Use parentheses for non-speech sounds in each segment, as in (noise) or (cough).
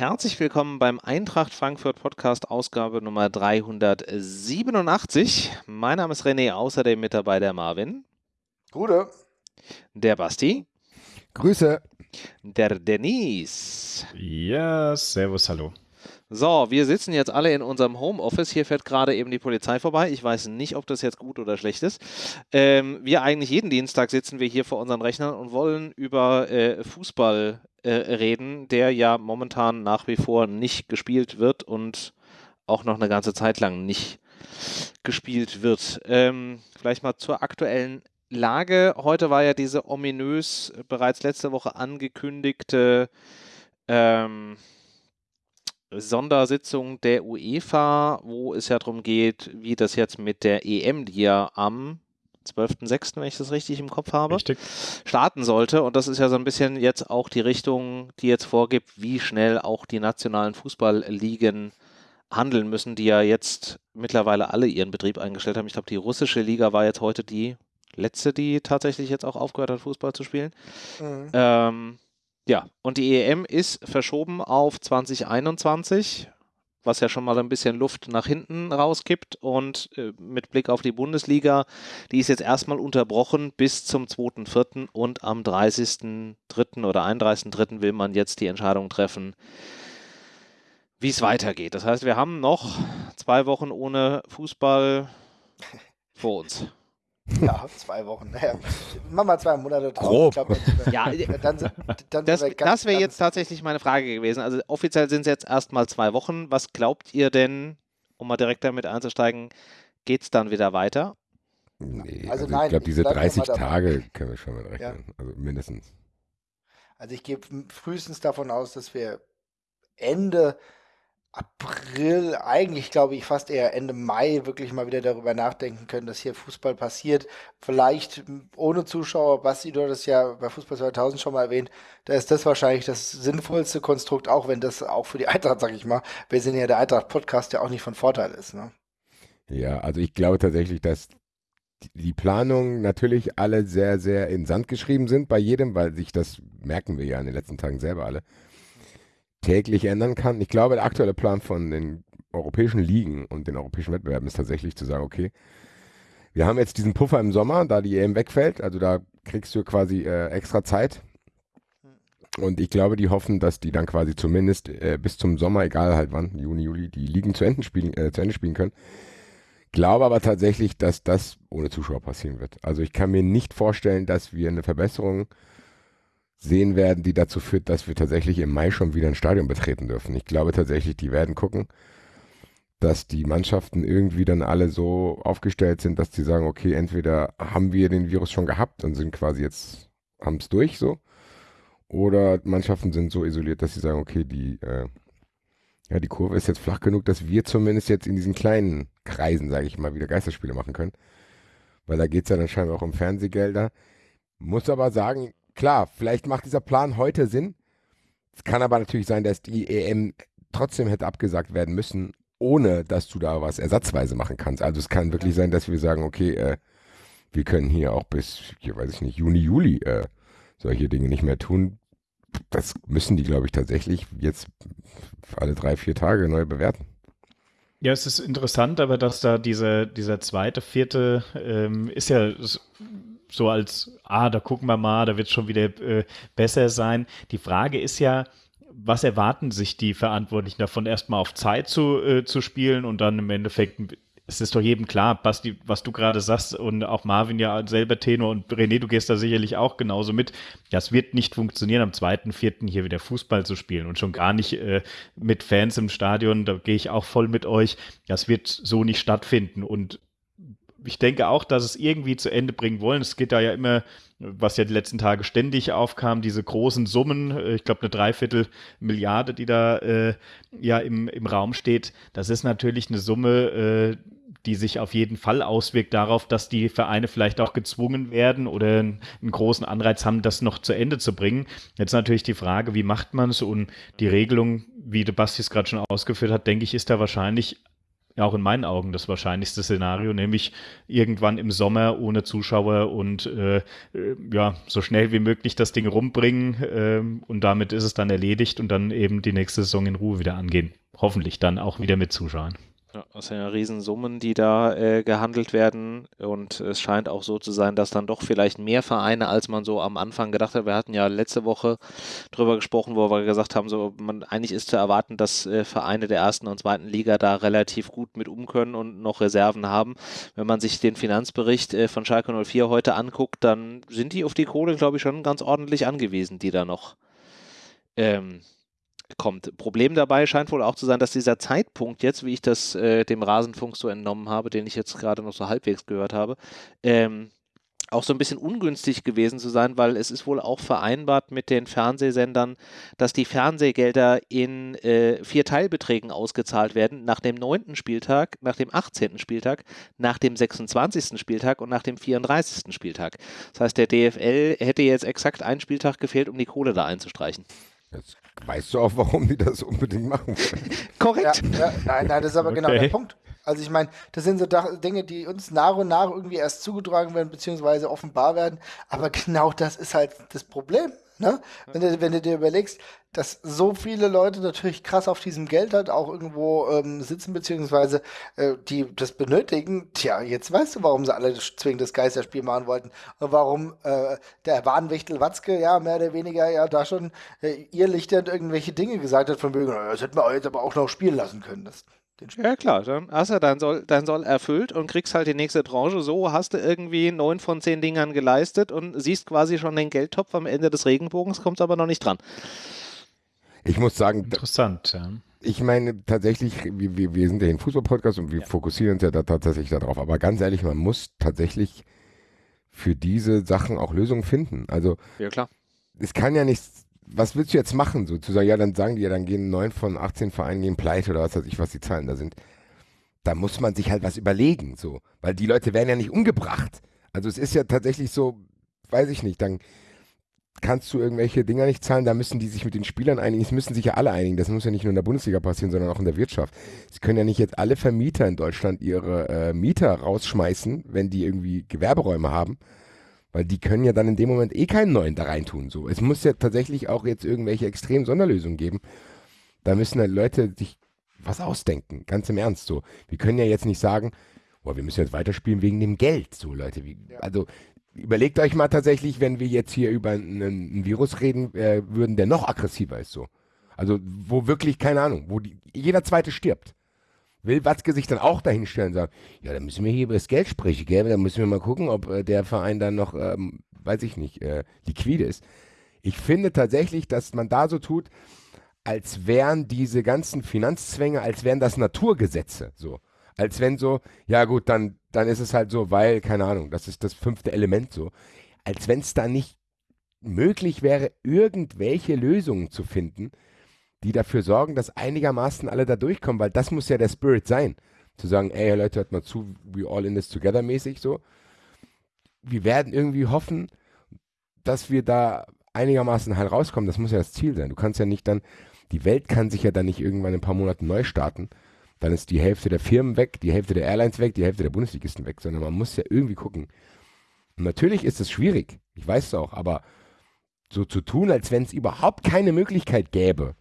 Herzlich willkommen beim Eintracht Frankfurt Podcast Ausgabe Nummer 387. Mein Name ist René, außerdem mit dabei der Marvin. Gute. Der Basti. Grüße. Der Denise. Ja, servus, hallo. So, wir sitzen jetzt alle in unserem Homeoffice. Hier fährt gerade eben die Polizei vorbei. Ich weiß nicht, ob das jetzt gut oder schlecht ist. Ähm, wir eigentlich jeden Dienstag sitzen wir hier vor unseren Rechnern und wollen über äh, Fußball äh, reden, der ja momentan nach wie vor nicht gespielt wird und auch noch eine ganze Zeit lang nicht gespielt wird. Ähm, vielleicht mal zur aktuellen Lage. Heute war ja diese ominös bereits letzte Woche angekündigte ähm, Sondersitzung der UEFA, wo es ja darum geht, wie das jetzt mit der EM, die ja am 12.06., wenn ich das richtig im Kopf habe, Richtig. starten sollte. Und das ist ja so ein bisschen jetzt auch die Richtung, die jetzt vorgibt, wie schnell auch die nationalen Fußballligen handeln müssen, die ja jetzt mittlerweile alle ihren Betrieb eingestellt haben. Ich glaube, die russische Liga war jetzt heute die letzte, die tatsächlich jetzt auch aufgehört hat, Fußball zu spielen. Mhm. Ähm, ja, und die EM ist verschoben auf 2021, was ja schon mal ein bisschen Luft nach hinten rauskippt. Und äh, mit Blick auf die Bundesliga, die ist jetzt erstmal unterbrochen bis zum 2.4. und am 30.3. oder 31.3. will man jetzt die Entscheidung treffen, wie es weitergeht. Das heißt, wir haben noch zwei Wochen ohne Fußball vor uns. (laughs) Ja, zwei Wochen. Naja, mach mal zwei Monate drauf. Grob. Ich glaub, dann, Ja, äh, dann, sind- dann Das, das wäre jetzt tatsächlich meine Frage gewesen. Also offiziell sind es jetzt erstmal zwei Wochen. Was glaubt ihr denn, um mal direkt damit einzusteigen, geht es dann wieder weiter? Nee, Also also, nein, ich glaube, diese bleib mal 30 dabei. Tage können wir schon mit rechnen. Also mindestens. Also ich gehe frühestens davon aus, dass wir Ende April, eigentlich glaube ich fast eher Ende Mai, wirklich mal wieder darüber nachdenken können, dass hier Fußball passiert. Vielleicht ohne Zuschauer, Basti, du hattest ja bei Fußball 2000 schon mal erwähnt, da ist das wahrscheinlich das sinnvollste Konstrukt, auch wenn das auch für die (laughs) Eintracht, sag ich mal, wir sind ja der Eintracht-Podcast, der auch nicht von Vorteil ist. Ne? Ja, also ich glaube tatsächlich, dass die Planungen natürlich alle sehr, sehr in Sand geschrieben sind bei jedem, weil sich das, merken wir ja in den letzten Tagen selber alle, täglich ändern kann. Ich glaube, der aktuelle Plan von den europäischen Ligen und den europäischen Wettbewerben ist tatsächlich zu sagen, okay, wir haben jetzt diesen Puffer im Sommer, da die EM wegfällt, also da kriegst du quasi äh, extra Zeit. Und ich glaube, die hoffen, dass die dann quasi zumindest äh, bis zum Sommer, egal halt wann, Juni, Juli, die Ligen zu Ende spielen, äh, zu Ende spielen können. Glaube aber tatsächlich, dass das ohne Zuschauer passieren wird. Also ich kann mir nicht vorstellen, dass wir eine Verbesserung sehen werden, die dazu führt, dass wir tatsächlich im Mai schon wieder ein Stadion betreten dürfen. Ich glaube tatsächlich, die werden gucken, dass die Mannschaften irgendwie dann alle so aufgestellt sind, dass sie sagen, okay, entweder haben wir den Virus schon gehabt und sind quasi jetzt, haben es durch so, oder Mannschaften sind so isoliert, dass sie sagen, okay, die, äh, ja, die Kurve ist jetzt flach genug, dass wir zumindest jetzt in diesen kleinen Kreisen, sage ich mal, wieder Geisterspiele machen können. Weil da geht es ja dann scheinbar auch um Fernsehgelder. Muss aber sagen, klar, vielleicht macht dieser Plan heute Sinn. Es kann aber natürlich sein, dass die EM trotzdem hätte abgesagt werden müssen, ohne dass du da was ersatzweise machen kannst. Also es kann wirklich sein, dass wir sagen, okay, äh, wir können hier auch bis, hier weiß ich nicht, Juni, Juli äh, solche Dinge nicht mehr tun. Das müssen die, glaube ich, tatsächlich jetzt alle drei, vier Tage neu bewerten. Ja, es ist interessant, aber dass da diese, dieser zweite, vierte ähm, ist ja so als, ah, da gucken wir mal, da wird es schon wieder äh, besser sein. Die Frage ist ja, was erwarten sich die Verantwortlichen davon, erstmal auf Zeit zu, äh, zu spielen und dann im Endeffekt, es ist doch jedem klar, Basti, was du gerade sagst und auch Marvin ja selber Tenor und René, du gehst da sicherlich auch genauso mit. Das wird nicht funktionieren, am zweiten, vierten hier wieder Fußball zu spielen und schon gar nicht äh, mit Fans im Stadion, da gehe ich auch voll mit euch. Das wird so nicht stattfinden und ich denke auch, dass es irgendwie zu Ende bringen wollen. Es geht da ja immer, was ja die letzten Tage ständig aufkam, diese großen Summen, äh, ich glaube eine Dreiviertel Milliarde, die da äh, ja im, im Raum steht. Das ist natürlich eine Summe, äh, die sich auf jeden Fall auswirkt darauf, dass die Vereine vielleicht auch gezwungen werden oder einen, großen Anreiz haben, das noch zu Ende zu bringen. Jetzt natürlich die Frage, wie macht man es und die Regelung, wie der Basti es gerade schon ausgeführt hat, denke ich, ist da wahrscheinlich auch in meinen Augen das wahrscheinlichste Szenario, nämlich irgendwann im Sommer ohne Zuschauer und äh, äh, ja, so schnell wie möglich das Ding rumbringen äh, und damit ist es dann erledigt und dann eben die nächste Saison in Ruhe wieder angehen. Hoffentlich dann auch wieder mit Zuschauern. Das sind ja Riesensummen, die da äh, gehandelt werden. Und es scheint auch so zu sein, dass dann doch vielleicht mehr Vereine, als man so am Anfang gedacht hat. Wir hatten ja letzte Woche drüber gesprochen, wo wir gesagt haben, so man eigentlich ist zu erwarten, dass äh, Vereine der ersten und zweiten Liga da relativ gut mit um können und noch Reserven haben. Wenn man sich den Finanzbericht äh, von Schalke 04 heute anguckt, dann sind die auf die Kohle, glaube ich, schon ganz ordentlich angewiesen, die da noch ähm, kommt. Problem dabei scheint wohl auch zu sein, dass dieser Zeitpunkt jetzt, wie ich das äh, dem Rasenfunk so entnommen habe, den ich jetzt gerade noch so halbwegs gehört habe, ähm, auch so ein bisschen ungünstig gewesen zu sein, weil es ist wohl auch vereinbart mit den Fernsehsendern, dass die Fernsehgelder in äh, vier Teilbeträgen ausgezahlt werden, nach dem neunten Spieltag, nach dem 18. Spieltag, nach dem 26. Spieltag und nach dem 34. Spieltag. Das heißt, der DFL hätte jetzt exakt einen Spieltag gefehlt, um die Kohle da einzustreichen. Jetzt weißt du auch, warum die das unbedingt machen wollen. Korrekt. Ja, ja, nein, nein, das ist aber genau Okay. der Punkt. Also ich meine, das sind so Dinge, die uns nach und nach irgendwie erst zugetragen werden, beziehungsweise offenbar werden. Aber genau das ist halt das Problem. Ne? Wenn, du, wenn du dir überlegst, dass so viele Leute natürlich krass auf diesem Geld halt auch irgendwo ähm, sitzen, beziehungsweise äh, die das benötigen, tja, jetzt weißt du, warum sie alle das- zwingend das Geisterspiel machen wollten. Und warum äh, der Warnwichtel Watzke ja mehr oder weniger ja da schon äh, ihr Lichter irgendwelche Dinge gesagt hat, von wegen, "Na, das hätten wir jetzt aber auch noch spielen lassen können. Das. Ja klar, dann hast du dein Soll, dein Soll erfüllt und kriegst halt die nächste Tranche. So hast du irgendwie neun von zehn Dingern geleistet und siehst quasi schon den Geldtopf am Ende des Regenbogens, kommst aber noch nicht dran. Ich muss sagen, Interessant, ja. ich meine tatsächlich, wir, wir, wir sind ja ein Fußball-Podcast und wir fokussieren uns ja da tatsächlich darauf. Aber ganz ehrlich, man muss tatsächlich für diese Sachen auch Lösungen finden. Also Ja klar. es kann ja nichts, was willst du jetzt machen? Sozusagen, ja, dann sagen die ja, dann gehen neun von 18 Vereinen gehen pleite oder was weiß ich, was die Zahlen da sind. Da muss man sich halt was überlegen, so. Weil die Leute werden ja nicht umgebracht. Also es ist ja tatsächlich so, weiß ich nicht, dann kannst du irgendwelche Dinger nicht zahlen, da müssen die sich mit den Spielern einigen. Es müssen sich ja alle einigen. Das muss ja nicht nur in der Bundesliga passieren, sondern auch in der Wirtschaft. Sie können ja nicht jetzt alle Vermieter in Deutschland ihre äh, Mieter rausschmeißen, wenn die irgendwie Gewerberäume haben. Weil die können ja dann in dem Moment eh keinen neuen da reintun. So. Es muss ja tatsächlich auch jetzt irgendwelche extremen Sonderlösungen geben. Da müssen halt Leute sich was ausdenken, ganz im Ernst. So. Wir können ja jetzt nicht sagen, boah, wir müssen jetzt weiterspielen wegen dem Geld. So, Leute. Wie, Also überlegt euch mal tatsächlich, wenn wir jetzt hier über einen, einen Virus reden äh, würden, der noch aggressiver ist. So. Also wo wirklich, keine Ahnung, wo die, jeder Zweite stirbt. Will Watzke sich dann auch dahinstellen und sagen, ja, dann müssen wir hier über das Geld sprechen, gell? Dann müssen wir mal gucken, ob äh, der Verein dann noch, ähm, weiß ich nicht, äh, liquide ist. Ich finde tatsächlich, dass man da so tut, als wären diese ganzen Finanzzwänge, als wären das Naturgesetze, so. Als wenn so, ja gut, dann, dann ist es halt so, weil, keine Ahnung, das ist das fünfte Element so. Als wenn es da nicht möglich wäre, irgendwelche Lösungen zu finden, die dafür sorgen, dass einigermaßen alle da durchkommen, weil das muss ja der Spirit sein. Zu sagen, ey Leute, hört mal zu, we all in this together mäßig so. Wir werden irgendwie hoffen, dass wir da einigermaßen halt rauskommen. Das muss ja das Ziel sein. Du kannst ja nicht dann, die Welt kann sich ja dann nicht irgendwann in ein paar Monaten neu starten. Dann ist die Hälfte der Firmen weg, die Hälfte der Airlines weg, die Hälfte der Bundesligisten weg, sondern man muss ja irgendwie gucken. Und natürlich ist es schwierig, ich weiß es auch, aber so zu tun, als wenn es überhaupt keine Möglichkeit gäbe,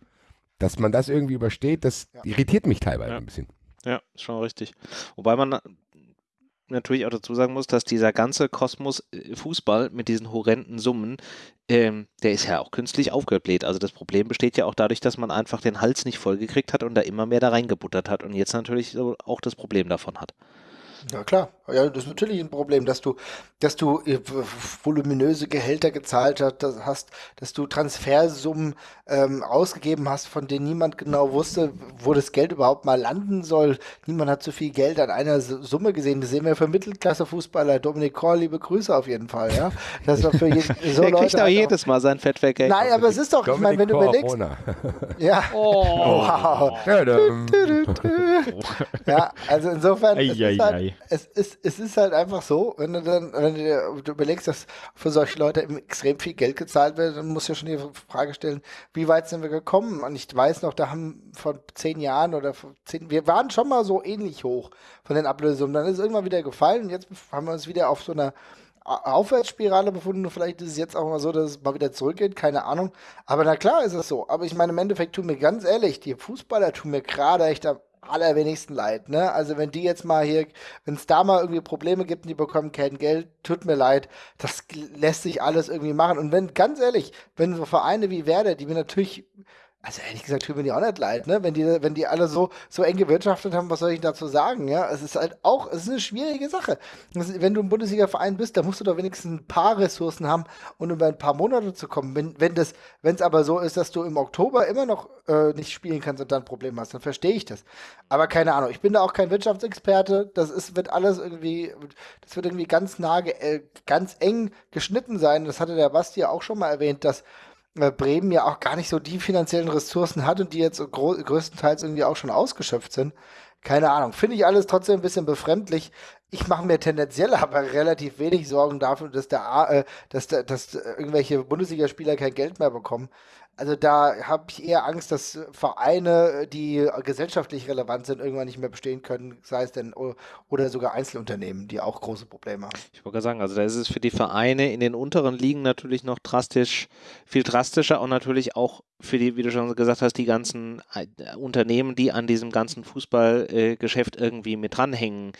dass man das irgendwie übersteht, das Ja. irritiert mich teilweise Ja. ein bisschen. Ja, ist schon richtig. Wobei man na- natürlich auch dazu sagen muss, dass dieser ganze Kosmos äh, Fußball mit diesen horrenden Summen, ähm, der ist ja auch künstlich aufgebläht. Also das Problem besteht ja auch dadurch, dass man einfach den Hals nicht vollgekriegt hat und da immer mehr da reingebuttert hat und jetzt natürlich so auch das Problem davon hat. Ja klar, ja, das ist natürlich ein Problem, dass du, dass du äh, voluminöse Gehälter gezahlt hast, dass du Transfersummen ähm, ausgegeben hast, von denen niemand genau wusste, wo das Geld überhaupt mal landen soll. Niemand hat so viel Geld an einer Summe gesehen. Das sehen wir für Mittelklasse-Fußballer. Dominik Korr, liebe Grüße auf jeden Fall, ja. Das war für jeden, (laughs) so der kriegt Leute auch halt jedes Mal sein Fettwerk. Nein, aber es ist doch, ich meine, wenn du überlegst, (laughs) ja, Oh. wow. Ja, (laughs) also insofern, es ist, halt, es ist es ist halt einfach so, wenn du dann, wenn du, dir, überlegst, dass für solche Leute extrem viel Geld gezahlt wird, dann musst du ja schon die Frage stellen, wie weit sind wir gekommen? Und ich weiß noch, da haben vor zehn Jahren oder vor zehn, wir waren schon mal so ähnlich hoch von den Ablösungen. Dann ist es irgendwann wieder gefallen und jetzt haben wir uns wieder auf so einer Aufwärtsspirale befunden. Vielleicht ist es jetzt auch mal so, dass es mal wieder zurückgeht, keine Ahnung. Aber na klar ist es so. Aber ich meine, im Endeffekt tun mir ganz ehrlich, die Fußballer tun mir gerade echt am allerwenigsten leid. Ne? Also wenn die jetzt mal hier, wenn es da mal irgendwie Probleme gibt und die bekommen kein Geld, tut mir leid, das lässt sich alles irgendwie machen. Und wenn, ganz ehrlich, wenn so Vereine wie Werder, die mir natürlich also ehrlich gesagt, tut mir die auch nicht leid, ne? Wenn die, wenn die alle so, so eng gewirtschaftet haben, was soll ich dazu sagen? Ja, es ist halt auch, es ist eine schwierige Sache. Wenn du ein Bundesliga-Verein bist, dann musst du doch wenigstens ein paar Ressourcen haben, um über ein paar Monate zu kommen. Wenn, wenn das, wenn es aber so ist, dass du im Oktober immer noch äh, nicht spielen kannst und dann ein Problem hast, dann verstehe ich das. Aber keine Ahnung, ich bin da auch kein Wirtschaftsexperte. Das ist, wird alles irgendwie, das wird irgendwie ganz nah, äh, ganz eng geschnitten sein. Das hatte der Basti ja auch schon mal erwähnt, dass Bremen ja auch gar nicht so die finanziellen Ressourcen hat und die jetzt größtenteils irgendwie auch schon ausgeschöpft sind. Keine Ahnung. Finde ich alles trotzdem ein bisschen befremdlich. Ich mache mir tendenziell (laughs) aber relativ wenig Sorgen dafür, dass, der, äh, dass, der, dass irgendwelche Bundesligaspieler kein Geld mehr bekommen. Also da habe ich eher Angst, dass Vereine, die gesellschaftlich relevant sind, irgendwann nicht mehr bestehen können, sei es denn oder sogar Einzelunternehmen, die auch große Probleme haben. Ich wollte sagen, also da ist es für die Vereine in den unteren Ligen natürlich noch drastisch, viel drastischer und natürlich auch für die, wie du schon gesagt hast, die ganzen äh, Unternehmen, die an diesem ganzen Fußballgeschäft äh, irgendwie mit dranhängen,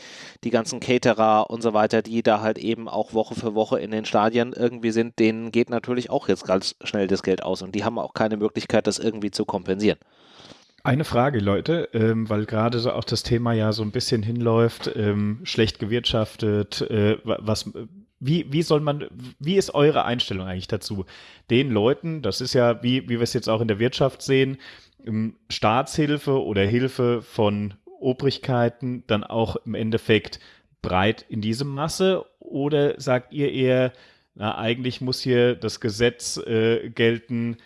die ganzen Caterer und so weiter, die da halt eben auch Woche für Woche in den Stadien irgendwie sind, denen geht natürlich auch jetzt ganz schnell das Geld aus und die haben auch keine Möglichkeit, das irgendwie zu kompensieren. Eine Frage, Leute, ähm, weil gerade so auch das Thema ja so ein bisschen hinläuft, ähm, schlecht gewirtschaftet, äh, was wie, wie soll man, wie ist eure Einstellung eigentlich dazu? Den Leuten, das ist ja, wie, wie wir es jetzt auch in der Wirtschaft sehen, ähm, Staatshilfe oder Hilfe von Obrigkeiten dann auch im Endeffekt breit in diesem Masse? Oder sagt ihr eher, na, eigentlich muss hier das Gesetz äh, gelten,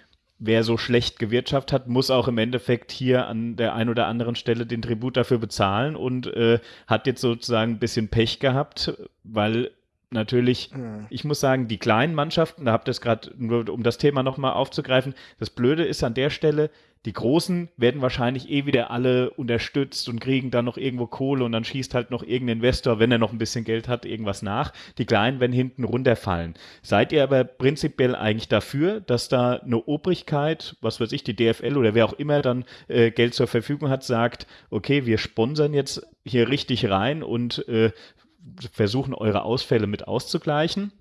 wer so schlecht gewirtschaftet hat, muss auch im Endeffekt hier an der einen oder anderen Stelle den Tribut dafür bezahlen und äh, hat jetzt sozusagen ein bisschen Pech gehabt, weil natürlich, mhm. ich muss sagen, die kleinen Mannschaften, da habt ihr es gerade, nur um das Thema nochmal aufzugreifen, das Blöde ist an der Stelle, die Großen werden wahrscheinlich eh wieder alle unterstützt und kriegen dann noch irgendwo Kohle und dann schießt halt noch irgendein Investor, wenn er noch ein bisschen Geld hat, irgendwas nach. Die Kleinen werden hinten runterfallen. Seid ihr aber prinzipiell eigentlich dafür, dass da eine Obrigkeit, was weiß ich, die DFL oder wer auch immer dann äh, Geld zur Verfügung hat, sagt, okay, wir sponsern jetzt hier richtig rein und äh, versuchen, eure Ausfälle mit auszugleichen?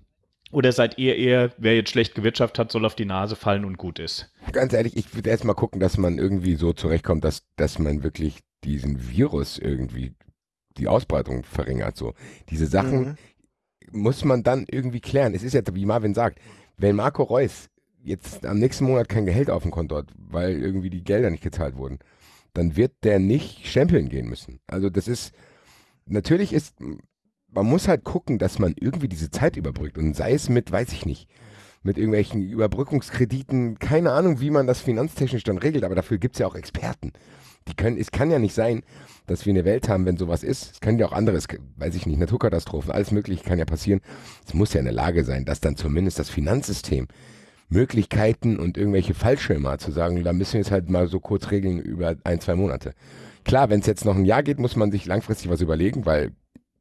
Oder seid ihr eher, wer jetzt schlecht gewirtschaftet hat, soll auf die Nase fallen und gut ist? Ganz ehrlich, ich würde erst mal gucken, dass man irgendwie so zurechtkommt, dass, dass man wirklich diesen Virus irgendwie die Ausbreitung verringert. So. Diese Sachen mhm. muss man dann irgendwie klären. Es ist ja, wie Marvin sagt, wenn Marco Reus jetzt am nächsten Monat kein Gehalt auf dem Konto hat, weil irgendwie die Gelder nicht gezahlt wurden, dann wird der nicht stempeln gehen müssen. Also das ist, natürlich ist man muss halt gucken, dass man irgendwie diese Zeit überbrückt. Und sei es mit, weiß ich nicht, mit irgendwelchen Überbrückungskrediten, keine Ahnung, wie man das finanztechnisch dann regelt, aber dafür gibt es ja auch Experten. Die können, es kann ja nicht sein, dass wir eine Welt haben, wenn sowas ist. Es können ja auch anderes, weiß ich nicht, Naturkatastrophen, alles Mögliche kann ja passieren. Es muss ja in der Lage sein, dass dann zumindest das Finanzsystem Möglichkeiten und irgendwelche Fallschirme zu sagen, da müssen wir es halt mal so kurz regeln über ein, zwei Monate. Klar, wenn es jetzt noch ein Jahr geht, muss man sich langfristig was überlegen, weil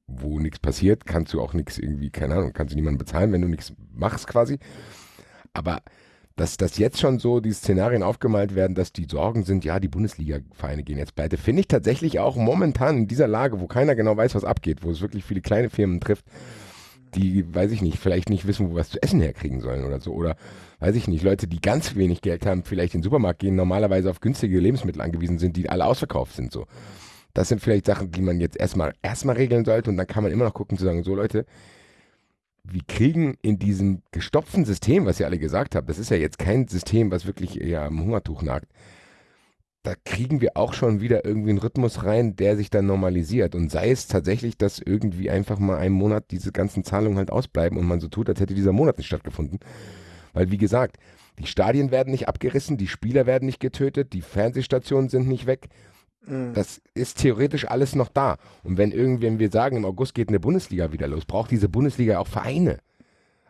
wo nichts passiert, kannst du auch nichts irgendwie, keine Ahnung, kannst du niemanden bezahlen, wenn du nichts machst quasi. Aber dass, dass jetzt schon so die Szenarien aufgemalt werden, dass die Sorgen sind, ja, die Bundesliga-Vereine gehen jetzt pleite, finde ich tatsächlich auch momentan in dieser Lage, wo keiner genau weiß, was abgeht, wo es wirklich viele kleine Firmen trifft, die, weiß ich nicht, vielleicht nicht wissen, wo was zu essen herkriegen sollen oder so. Oder, weiß ich nicht, Leute, die ganz wenig Geld haben, vielleicht in den Supermarkt gehen, normalerweise auf günstige Lebensmittel angewiesen sind, die alle ausverkauft sind, so. Das sind vielleicht Sachen, die man jetzt erstmal erstmal regeln sollte und dann kann man immer noch gucken zu sagen, so Leute, wir kriegen in diesem gestopften System, was ihr alle gesagt habt, das ist ja jetzt kein System, was wirklich eher am Hungertuch nagt, da kriegen wir auch schon wieder irgendwie einen Rhythmus rein, der sich dann normalisiert. Und sei es tatsächlich, dass irgendwie einfach mal einen Monat diese ganzen Zahlungen halt ausbleiben und man so tut, als hätte dieser Monat nicht stattgefunden. Weil, wie gesagt, die Stadien werden nicht abgerissen, die Spieler werden nicht getötet, die Fernsehstationen sind nicht weg Mhm. Das ist theoretisch alles noch da. Und wenn irgendwann wir sagen, im August geht eine Bundesliga wieder los, braucht diese Bundesliga auch Vereine.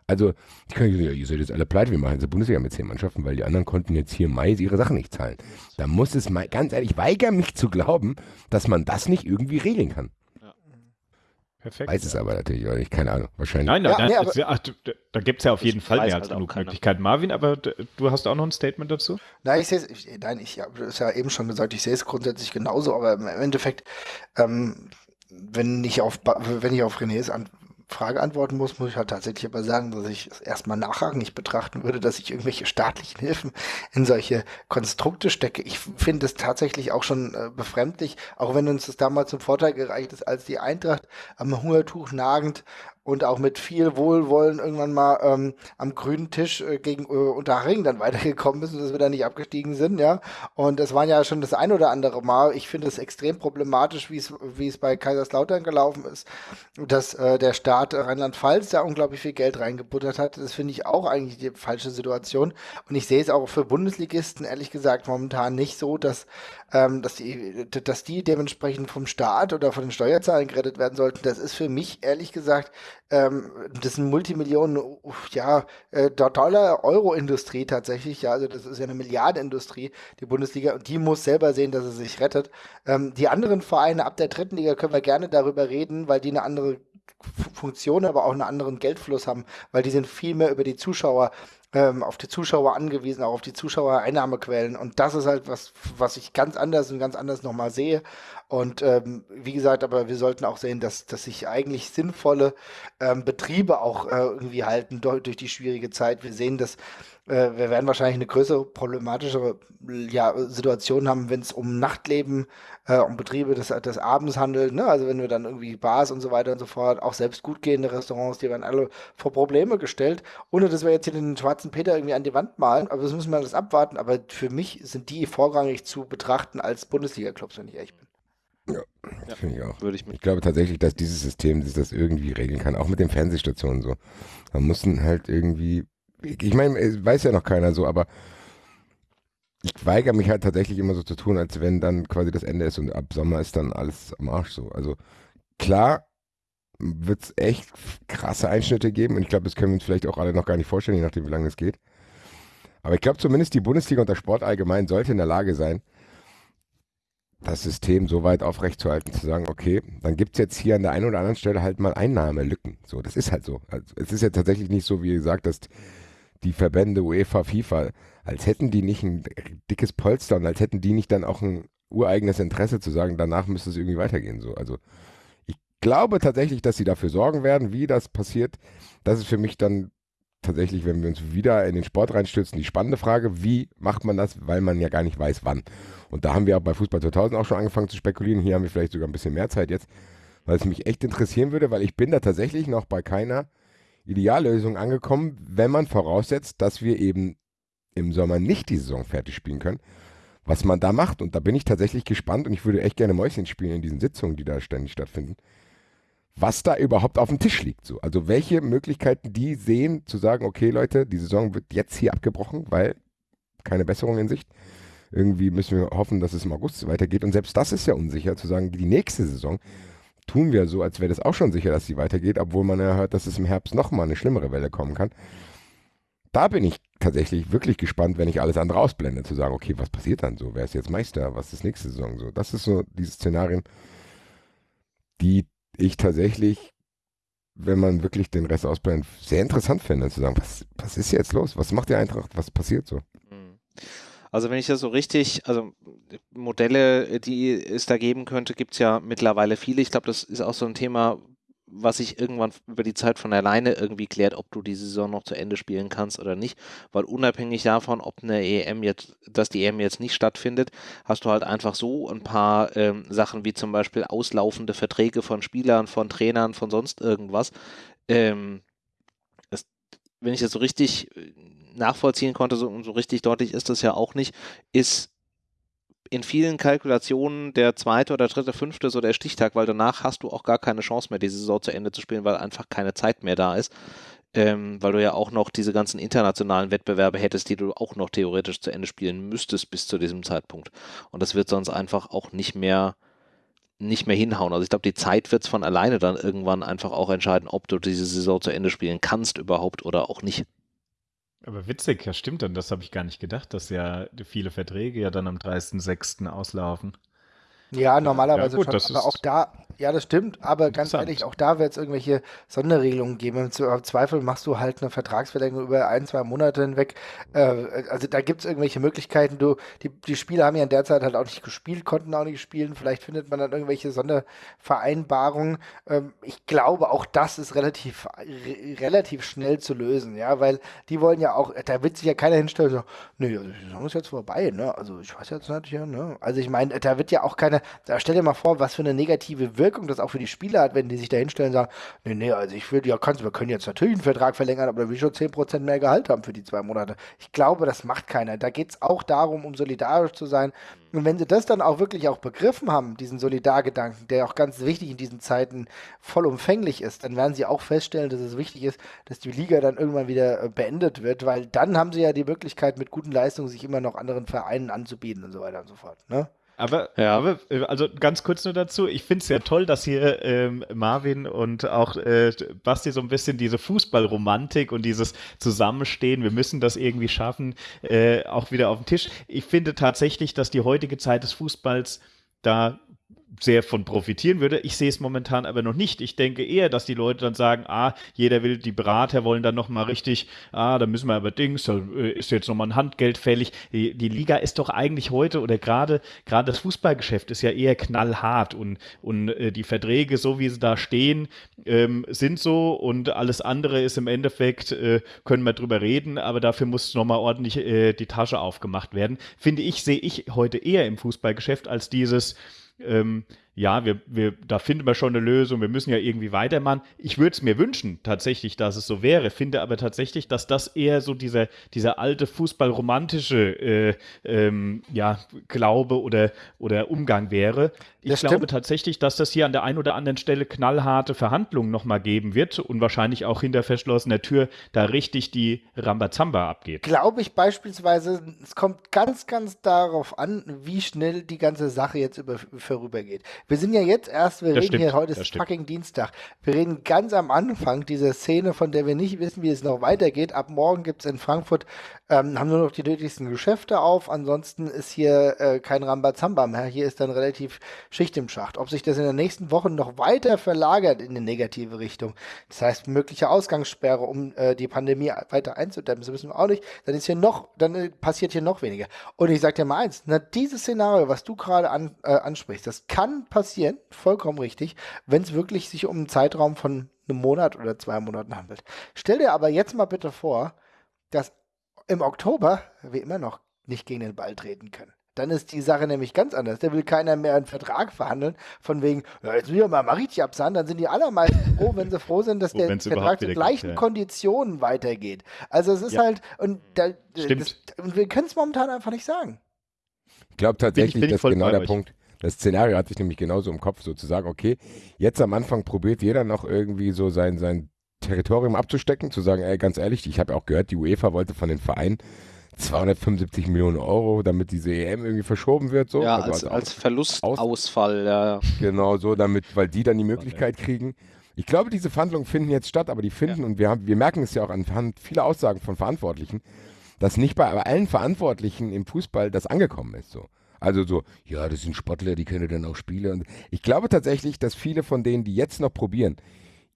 Also, die können ja, ihr seid jetzt alle pleite, wir machen jetzt eine Bundesliga mit zehn Mannschaften, weil die anderen konnten jetzt hier im Mai ihre Sachen nicht zahlen. Da muss es mal, ganz ehrlich, ich weigere mich zu glauben, dass man das nicht irgendwie regeln kann. Perfekt. Weiß es aber natürlich auch nicht, keine Ahnung, wahrscheinlich. Nein, nein, ja, nein nee, ach, da gibt es ja auf jeden Fall mehr als halt genug Möglichkeiten. Marvin, aber du hast auch noch ein Statement dazu? Nein, ich sehe es, nein, ich habe es ja eben schon gesagt, ich sehe es grundsätzlich genauso, aber im Endeffekt, ähm, wenn ich auf, wenn ich auf Renés an, Frage antworten muss, muss ich halt tatsächlich aber sagen, dass ich es erstmal nachrangig betrachten würde, dass ich irgendwelche staatlichen Hilfen in solche Konstrukte stecke. Ich finde es tatsächlich auch schon äh, befremdlich, auch wenn uns das damals zum Vorteil gereicht ist, als die Eintracht am Hungertuch nagend und auch mit viel Wohlwollen irgendwann mal ähm, am grünen Tisch äh, gegen äh, Unterhaching dann (laughs) weitergekommen ist und dass wir da nicht abgestiegen sind, ja. Und das waren ja schon das ein oder andere Mal. Ich finde es extrem problematisch, wie es wie es bei Kaiserslautern gelaufen ist, dass äh, der Staat Rheinland-Pfalz da unglaublich viel Geld reingebuttert hat. Das finde ich auch eigentlich die falsche Situation. Und ich sehe es auch für Bundesligisten ehrlich gesagt momentan nicht so, dass ähm, dass die dass die dementsprechend vom Staat oder von den Steuerzahlen gerettet werden sollten. Das ist für mich ehrlich gesagt ähm, das sind Multimillionen, ja, äh, Dollar, Euro-Industrie tatsächlich, ja, also das ist ja eine Milliardenindustrie, die Bundesliga, und die muss selber sehen, dass sie sich rettet. Ähm, die anderen Vereine ab der dritten Liga können wir gerne darüber reden, weil die eine andere Funktion, aber auch einen anderen Geldfluss haben, weil die sind viel mehr über die Zuschauer ähm, auf die Zuschauer angewiesen, auch auf die Zuschauereinnahmequellen. Und das ist halt was, was ich ganz anders und ganz anders nochmal sehe. Und ähm, wie gesagt, aber wir sollten auch sehen, dass, dass sich eigentlich sinnvolle ähm, Betriebe auch äh, irgendwie halten durch, die schwierige Zeit. Wir sehen, dass äh, wir werden wahrscheinlich eine größere problematischere ja, Situation haben, wenn es um Nachtleben, äh, um Betriebe des, des Abends handelt. Ne? Also wenn wir dann irgendwie Bars und so weiter und so fort, auch selbst gut gehende Restaurants, die werden alle vor Probleme gestellt, ohne dass wir jetzt hier den schwarzen Peter irgendwie an die Wand malen. Aber das müssen wir alles abwarten. Aber für mich sind die vorrangig zu betrachten als Bundesliga-Clubs, wenn ich ehrlich bin. Ja, ja finde ich auch. Würde ich, ich glaube tatsächlich, dass dieses System das irgendwie regeln kann, auch mit den Fernsehstationen so. Da mussten halt irgendwie ich meine, weiß ja noch keiner so, aber ich weigere mich halt tatsächlich immer so zu tun, als wenn dann quasi das Ende ist und ab Sommer ist dann alles am Arsch so. Also klar wird es echt krasse Einschnitte geben und ich glaube, das können wir uns vielleicht auch alle noch gar nicht vorstellen, je nachdem, wie lange es geht. Aber ich glaube zumindest die Bundesliga und der Sport allgemein sollte in der Lage sein, das System so weit aufrechtzuerhalten, zu sagen, okay, dann gibt es jetzt hier an der einen oder anderen Stelle halt mal Einnahmelücken. So, das ist halt so. Also, es ist ja tatsächlich nicht so, wie gesagt, dass die Verbände UEFA, FIFA, als hätten die nicht ein dickes Polster und als hätten die nicht dann auch ein ureigenes Interesse zu sagen, danach müsste es irgendwie weitergehen. So. Also ich glaube tatsächlich, dass sie dafür sorgen werden, wie das passiert. Das ist für mich dann tatsächlich, wenn wir uns wieder in den Sport reinstürzen, die spannende Frage, wie macht man das, weil man ja gar nicht weiß, wann. Und da haben wir auch bei Fußball 2000 auch schon angefangen zu spekulieren. Hier haben wir vielleicht sogar ein bisschen mehr Zeit jetzt, weil es mich echt interessieren würde, weil ich bin da tatsächlich noch bei keiner Ideallösung angekommen, wenn man voraussetzt, dass wir eben im Sommer nicht die Saison fertig spielen können, was man da macht. Und da bin ich tatsächlich gespannt und ich würde echt gerne Mäuschen spielen in diesen Sitzungen, die da ständig stattfinden, was da überhaupt auf dem Tisch liegt. So. Also welche Möglichkeiten die sehen, zu sagen, okay Leute, die Saison wird jetzt hier abgebrochen, weil keine Besserung in Sicht. Irgendwie müssen wir hoffen, dass es im August weitergeht. Und selbst das ist ja unsicher, zu sagen, die nächste Saison tun wir so, als wäre das auch schon sicher, dass sie weitergeht, obwohl man ja hört, dass es im Herbst nochmal eine schlimmere Welle kommen kann. Da bin ich tatsächlich wirklich gespannt, wenn ich alles andere ausblende, zu sagen, okay, was passiert dann so? Wer ist jetzt Meister? Was ist nächste Saison so? Das ist so diese Szenarien, die ich tatsächlich, wenn man wirklich den Rest ausblendet, sehr interessant finde, zu sagen, was, was ist jetzt los? Was macht die Eintracht? Was passiert so? Mhm. Also wenn ich das so richtig, also Modelle, die es da geben könnte, gibt es ja mittlerweile viele. Ich glaube, das ist auch so ein Thema, was sich irgendwann über die Zeit von alleine irgendwie klärt, ob du die Saison noch zu Ende spielen kannst oder nicht. Weil unabhängig davon, ob eine EM jetzt, dass die EM jetzt nicht stattfindet, hast du halt einfach so ein paar ähm, Sachen wie zum Beispiel auslaufende Verträge von Spielern, von Trainern, von sonst irgendwas. Ähm, das, wenn ich das so richtig nachvollziehen konnte, so, so richtig deutlich ist das ja auch nicht, ist in vielen Kalkulationen der zweite oder dritte, fünfte so der Stichtag, weil danach hast du auch gar keine Chance mehr, die Saison zu Ende zu spielen, weil einfach keine Zeit mehr da ist. ähm, weil du ja auch noch diese ganzen internationalen Wettbewerbe hättest, die du auch noch theoretisch zu Ende spielen müsstest bis zu diesem Zeitpunkt. Und das wird sonst einfach auch nicht mehr nicht mehr hinhauen. Also ich glaube, die Zeit wird es von alleine dann irgendwann einfach auch entscheiden, ob du diese Saison zu Ende spielen kannst überhaupt oder auch nicht. Aber witzig, ja stimmt dann, das habe ich gar nicht gedacht, dass ja viele Verträge ja dann am 30.06. auslaufen. Ja, normalerweise ja, gut, schon. Aber auch da, ja, das stimmt, aber ganz ehrlich, auch da wird es irgendwelche Sonderregelungen geben. Im Zweifel machst du halt eine Vertragsverlängerung über ein, zwei Monate hinweg. Äh, also da gibt es irgendwelche Möglichkeiten. Du, die, die Spieler haben ja in der Zeit halt auch nicht gespielt, konnten auch nicht spielen. Vielleicht findet man dann irgendwelche Sondervereinbarungen. Ähm, ich glaube, auch das ist relativ, re relativ schnell zu lösen, ja, weil die wollen ja auch, da wird sich ja keiner hinstellen sagen, nee, also die Saison ist jetzt vorbei, ne? Also ich weiß jetzt nicht, ja, ne? Also ich meine, da wird ja auch keiner, da stell dir mal vor, was für eine negative Wirkung das auch für die Spieler hat, wenn die sich da hinstellen und sagen, nee, nee, also ich will, ja, kannst, wir können jetzt natürlich einen Vertrag verlängern, aber da will ich schon 10% mehr Gehalt haben für die zwei Monate. Ich glaube, das macht keiner. Da geht es auch darum, um solidarisch zu sein. Und wenn sie das dann auch wirklich auch begriffen haben, diesen Solidargedanken, der auch ganz wichtig in diesen Zeiten vollumfänglich ist, dann werden sie auch feststellen, dass es wichtig ist, dass die Liga dann irgendwann wieder äh, beendet wird, weil dann haben sie ja die Möglichkeit, mit guten Leistungen sich immer noch anderen Vereinen anzubieten und so weiter und so fort. Ne? Aber, ja. aber, äh, also ganz kurz nur dazu, ich finde es sehr toll, dass hier ähm, Marvin und auch äh, Basti so ein bisschen diese Fußballromantik und dieses Zusammenstehen, wir müssen das irgendwie schaffen, äh, auch wieder auf den Tisch. Ich finde tatsächlich, dass die heutige Zeit des Fußballs da sehr von profitieren würde. Ich sehe es momentan aber noch nicht. Ich denke eher, dass die Leute dann sagen, ah, jeder will, die Berater wollen dann nochmal richtig, ah, da müssen wir aber Dings, da äh, ist jetzt nochmal ein Handgeld fällig. Die, die, Liga ist doch eigentlich heute oder gerade, gerade das Fußballgeschäft ist ja eher knallhart und, und äh, die Verträge, so wie sie da stehen, ähm, sind so und alles andere ist im Endeffekt, äh, können wir drüber reden, aber dafür muss nochmal ordentlich äh, die Tasche aufgemacht werden. Finde ich, sehe ich heute eher im Fußballgeschäft als dieses, ähm, ja, wir, wir, da finden wir schon eine Lösung, wir müssen ja irgendwie weitermachen. Ich würde es mir wünschen, tatsächlich, dass es so wäre, finde aber tatsächlich, dass das eher so dieser, dieser alte fußballromantische äh, ähm, ja, Glaube oder, oder Umgang wäre. Ich das glaube stimmt. tatsächlich, dass das hier an der einen oder anderen Stelle knallharte Verhandlungen nochmal geben wird und wahrscheinlich auch hinter verschlossener Tür da richtig die Rambazamba abgeht. Glaube ich beispielsweise, es kommt ganz, ganz darauf an, wie schnell die ganze Sache jetzt über, vorübergeht. Wir sind ja jetzt erst, wir das reden stimmt, hier, heute ist fucking Dienstag. Wir reden ganz am Anfang dieser Szene, von der wir nicht wissen, wie es noch weitergeht. Ab morgen gibt es in Frankfurt, ähm, haben nur noch die nötigsten Geschäfte auf. Ansonsten ist hier äh, kein Rambazamba mehr. Hier ist dann relativ Schicht im Schacht. Ob sich das in den nächsten Wochen noch weiter verlagert in eine negative Richtung, das heißt mögliche Ausgangssperre, um äh, die Pandemie weiter einzudämmen, das wissen wir auch nicht, dann ist hier noch, dann äh, passiert hier noch weniger. Und ich sage dir mal eins, na, dieses Szenario, was du gerade an, äh, ansprichst, das kann passieren, vollkommen richtig, wenn es wirklich sich um einen Zeitraum von einem Monat oder zwei Monaten handelt. Stell dir aber jetzt mal bitte vor, dass im Oktober wir immer noch nicht gegen den Ball treten können. Dann ist die Sache nämlich ganz anders. Da will keiner mehr einen Vertrag verhandeln, von wegen, ja, jetzt will ich mal richtig absahen. Dann sind die allermeisten (laughs) froh, wenn sie froh sind, dass der Vertrag zu gleichen ja. Konditionen weitergeht. Also es ist ja. halt, und, da, das, und wir können es momentan einfach nicht sagen. Ich glaube tatsächlich, bin ich, bin ich das ist genau der Punkt. Das Szenario hat sich nämlich genauso im Kopf, so zu sagen, okay, jetzt am Anfang probiert jeder noch irgendwie so sein, sein Territorium abzustecken, zu sagen, ey, ganz ehrlich, ich habe auch gehört, die UEFA wollte von den Vereinen 275 Millionen Euro, damit diese EM irgendwie verschoben wird. So. Ja, also als, als, als Verlustausfall, ja. (laughs) Genau, so, damit, weil die dann die Möglichkeit kriegen. Ich glaube, diese Verhandlungen finden jetzt statt, aber die finden, ja. und wir, haben, wir merken es ja auch anhand vieler Aussagen von Verantwortlichen, dass nicht bei allen Verantwortlichen im Fußball das angekommen ist. So. Also so, ja, das sind Sportler, die können dann auch Spiele. Und ich glaube tatsächlich, dass viele von denen, die jetzt noch probieren,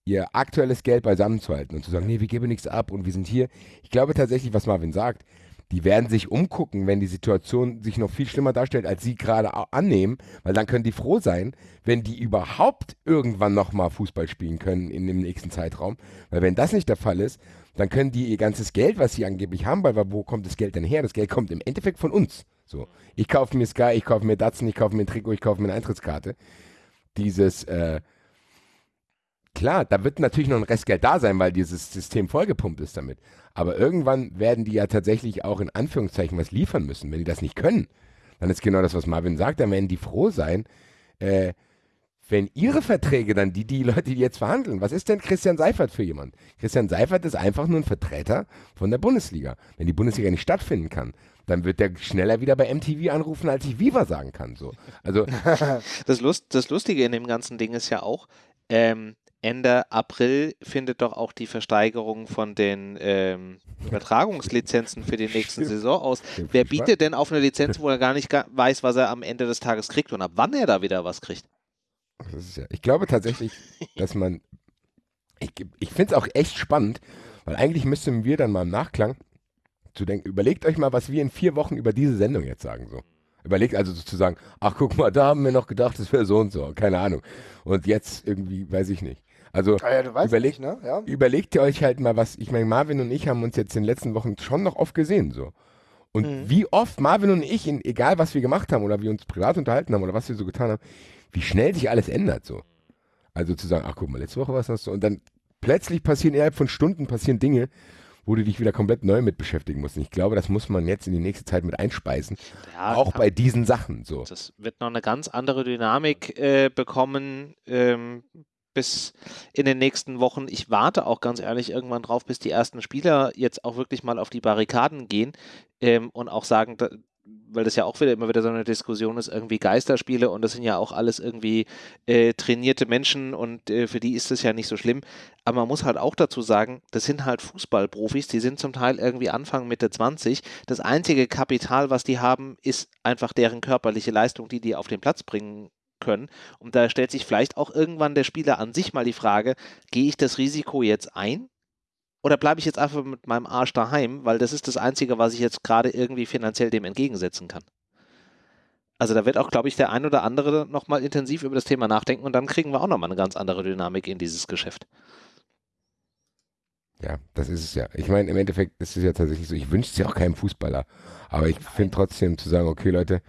ihr aktuelles Geld beisammenzuhalten und zu sagen, nee, wir geben nichts ab und wir sind hier. Ich glaube tatsächlich, was Marvin sagt, die werden sich umgucken, wenn die Situation sich noch viel schlimmer darstellt, als sie gerade annehmen, weil dann können die froh sein, wenn die überhaupt irgendwann nochmal Fußball spielen können in dem nächsten Zeitraum. Weil wenn das nicht der Fall ist, dann können die ihr ganzes Geld, was sie angeblich haben, weil wo kommt das Geld denn her? Das Geld kommt im Endeffekt von uns. So, ich kaufe mir Sky, ich kaufe mir Datsun, ich kaufe mir ein Trikot, ich kaufe mir eine Eintrittskarte. Dieses, äh, klar, da wird natürlich noch ein Restgeld da sein, weil dieses System vollgepumpt ist damit. Aber irgendwann werden die ja tatsächlich auch in Anführungszeichen was liefern müssen. Wenn die das nicht können, dann ist genau das, was Marvin sagt, dann werden die froh sein, äh, wenn ihre Verträge dann, die, die Leute, die jetzt verhandeln, was ist denn Christian Seifert für jemand? Christian Seifert ist einfach nur ein Vertreter von der Bundesliga. Wenn die Bundesliga nicht stattfinden kann, dann wird der schneller wieder bei MTV anrufen, als ich Viva sagen kann. So. Also, (laughs) das, Lust, das Lustige in dem ganzen Ding ist ja auch, ähm, Ende April findet doch auch die Versteigerung von den ähm, Übertragungslizenzen für die nächste Saison aus. Wer bietet denn auf eine Lizenz, wo er gar nicht weiß, was er am Ende des Tages kriegt und ab wann er da wieder was kriegt? Ja, ich glaube tatsächlich, (laughs) dass man. Ich, ich finde es auch echt spannend, weil eigentlich müssten wir dann mal im Nachklang zu denken, überlegt euch mal, was wir in vier Wochen über diese Sendung jetzt sagen. So. Überlegt also sozusagen, ach guck mal, da haben wir noch gedacht, das wäre so und so, keine Ahnung. Und jetzt irgendwie, weiß ich nicht. Also ah ja, überlegt, nicht, ne? ja. überlegt ihr euch halt mal was, ich meine, Marvin und ich haben uns jetzt in den letzten Wochen schon noch oft gesehen, so. Und mhm. wie oft Marvin und ich, in, egal was wir gemacht haben oder wie uns privat unterhalten haben oder was wir so getan haben, wie schnell sich alles ändert, so. Also zu sagen, ach guck mal, letzte Woche was hast du, und dann plötzlich passieren innerhalb von Stunden passieren Dinge, wo du dich wieder komplett neu mit beschäftigen musst. Und ich glaube, das muss man jetzt in die nächste Zeit mit einspeisen. Ja, auch bei diesen Sachen so. Das wird noch eine ganz andere Dynamik äh, bekommen. Ähm, bis in den nächsten Wochen. Ich warte auch ganz ehrlich irgendwann drauf, bis die ersten Spieler jetzt auch wirklich mal auf die Barrikaden gehen ähm, und auch sagen, weil das ja auch wieder immer wieder so eine Diskussion ist, irgendwie Geisterspiele und das sind ja auch alles irgendwie äh, trainierte Menschen und äh, für die ist das ja nicht so schlimm. Aber man muss halt auch dazu sagen, das sind halt Fußballprofis, die sind zum Teil irgendwie Anfang Mitte 20. Das einzige Kapital, was die haben, ist einfach deren körperliche Leistung, die die auf den Platz bringen können. Und da stellt sich vielleicht auch irgendwann der Spieler an sich mal die Frage, gehe ich das Risiko jetzt ein? Oder bleibe ich jetzt einfach mit meinem Arsch daheim, weil das ist das Einzige, was ich jetzt gerade irgendwie finanziell dem entgegensetzen kann. Also da wird auch, glaube ich, der ein oder andere nochmal intensiv über das Thema nachdenken und dann kriegen wir auch nochmal eine ganz andere Dynamik in dieses Geschäft. Ja, das ist es ja. Ich meine, im Endeffekt ist es ja tatsächlich so, ich wünsche es ja auch keinem Fußballer. Aber ich finde trotzdem zu sagen, okay, Leute,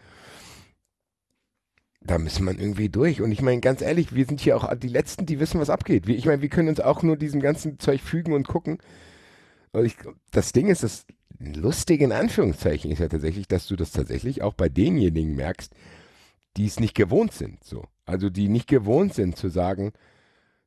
da müssen man irgendwie durch. Und ich meine, ganz ehrlich, wir sind hier auch die Letzten, die wissen, was abgeht. ich meine, wir können uns auch nur diesem ganzen Zeug fügen und gucken. Und ich, das Ding ist, das Lustige in Anführungszeichen ist ja tatsächlich, dass du das tatsächlich auch bei denjenigen merkst, die es nicht gewohnt sind. So. Also die nicht gewohnt sind zu sagen,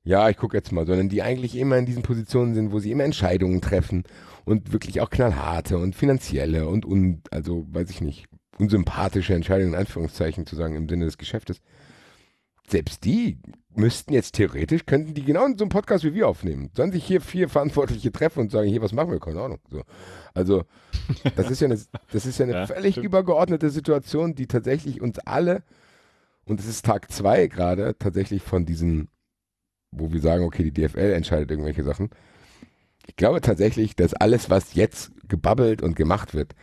ja, ich gucke jetzt mal, sondern die eigentlich immer in diesen Positionen sind, wo sie immer Entscheidungen treffen und wirklich auch knallharte und finanzielle und, und also weiß ich nicht, unsympathische Entscheidung in Anführungszeichen zu sagen im Sinne des Geschäftes. Selbst die müssten jetzt theoretisch, könnten die genau in so einem Podcast wie wir aufnehmen. Sollen sich hier vier Verantwortliche treffen und sagen, hier, was machen wir? Keine Ahnung. So. Also, das ist ja eine, das ist ja eine (laughs) ja, völlig stimmt. übergeordnete Situation, die tatsächlich uns alle, und es ist Tag zwei gerade, tatsächlich von diesen, wo wir sagen, okay, die DFL entscheidet irgendwelche Sachen. Ich glaube tatsächlich, dass alles, was jetzt gebabbelt und gemacht wird,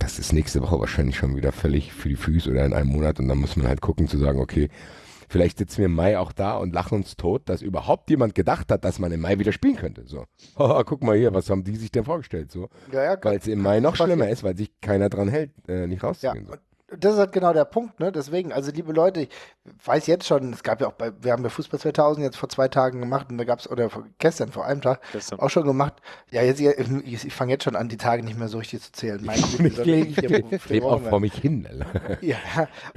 das ist nächste Woche wahrscheinlich schon wieder völlig für die Füße oder in einem Monat und dann muss man halt gucken zu sagen, okay, vielleicht sitzen wir im Mai auch da und lachen uns tot, dass überhaupt jemand gedacht hat, dass man im Mai wieder spielen könnte. So, (laughs) oh, guck mal hier, was haben die sich denn vorgestellt? So, ja, ja, weil es im Mai noch schlimmer ist, weil sich keiner dran hält, äh, nicht rauszugehen. Ja, so das ist halt genau der Punkt, ne? Deswegen, also liebe Leute, ich weiß jetzt schon, es gab ja auch bei, wir haben ja Fußball 2000 jetzt vor zwei Tagen gemacht und da gab es, oder gestern, vor einem Tag, gestern. auch schon gemacht. Ja, jetzt, ich, ich fange jetzt schon an, die Tage nicht mehr so richtig zu zählen. Mein ich (laughs) lebe auch vor mich hin. ja,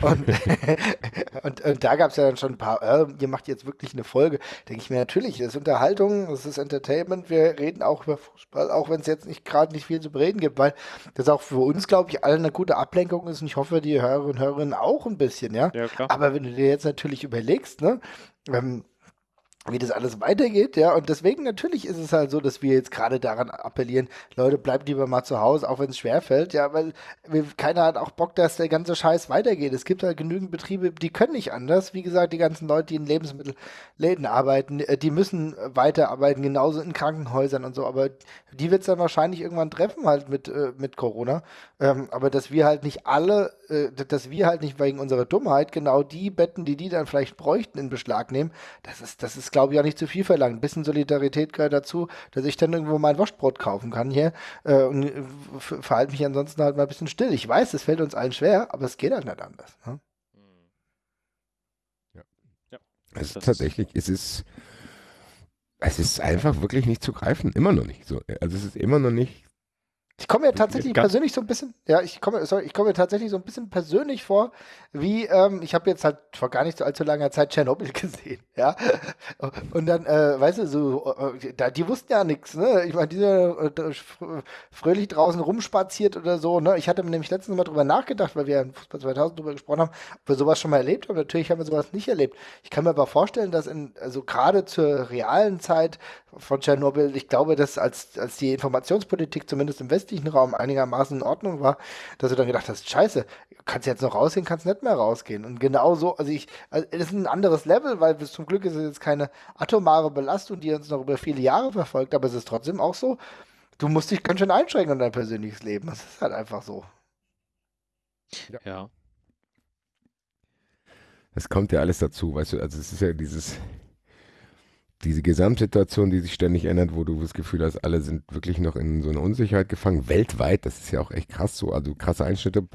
und, (laughs) und, und, da gab es ja dann schon ein paar, äh, ihr macht jetzt wirklich eine Folge. Denke ich mir natürlich, das ist Unterhaltung, das ist Entertainment, wir reden auch über Fußball, auch wenn es jetzt nicht gerade nicht viel zu bereden gibt, weil das auch für uns, glaube ich, alle eine gute Ablenkung ist und ich hoffe, die Hörerinnen und Hörerinnen auch ein bisschen, ja. ja Aber wenn du dir jetzt natürlich überlegst, ne, ähm, wie das alles weitergeht, ja. Und deswegen natürlich ist es halt so, dass wir jetzt gerade daran appellieren, Leute, bleibt lieber mal zu Hause, auch wenn es schwerfällt, ja, weil wir, keiner hat auch Bock, dass der ganze Scheiß weitergeht. Es gibt halt genügend Betriebe, die können nicht anders. Wie gesagt, die ganzen Leute, die in Lebensmittelläden arbeiten, äh, die müssen weiterarbeiten, genauso in Krankenhäusern und so. Aber die wird es dann wahrscheinlich irgendwann treffen, halt mit, äh, mit Corona. Ähm, aber dass wir halt nicht alle, äh, dass wir halt nicht wegen unserer Dummheit genau die Betten, die die dann vielleicht bräuchten, in Beschlag nehmen, das ist, das ist glaube ich, auch nicht zu viel verlangt. Ein bisschen Solidarität gehört dazu, dass ich dann irgendwo mein Wurstbrot kaufen kann hier äh, und äh, verhalte mich ansonsten halt mal ein bisschen still. Ich weiß, es fällt uns allen schwer, aber es geht halt nicht anders. Ne? Ja. ja. Es ist tatsächlich, es ist, es ist einfach wirklich nicht zu greifen. Immer noch nicht so. Also es ist immer noch nicht Ich komme mir tatsächlich persönlich so ein bisschen, ja, ich komme, sorry, ich komme mir tatsächlich so ein bisschen persönlich vor, wie, ähm, ich habe jetzt halt vor gar nicht so allzu langer Zeit Tschernobyl (laughs) gesehen, ja. Und dann, äh, weißt du, so, äh, da, die wussten ja nichts, ne? Ich meine, die sind äh, fröhlich draußen rumspaziert oder so, ne? Ich hatte mir nämlich letztens mal drüber nachgedacht, weil wir ja in Fußball 2000 drüber gesprochen haben, ob wir sowas schon mal erlebt haben. Natürlich haben wir sowas nicht erlebt. Ich kann mir aber vorstellen, dass in, also gerade zur realen Zeit von Tschernobyl, ich glaube, dass als, als die Informationspolitik zumindest im westlichen Raum einigermaßen in Ordnung war, dass du dann gedacht hast, scheiße, kannst jetzt noch rausgehen, kannst nicht mehr rausgehen. Und genau so, also ich, also es ist ein anderes Level, weil bis zum Glück ist es jetzt keine atomare Belastung, die uns noch über viele Jahre verfolgt, aber es ist trotzdem auch so, du musst dich ganz schön einschränken in dein persönliches Leben. Das ist halt einfach so. Ja. ja. Es kommt ja alles dazu, weißt du, also es ist ja dieses, diese Gesamtsituation, die sich ständig ändert, wo du das Gefühl hast, alle sind wirklich noch in so einer Unsicherheit gefangen, weltweit, das ist ja auch echt krass so, also krasse Einschnitte,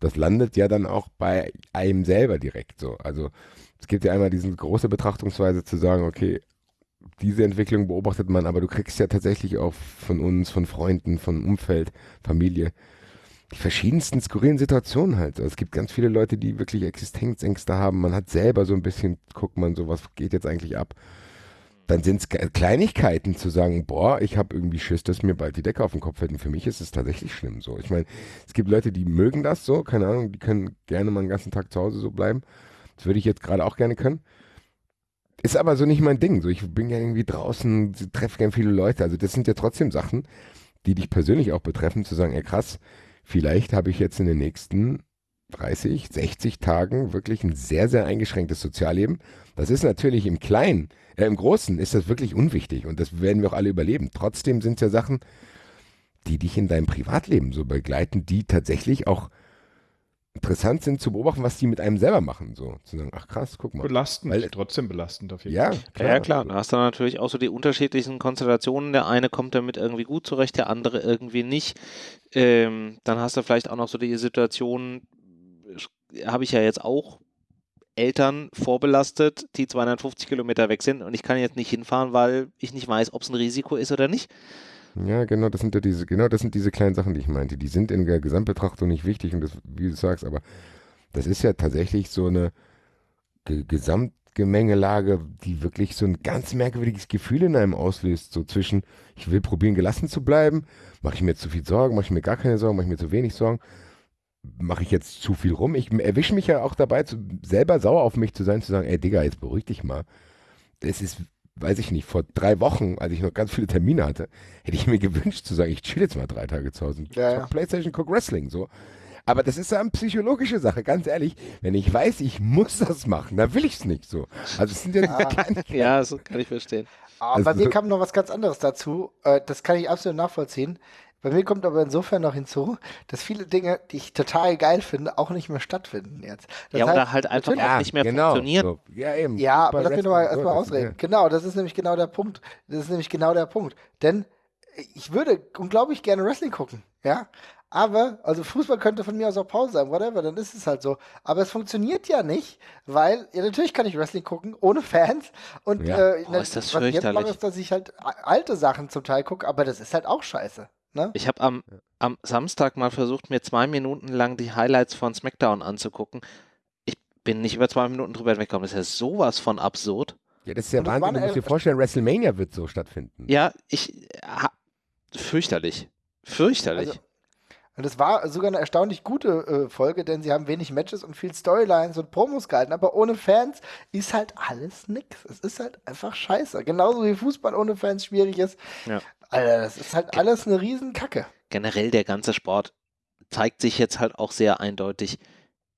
das landet ja dann auch bei einem selber direkt so. Also es gibt ja einmal diese große Betrachtungsweise zu sagen, okay, diese Entwicklung beobachtet man, aber du kriegst ja tatsächlich auch von uns, von Freunden, von Umfeld, Familie, die verschiedensten skurrilen Situationen halt. Also es gibt ganz viele Leute, die wirklich Existenzängste haben. Man hat selber so ein bisschen, guckt man so, was geht jetzt eigentlich ab dann sind es Kleinigkeiten zu sagen, boah, ich habe irgendwie Schiss, dass mir bald die Decke auf den Kopf fällt. Und für mich ist es tatsächlich schlimm so. Ich meine, es gibt Leute, die mögen das so, keine Ahnung, die können gerne mal einen ganzen Tag zu Hause so bleiben. Das würde ich jetzt gerade auch gerne können. Ist aber so nicht mein Ding. So, ich bin ja irgendwie draußen, treffe gerne viele Leute. Also das sind ja trotzdem Sachen, die dich persönlich auch betreffen, zu sagen, ey krass, vielleicht habe ich jetzt in den nächsten 30, 60 Tagen wirklich ein sehr, sehr eingeschränktes Sozialleben. Das ist natürlich im Kleinen äh, Im Großen ist das wirklich unwichtig und das werden wir auch alle überleben. Trotzdem sind es ja Sachen, die dich in deinem Privatleben so begleiten, die tatsächlich auch interessant sind zu beobachten, was die mit einem selber machen. So zu sagen, ach krass, guck mal. Belastend, Weil, trotzdem belastend auf jeden ja, Fall. Klar. Ja, klar. Da hast du natürlich auch so die unterschiedlichen Konstellationen. Der eine kommt damit irgendwie gut zurecht, der andere irgendwie nicht. Ähm, dann hast du vielleicht auch noch so die Situation, habe ich ja jetzt auch Eltern vorbelastet, die 250 Kilometer weg sind und ich kann jetzt nicht hinfahren, weil ich nicht weiß, ob es ein Risiko ist oder nicht. Ja, genau, das sind ja diese, genau, das sind diese kleinen Sachen, die ich meinte. Die sind in der Gesamtbetrachtung nicht wichtig und das, wie du sagst, aber das ist ja tatsächlich so eine Ge Gesamtgemengelage, die wirklich so ein ganz merkwürdiges Gefühl in einem auslöst. So zwischen, ich will probieren, gelassen zu bleiben, mache ich mir zu viel Sorgen, mache ich mir gar keine Sorgen, mache ich mir zu wenig Sorgen mache ich jetzt zu viel rum? Ich erwische mich ja auch dabei, zu, selber sauer auf mich zu sein, zu sagen, ey Digga, jetzt beruhig dich mal. Es ist, weiß ich nicht, vor drei Wochen, als ich noch ganz viele Termine hatte, hätte ich mir gewünscht zu sagen, ich chill jetzt mal drei Tage zu Hause. Ja, ja. Playstation, guck Wrestling, so. Aber das ist ja eine psychologische Sache, ganz ehrlich. Wenn ich weiß, ich muss das machen, dann will ich es nicht so. Also es sind ja ah, keine Ja, das kann ich verstehen. Aber also, bei mir kam noch was ganz anderes dazu. Äh, das kann ich absolut nachvollziehen. Bei mir kommt aber insofern noch hinzu, dass viele Dinge, die ich total geil finde, auch nicht mehr stattfinden jetzt. Das ja, heißt, oder halt einfach auch nicht mehr genau, funktionieren. So. Ja, eben. Ja, aber lass mich nochmal erstmal ausreden. Ja. Genau, das ist nämlich genau der Punkt. Das ist nämlich genau der Punkt. Denn ich würde unglaublich gerne Wrestling gucken, ja. Aber, also Fußball könnte von mir aus auch Pause sein, whatever, dann ist es halt so. Aber es funktioniert ja nicht, weil, ja, natürlich kann ich Wrestling gucken, ohne Fans. Und ja. äh, oh, ist das was ich jetzt mache, ist, dass ich halt alte Sachen zum Teil gucke, aber das ist halt auch scheiße. Ne? Ich habe am, am Samstag mal versucht, mir zwei Minuten lang die Highlights von SmackDown anzugucken. Ich bin nicht über zwei Minuten drüber weggekommen. Das ist ja sowas von absurd. Ja, das ist ja Wahnsinn. Du musst dir vorstellen, WrestleMania wird so stattfinden. Ja, ich. Ha, fürchterlich. Fürchterlich. Also, und es war sogar eine erstaunlich gute äh, Folge, denn sie haben wenig Matches und viel Storylines und Promos gehalten, aber ohne Fans ist halt alles nix. Es ist halt einfach scheiße. Genauso wie Fußball ohne Fans schwierig ist. Ja. Alter, das ist halt alles eine Riesenkacke. Generell der ganze Sport zeigt sich jetzt halt auch sehr eindeutig.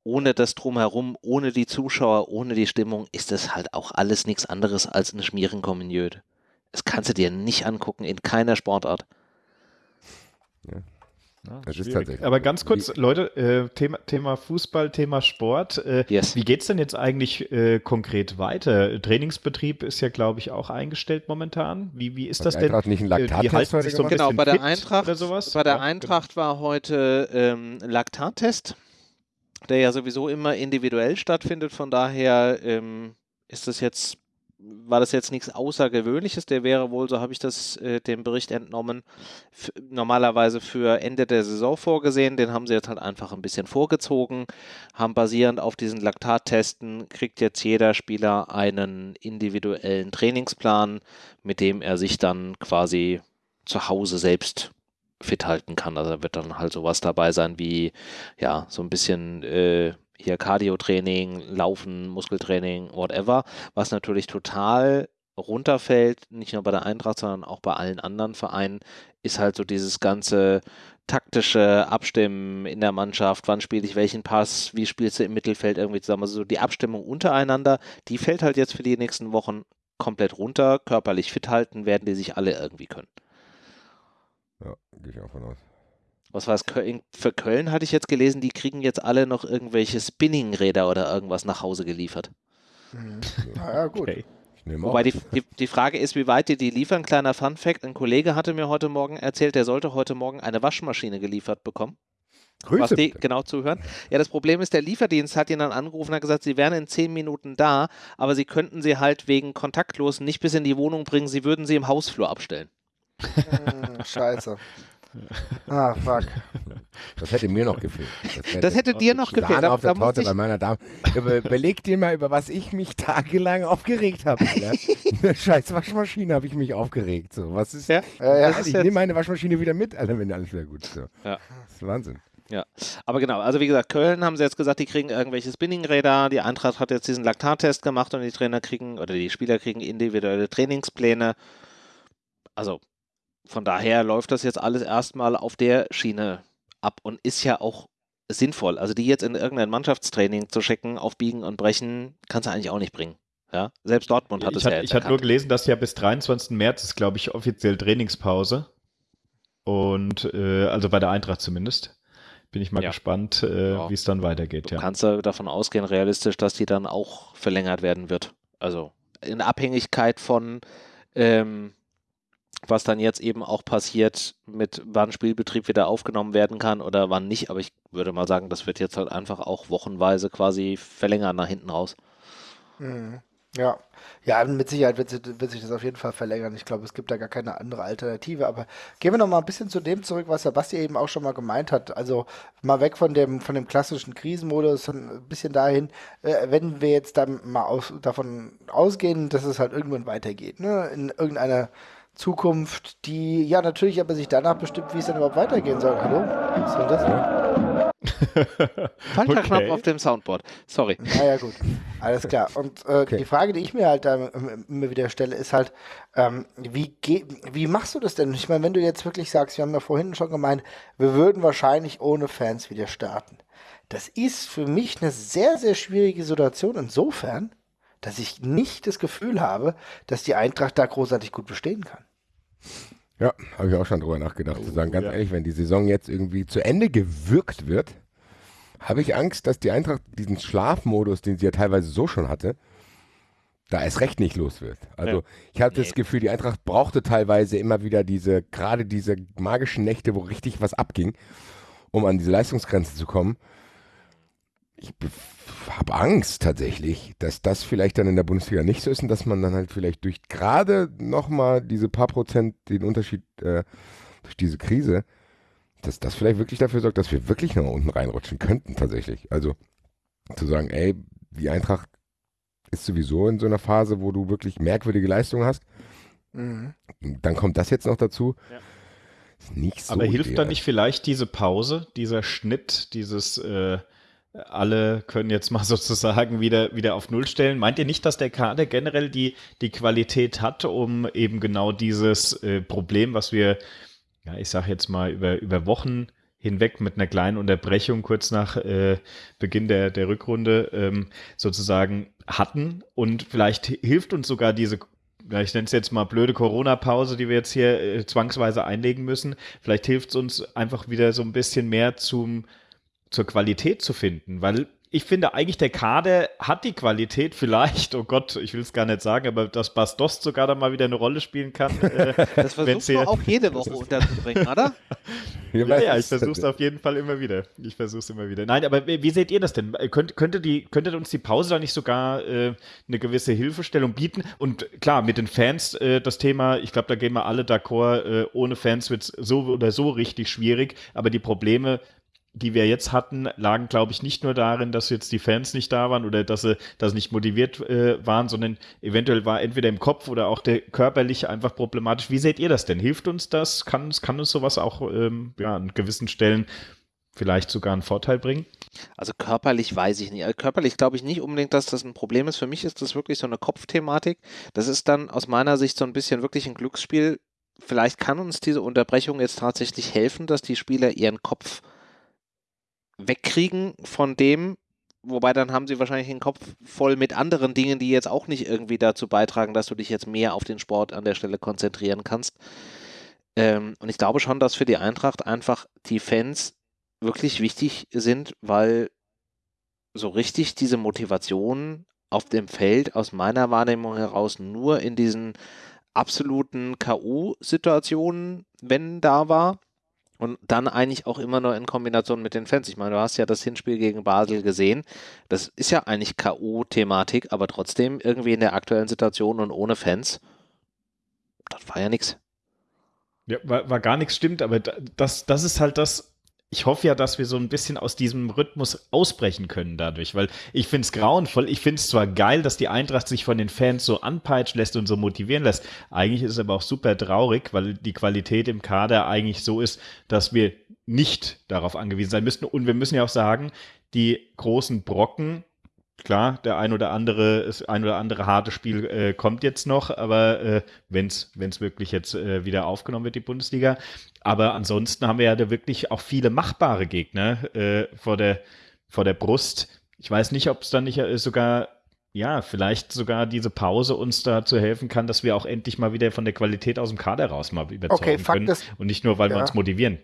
Ohne das Drumherum, ohne die Zuschauer, ohne die Stimmung ist das halt auch alles nichts anderes als eine Schmierenkommuniöde. Das kannst du dir nicht angucken in keiner Sportart. Ja. Ja, das ist tatsächlich. Aber ganz kurz, wie, Leute, äh, Thema, Thema, Fußball, Thema Sport. Äh, yes. Wie geht es denn jetzt eigentlich äh, konkret weiter? Trainingsbetrieb ist ja, glaube ich, auch eingestellt momentan. Wie, wie ist das denn? Nicht ein äh, die halten sich so ein genau, bei der Eintracht, oder sowas? Bei der ja, Eintracht genau. war heute ähm, Laktattest, der ja sowieso immer individuell stattfindet. Von daher ähm, ist das jetzt war das jetzt nichts Außergewöhnliches. Der wäre wohl, so habe ich das äh, dem Bericht entnommen, normalerweise für Ende der Saison vorgesehen. Den haben sie jetzt halt einfach ein bisschen vorgezogen, haben basierend auf diesen Laktattesten, kriegt jetzt jeder Spieler einen individuellen Trainingsplan, mit dem er sich dann quasi zu Hause selbst fit halten kann. Also da wird dann halt sowas dabei sein wie, ja, so ein bisschen äh, hier Cardio-Training, Laufen, Muskeltraining, whatever, was natürlich total runterfällt, nicht nur bei der Eintracht, sondern auch bei allen anderen Vereinen, ist halt so dieses ganze taktische Abstimmen in der Mannschaft, wann spiele ich welchen Pass, wie spielst du im Mittelfeld irgendwie zusammen. Also so die Abstimmung untereinander, die fällt halt jetzt für die nächsten Wochen komplett runter. Körperlich fit halten werden die sich alle irgendwie können. Ja, gehe ich auch von aus was war es, für Köln hatte ich jetzt gelesen, die kriegen jetzt alle noch irgendwelche Spinningräder oder irgendwas nach Hause geliefert. Mhm. Naja, gut. Okay. Wobei die, die, die, Frage ist, wie weit die die liefern. Kleiner Fun-Fact: Ein Kollege hatte mir heute Morgen erzählt, der sollte heute Morgen eine Waschmaschine geliefert bekommen. Grüße. Was die genau zuhören. Ja, das Problem ist, der Lieferdienst hat ihn dann angerufen und hat gesagt, sie wären in zehn Minuten da, aber sie könnten sie halt wegen kontaktlos nicht bis in die Wohnung bringen, sie würden sie im Hausflur abstellen. Hm, scheiße. Ah, fuck. Das hätte mir noch gefehlt. Das (laughs) hätte, das hätte dir noch gefehlt. auf der Torte bei meiner Dame. Überleg dir mal, über was ich mich tagelang aufgeregt habe. (laughs) Scheiß Waschmaschine habe ich mich aufgeregt. So, was ist, ja? Ja, ja, ich nehme meine Waschmaschine wieder mit, Alter, wenn alles wieder gut ist. So. Ja. Das ist Wahnsinn. Ja, aber genau, also wie gesagt, Köln haben sie jetzt gesagt, die kriegen irgendwelche Spinningräder, die Eintracht hat jetzt diesen Laktattest gemacht und die Trainer kriegen, oder die Spieler kriegen individuelle Trainingspläne. Also von daher läuft das jetzt alles erstmal auf der Schiene ab und ist ja auch sinnvoll. Also die jetzt in irgendein Mannschaftstraining zu schicken, auf Biegen und Brechen, kannst du eigentlich auch nicht bringen. Ja, selbst Dortmund hat ich es hat, ja Ich hatte nur gelesen, dass ja bis 23. März ist, glaube ich, offiziell Trainingspause. Und äh, also bei der Eintracht zumindest. Bin ich mal ja. gespannt, äh, ja. wie es dann weitergeht. Du ja. kannst du davon ausgehen, realistisch, dass die dann auch verlängert werden wird. Also in Abhängigkeit von ähm, was dann jetzt eben auch passiert, mit wann Spielbetrieb wieder aufgenommen werden kann oder wann nicht. Aber ich würde mal sagen, das wird jetzt halt einfach auch wochenweise quasi verlängern nach hinten raus. Mhm. Ja, ja, mit Sicherheit wird, wird, sich das auf jeden Fall verlängern. Ich glaube, es gibt da gar keine andere Alternative. Aber gehen wir noch mal ein bisschen zu dem zurück, was der Basti eben auch schon mal gemeint hat. Also mal weg von dem, von dem klassischen Krisenmodus, ein bisschen dahin, äh, wenn wir jetzt dann mal aus, davon ausgehen, dass es halt irgendwann weitergeht, ne? in irgendeiner Zukunft, die ja natürlich aber sich danach bestimmt, wie es dann überhaupt weitergehen soll. Hallo? Was soll das denn? Falscher okay. Knopf auf dem Soundboard. Sorry. Naja, gut. Alles klar. Und äh, okay. die Frage, die ich mir halt da immer wieder stelle, ist halt, ähm, wie, wie machst du das denn? Ich meine, wenn du jetzt wirklich sagst, wir haben ja vorhin schon gemeint, wir würden wahrscheinlich ohne Fans wieder starten. Das ist für mich eine sehr, sehr schwierige Situation insofern, dass ich nicht das Gefühl habe, dass die Eintracht da großartig gut bestehen kann. Ja, habe ich auch schon drüber nachgedacht. Oh, zu sagen, ganz ja. ehrlich, wenn die Saison jetzt irgendwie zu Ende gewirkt wird, habe ich Angst, dass die Eintracht diesen Schlafmodus, den sie ja teilweise so schon hatte, da erst recht nicht los wird. Also ja. ich habe nee. das Gefühl, die Eintracht brauchte teilweise immer wieder diese, gerade diese magischen Nächte, wo richtig was abging, um an diese Leistungsgrenze zu kommen. Ich habe Angst tatsächlich, dass das vielleicht dann in der Bundesliga nicht so ist und dass man dann halt vielleicht durch gerade nochmal diese paar Prozent den Unterschied äh, durch diese Krise, dass das vielleicht wirklich dafür sorgt, dass wir wirklich noch unten reinrutschen könnten tatsächlich. Also zu sagen, ey, die Eintracht ist sowieso in so einer Phase, wo du wirklich merkwürdige Leistungen hast. Mhm. Dann kommt das jetzt noch dazu. Ja. Ist nicht so Aber hilft da nicht vielleicht diese Pause, dieser Schnitt, dieses äh, alle können jetzt mal (laughs) sozusagen wieder, wieder auf Null stellen. Meint ihr nicht, dass der Kader generell die, die Qualität hat, um eben genau dieses äh, Problem, was wir, ja, ich sag jetzt mal, über, über Wochen hinweg mit einer kleinen Unterbrechung kurz nach äh, Beginn der, der Rückrunde ähm, sozusagen hatten und vielleicht hilft uns sogar diese ich nenne es jetzt mal blöde Corona-Pause, die wir jetzt hier äh, zwangsweise einlegen müssen. Vielleicht hilft es uns einfach wieder so ein bisschen mehr zum zur Qualität zu finden, weil ich finde eigentlich, der Kader hat die Qualität vielleicht, oh Gott, ich will es gar nicht sagen, aber dass Bastos sogar da mal wieder eine Rolle spielen kann. (laughs) Äh, das versuchst du auch jede Woche (laughs) unterzubringen, oder? (laughs) ja, ja, ich versuche es auf jeden Fall immer wieder. Ich versuche es immer wieder. Nein, aber wie seht ihr das denn? Könnt, könnte, die, könnte uns die Pause da nicht sogar äh, eine gewisse Hilfestellung bieten? Und klar, mit den Fans äh, das Thema, ich glaube, da gehen wir alle d'accord, äh, ohne Fans wird es so oder so richtig schwierig, aber die Probleme die wir jetzt hatten, lagen, glaube ich, nicht nur darin, dass jetzt die Fans nicht da waren oder dass sie, sie nicht motiviert äh, waren, sondern eventuell war entweder im Kopf oder auch der körperliche einfach problematisch. Wie seht ihr das denn? Hilft uns das? Kann, kann uns sowas auch ähm, ja, an gewissen Stellen vielleicht sogar einen Vorteil bringen? Also körperlich weiß ich nicht. Also körperlich glaube ich nicht unbedingt, dass das ein Problem ist. Für mich ist das wirklich so eine Kopfthematik. Das ist dann aus meiner Sicht so ein bisschen wirklich ein Glücksspiel. Vielleicht kann uns diese Unterbrechung jetzt tatsächlich helfen, dass die Spieler ihren Kopf wegkriegen von dem, wobei dann haben sie wahrscheinlich den Kopf voll mit anderen Dingen, die jetzt auch nicht irgendwie dazu beitragen, dass du dich jetzt mehr auf den Sport an der Stelle konzentrieren kannst. Ähm, und ich glaube schon, dass für die Eintracht einfach die Fans wirklich wichtig sind, weil so richtig diese Motivation auf dem Feld aus meiner Wahrnehmung heraus nur in diesen absoluten K.O.-Situationen, wenn da war. Und dann eigentlich auch immer nur in Kombination mit den Fans. Ich meine, du hast ja das Hinspiel gegen Basel gesehen. Das ist ja eigentlich K.O.-Thematik, aber trotzdem irgendwie in der aktuellen Situation und ohne Fans, das war ja nichts. Ja, war, war gar nichts stimmt, aber das, das ist halt das, ich hoffe ja, dass wir so ein bisschen aus diesem Rhythmus ausbrechen können dadurch, weil ich finde es grauenvoll. Ich finde es zwar geil, dass die Eintracht sich von den Fans so anpeitschen lässt und so motivieren lässt. Eigentlich ist es aber auch super traurig, weil die Qualität im Kader eigentlich so ist, dass wir nicht darauf angewiesen sein müssten. Und wir müssen ja auch sagen, die großen Brocken klar, der ein oder andere, das ein oder andere harte Spiel äh, kommt jetzt noch, aber äh, wenn es wirklich jetzt äh, wieder aufgenommen wird, die Bundesliga. Aber ansonsten haben wir ja da wirklich auch viele machbare Gegner äh, vor, der, vor der Brust. Ich weiß nicht, ob es dann nicht äh, sogar, ja, vielleicht sogar diese Pause uns dazu helfen kann, dass wir auch endlich mal wieder von der Qualität aus dem Kader raus mal überzeugen okay, können. Ist, und nicht nur, weil ja. wir uns motivieren.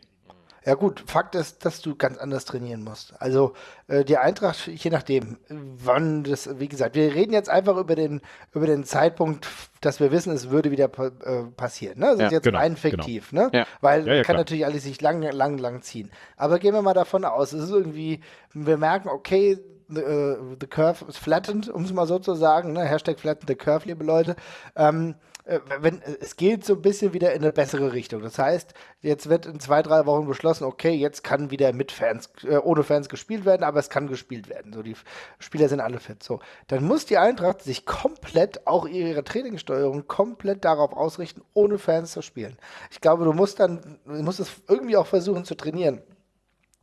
Ja gut, Fakt ist, dass du ganz anders trainieren musst. Also äh, die Eintracht, je nachdem, wann das, wie gesagt, wir reden jetzt einfach über den, über den Zeitpunkt, dass wir wissen, es würde wieder äh, passieren. Ne? Das ja, ist jetzt genau, rein fiktiv, genau. ne? Ja. Weil ja, ja, kann klar. natürlich alles sich lang, lang, lang ziehen. Aber gehen wir mal davon aus, es ist irgendwie, wir merken, okay, the, uh, the curve is flattened, um es mal so zu sagen, ne? Hashtag flatten the curve, liebe Leute. Ähm, äh, wenn, äh, es geht so ein bisschen wieder in eine bessere Richtung. Das heißt, jetzt wird in zwei, drei Wochen beschlossen, okay, jetzt kann wieder mit Fans, äh, ohne Fans gespielt werden, aber es kann gespielt werden. So, die Spieler sind alle fit. So, dann muss die Eintracht sich komplett, auch ihre Trainingssteuerung, komplett darauf ausrichten, ohne Fans zu spielen. Ich glaube, du musst dann, du musst es irgendwie auch versuchen zu trainieren.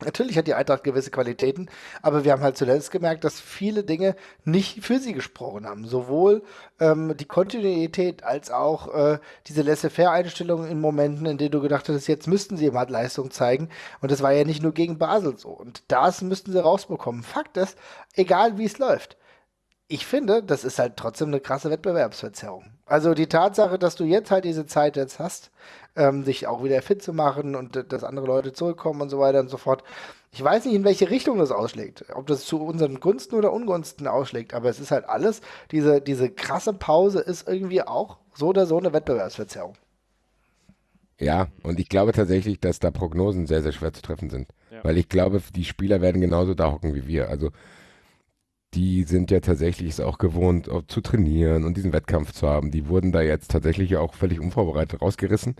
Natürlich hat die Eintracht gewisse Qualitäten, aber wir haben halt zuletzt gemerkt, dass viele Dinge nicht für sie gesprochen haben. Sowohl ähm, die Kontinuität als auch äh, diese Laissez-faire-Einstellung in Momenten, in denen du gedacht hast, jetzt müssten sie mal Leistung zeigen. Und das war ja nicht nur gegen Basel so. Und das müssten sie rausbekommen. Fakt ist, egal wie es läuft, ich finde, das ist halt trotzdem eine krasse Wettbewerbsverzerrung. Also die Tatsache, dass du jetzt halt diese Zeit jetzt hast, ähm, sich auch wieder fit zu machen und dass andere Leute zurückkommen und so weiter und so fort. Ich weiß nicht, in welche Richtung das ausschlägt. Ob das zu unseren Gunsten oder Ungunsten ausschlägt, aber es ist halt alles, diese, diese krasse Pause ist irgendwie auch so oder so eine Wettbewerbsverzerrung. Ja, und ich glaube tatsächlich, dass da Prognosen sehr, sehr schwer zu treffen sind. Ja. Weil ich glaube, die Spieler werden genauso da hocken wie wir. Also die sind ja tatsächlich es auch gewohnt, auch zu trainieren und diesen Wettkampf zu haben. Die wurden da jetzt tatsächlich auch völlig unvorbereitet rausgerissen.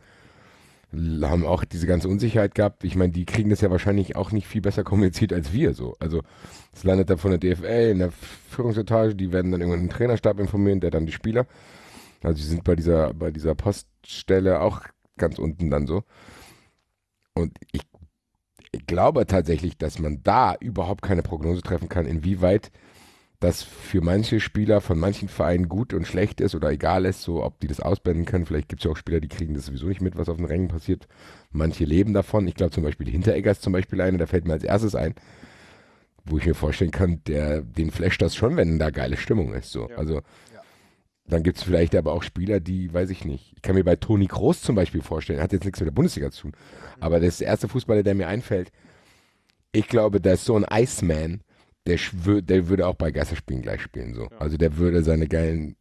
Haben auch diese ganze Unsicherheit gehabt. Ich meine, die kriegen das ja wahrscheinlich auch nicht viel besser kommuniziert als wir so. Also es landet da von der DFL in der Führungsetage, die werden dann irgendwann den Trainerstab informieren, der dann die Spieler. Also sie sind bei dieser, bei dieser Poststelle auch ganz unten dann so. Und ich, ich glaube tatsächlich, dass man da überhaupt keine Prognose treffen kann, inwieweit das für manche Spieler von manchen Vereinen gut und schlecht ist oder egal ist, so ob die das ausblenden können. Vielleicht gibt es ja auch Spieler, die kriegen das sowieso nicht mit, was auf den Rängen passiert. Manche leben davon. Ich glaube zum Beispiel Hinteregger ist zum Beispiel einer, der fällt mir als erstes ein, wo ich mir vorstellen kann, der, den flasht das schon, wenn da geile Stimmung ist. So. Ja. Also ja. dann gibt es vielleicht aber auch Spieler, die, weiß ich nicht. Ich kann mir bei Toni Groß zum Beispiel vorstellen, hat jetzt nichts mit der Bundesliga zu tun, mhm. aber das ist der erste Fußballer, der mir einfällt. Ich glaube, da ist so ein Iceman, der, der würde auch bei Geisterspielen gleich spielen. So. Ja. Also der würde seine geilen,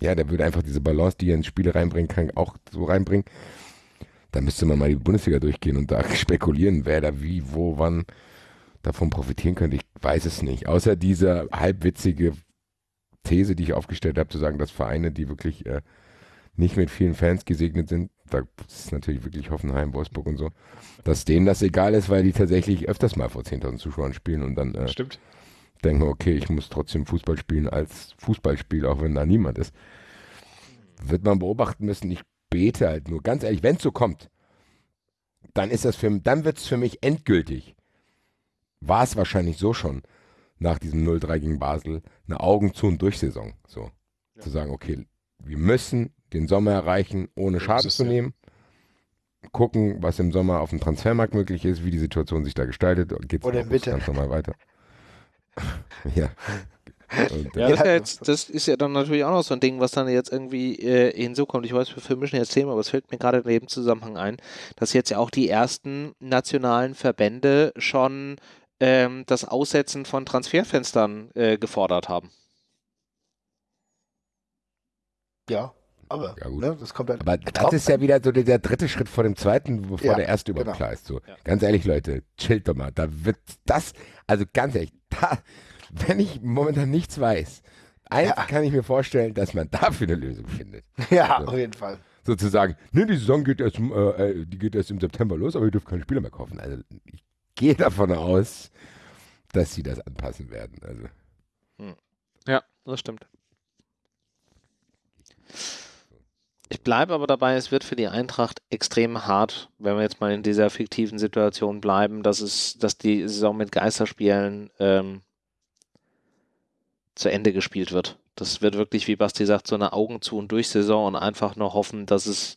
ja, der würde einfach diese Balance, die er ins Spiel reinbringen kann, auch so reinbringen. Da müsste man mal die Bundesliga durchgehen und da (laughs) spekulieren, wer da wie, wo, wann davon profitieren könnte. Ich weiß es nicht. Außer diese halbwitzige These, die ich aufgestellt habe, zu sagen, dass Vereine, die wirklich äh, nicht mit vielen Fans gesegnet sind, da ist natürlich wirklich Hoffenheim, Wolfsburg und so, dass denen das egal ist, weil die tatsächlich öfters mal vor 10.000 Zuschauern spielen und dann äh, Stimmt. Denken, okay, ich muss trotzdem Fußball spielen als Fußballspiel, auch wenn da niemand ist. Wird man beobachten müssen. Ich bete halt nur, ganz ehrlich, wenn es so kommt, dann ist das für, dann wird es für mich endgültig. War es wahrscheinlich so schon nach diesem 0-3 gegen Basel eine Augen zu und durch Saison. So. Ja. Zu sagen, okay, wir müssen den Sommer erreichen, ohne Schaden zu nehmen. Gucken, was im Sommer auf dem Transfermarkt möglich ist, wie die Situation sich da gestaltet. Geht's Oder bitte. ganz normal weiter. (laughs) ja. Ja, das, ist ja jetzt, das ist ja dann natürlich auch noch so ein Ding, was dann jetzt irgendwie äh, hinzukommt. Ich weiß, wir vermischen jetzt Thema, aber es fällt mir gerade in dem Zusammenhang ein, dass jetzt ja auch die ersten nationalen Verbände schon ähm, das Aussetzen von Transferfenstern äh, gefordert haben. Ja, aber ja, ne, das kommt halt. Aber das ist ja wieder so der, der, dritte Schritt vor dem zweiten, bevor ja, der erste überhaupt genau. klar ist. So. Ja. Ganz ehrlich, Leute, chillt doch mal. Da wird das, also ganz ehrlich, da, wenn ich momentan nichts weiß, eins ja. kann ich mir vorstellen, dass man dafür eine Lösung findet. Ja, so. auf jeden Fall. Sozusagen, ne, die Saison geht erst, äh, äh, die geht erst im September los, aber ihr dürft keine Spieler mehr kaufen. Also ich gehe davon aus, dass sie das anpassen werden. Also. Hm. Ja, das stimmt. Ich bleibe aber dabei, es wird für die Eintracht extrem hart, wenn wir jetzt mal in dieser fiktiven Situation bleiben, dass es, dass die Saison mit Geisterspielen ähm, zu Ende gespielt wird. Das wird wirklich, wie Basti sagt, so eine Augen zu und durch Saison und einfach nur hoffen, dass es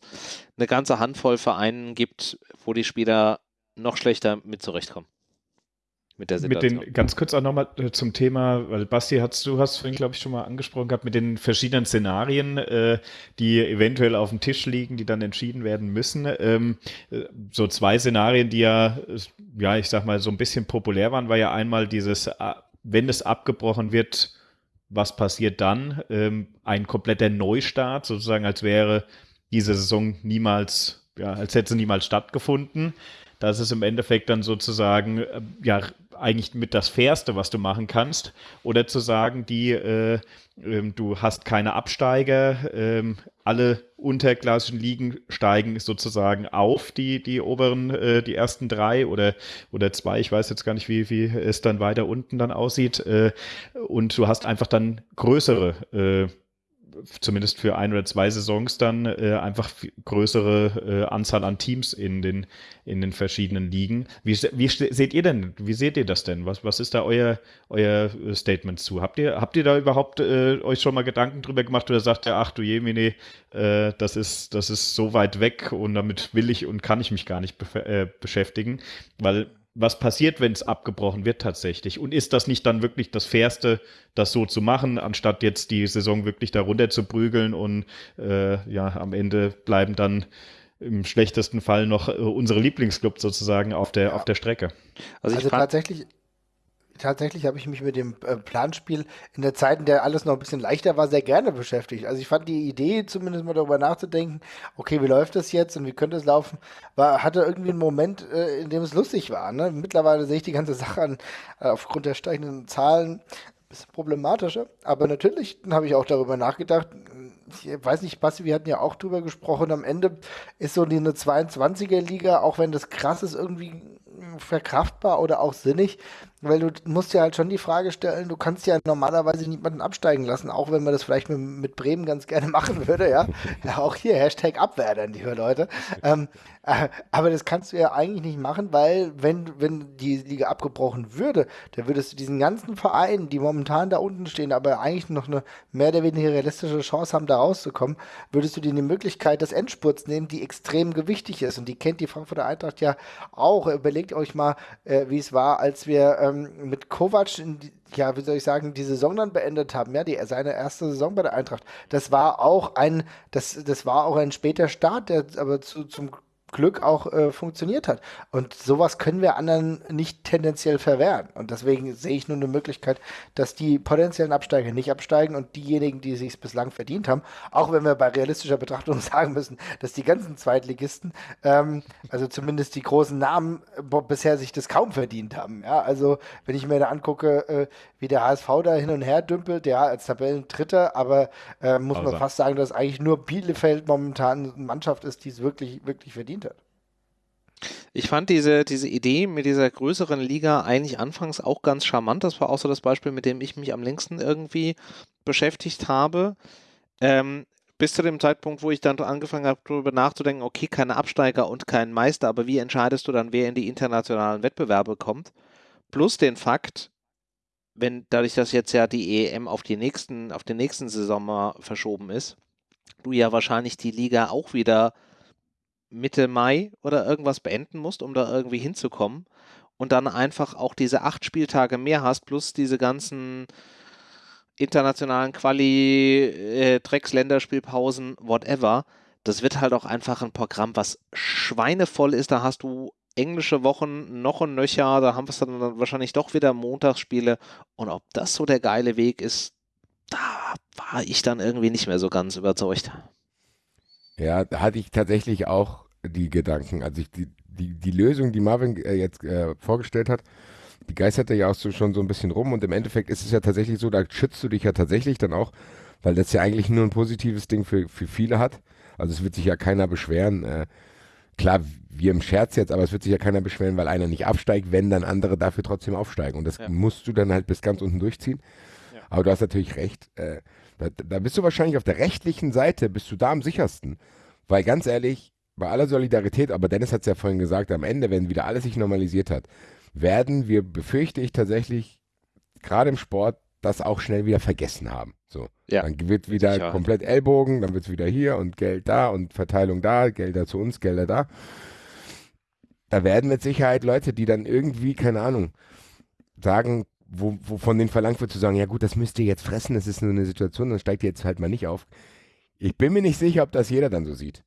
eine ganze Handvoll Vereinen gibt, wo die Spieler noch schlechter mit zurechtkommen mit der Situation. Mit den, ganz kurz auch nochmal äh, zum Thema, weil Basti, hast, du hast vorhin, glaube ich, schon mal angesprochen gehabt, mit den verschiedenen Szenarien, äh, die eventuell auf dem Tisch liegen, die dann entschieden werden müssen. Ähm, äh, so zwei Szenarien, die ja, ja, ich sag mal, so ein bisschen populär waren, war ja einmal dieses, äh, wenn es abgebrochen wird, was passiert dann? Ähm, ein kompletter Neustart, sozusagen, als wäre diese Saison niemals, ja, als hätte sie niemals stattgefunden. Das ist im Endeffekt dann sozusagen ja eigentlich mit das Fairste, was du machen kannst. Oder zu sagen, die, äh, äh, du hast keine Absteiger, äh, alle unterklassischen Ligen steigen sozusagen auf, die, die oberen, äh, die ersten drei oder, oder zwei, ich weiß jetzt gar nicht, wie, wie es dann weiter unten dann aussieht. Äh, und du hast einfach dann größere äh, zumindest für ein oder zwei Saisons dann äh, einfach größere äh, Anzahl an Teams in den, in den verschiedenen Ligen. Wie, wie seht ihr denn, wie seht ihr das denn? Was, was ist da euer, euer äh, Statement zu? Habt ihr, habt ihr da überhaupt äh, euch schon mal Gedanken drüber gemacht oder sagt ihr, ach du Jemine, äh, das, ist, das ist so weit weg und damit will ich und kann ich mich gar nicht be äh, beschäftigen? Weil was passiert, wenn es abgebrochen wird tatsächlich? Und ist das nicht dann wirklich das Fairste, das so zu machen, anstatt jetzt die Saison wirklich darunter zu prügeln und äh, ja, am Ende bleiben dann im schlechtesten Fall noch äh, unsere Lieblingsclubs sozusagen auf der, ja. auf der Strecke? Also, also tatsächlich, tatsächlich habe ich mich mit dem äh, Planspiel in der Zeit, in der alles noch ein bisschen leichter war, sehr gerne beschäftigt. Also ich fand die Idee, zumindest mal darüber nachzudenken, okay, wie läuft das jetzt und wie könnte es laufen, war, hatte irgendwie einen Moment, äh, in dem es lustig war. Ne? Mittlerweile sehe ich die ganze (laughs) Sache an, äh, aufgrund der steigenden Zahlen ein bisschen problematischer. Aber natürlich habe ich auch darüber nachgedacht, ich weiß nicht, Basti, wir hatten ja auch drüber gesprochen, am Ende ist so eine 22er-Liga, auch wenn das krass ist, irgendwie verkraftbar oder auch sinnig, weil du musst ja halt schon die Frage stellen, du kannst ja normalerweise niemanden absteigen lassen, auch wenn man das vielleicht mit, mit Bremen ganz gerne (laughs) machen würde, ja. ja auch hier, Hashtag Abwehren, liebe Leute. Ähm, äh, aber das kannst du ja eigentlich nicht machen, weil wenn, wenn die Liga abgebrochen würde, dann würdest du diesen ganzen Vereinen, die momentan da unten stehen, aber eigentlich noch eine mehr oder weniger realistische Chance haben, da rauszukommen, würdest du dir die Möglichkeit des Endspurts nehmen, die extrem gewichtig ist. Und die kennt die Frankfurter Eintracht ja auch. Überlegt euch mal, äh, wie es war, als wir äh, ähm, mit Kovac, in, ja, wie soll ich sagen, die Saison dann beendet haben, ja, die, seine erste Saison bei der Eintracht. Das war auch ein, das, das war auch ein später Start, der aber zu, zum Glück auch äh, funktioniert hat. Und sowas können wir anderen nicht tendenziell verwehren. Und deswegen sehe ich nur eine Möglichkeit, dass die potenziellen Absteiger nicht absteigen und diejenigen, die sich bislang verdient haben, auch wenn wir bei realistischer Betrachtung (laughs) sagen müssen, dass die ganzen Zweitligisten, ähm, also zumindest die großen Namen, bisher sich das kaum verdient haben. Ja, also wenn ich mir da angucke, äh, wie der HSV da hin und her dümpelt, ja, als Tabellendritter, aber äh, muss also. man fast sagen, dass eigentlich nur Bielefeld momentan eine Mannschaft ist, die es wirklich, wirklich verdient. Ich fand diese, diese Idee mit dieser größeren Liga eigentlich anfangs auch ganz charmant. Das war auch so das Beispiel, mit dem ich mich am längsten irgendwie beschäftigt habe. Ähm, bis zu dem Zeitpunkt, wo ich dann angefangen habe, darüber nachzudenken, okay, keine Absteiger und kein Meister, aber wie entscheidest du dann, wer in die internationalen Wettbewerbe kommt? Plus den Fakt, wenn dadurch, dass jetzt ja die EM auf die nächsten, auf den nächsten Saison verschoben ist, du ja wahrscheinlich die Liga auch wieder Mitte Mai oder irgendwas beenden musst, um da irgendwie hinzukommen und dann einfach auch diese acht Spieltage mehr hast, plus diese ganzen internationalen Quali, äh, Drecks, Länderspielpausen, whatever. Das wird halt auch einfach ein Programm, was schweinevoll ist. Da hast du englische Wochen noch und nöcher, da haben wir es dann wahrscheinlich doch wieder Montagsspiele. Und ob das so der geile Weg ist, da war ich dann irgendwie nicht mehr so ganz überzeugt. Ja, da hatte ich tatsächlich auch die Gedanken. Also ich, die, die, die Lösung, die Marvin äh, jetzt äh, vorgestellt hat, die geisterte ja auch so schon so ein bisschen rum und im Endeffekt ist es ja tatsächlich so, da schützt du dich ja tatsächlich dann auch, weil das ja eigentlich nur ein positives Ding für, für viele hat. Also es wird sich ja keiner beschweren. Äh, klar, wir im Scherz jetzt, aber es wird sich ja keiner beschweren, weil einer nicht absteigt, wenn dann andere dafür trotzdem aufsteigen. Und das ja. musst du dann halt bis ganz unten durchziehen. Ja. Aber du hast natürlich recht. Äh, da, da, bist du wahrscheinlich auf der rechtlichen Seite, bist du da am sichersten. Weil ganz ehrlich, bei aller Solidarität, aber Dennis hat es ja vorhin gesagt, am Ende, wenn wieder alles sich normalisiert hat, werden wir, befürchte ich tatsächlich, gerade im Sport, das auch schnell wieder vergessen haben. So. Ja. Dann wird wieder Sicher. komplett Ellbogen, dann wird es wieder hier und Geld da und Verteilung da, Gelder zu uns, Gelder da. Da werden mit Sicherheit Leute, die dann irgendwie, keine Ahnung, sagen, wo, wo von denen verlangt wird zu sagen, ja gut, das müsst ihr jetzt fressen, das ist nur eine Situation, dann steigt ihr jetzt halt mal nicht auf. Ich bin mir nicht sicher, ob das jeder dann so sieht.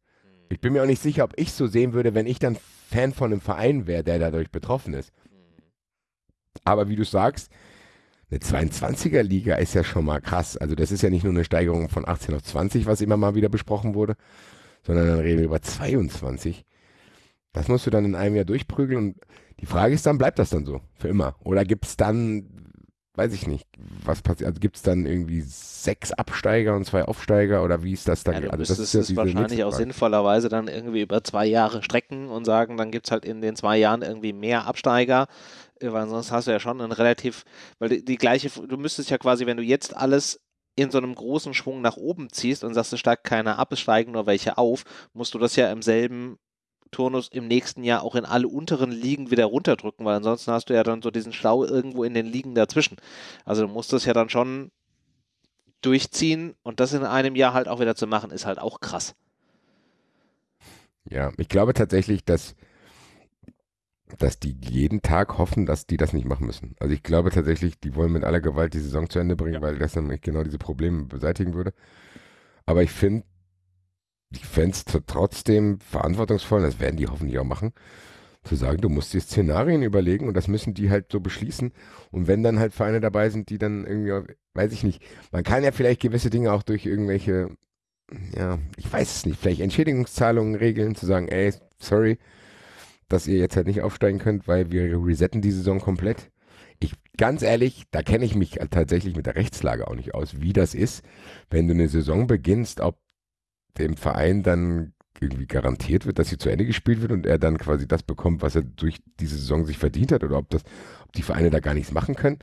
Ich bin mir auch nicht sicher, ob ich so sehen würde, wenn ich dann Fan von einem Verein wäre, der dadurch betroffen ist. Aber wie du sagst, eine 22er-Liga ist ja schon mal krass. Also das ist ja nicht nur eine Steigerung von 18 auf 20, was immer mal wieder besprochen wurde, sondern dann reden wir über 22. Das musst du dann in einem Jahr durchprügeln und die Frage ist dann, bleibt das dann so für immer? Oder gibt es dann, weiß ich nicht, was passiert, also gibt es dann irgendwie sechs Absteiger und zwei Aufsteiger oder wie ist das dann? Ja, also das ist es wahrscheinlich auch sinnvollerweise dann irgendwie über zwei Jahre strecken und sagen, dann gibt es halt in den zwei Jahren irgendwie mehr Absteiger weil sonst hast du ja schon ein relativ, weil die, die, gleiche, du müsstest ja quasi, wenn du jetzt alles in so einem großen Schwung nach oben ziehst und sagst, es steigt keiner ab, es steigen nur welche auf, musst du das ja im selben Turnus im nächsten Jahr auch in alle unteren Ligen wieder runterdrücken, weil ansonsten hast du ja dann so diesen Stau irgendwo in den Ligen dazwischen. Also du musst das ja dann schon durchziehen und das in einem Jahr halt auch wieder zu machen, ist halt auch krass. Ja, ich glaube tatsächlich, dass dass die jeden Tag hoffen, dass die das nicht machen müssen. Also ich glaube tatsächlich, die wollen mit aller Gewalt die Saison zu Ende bringen, ja. weil das nämlich genau diese Probleme beseitigen würde. Aber ich finde, fände es trotzdem verantwortungsvoll, das werden die hoffentlich auch machen, zu sagen, du musst dir Szenarien überlegen und das müssen die halt so beschließen. Und wenn dann halt Vereine dabei sind, die dann irgendwie, weiß ich nicht, man kann ja vielleicht gewisse Dinge auch durch irgendwelche, ja, ich weiß es nicht, vielleicht Entschädigungszahlungen regeln, zu sagen, ey, sorry, dass ihr jetzt halt nicht aufsteigen könnt, weil wir resetten die Saison komplett. Ich, ganz ehrlich, da kenne ich mich tatsächlich mit der Rechtslage auch nicht aus, wie das ist, wenn du eine Saison beginnst, ob dem Verein dann irgendwie garantiert wird, dass sie zu Ende gespielt wird und er dann quasi das bekommt, was er durch diese Saison sich verdient hat oder ob das, ob die Vereine da gar nichts machen können.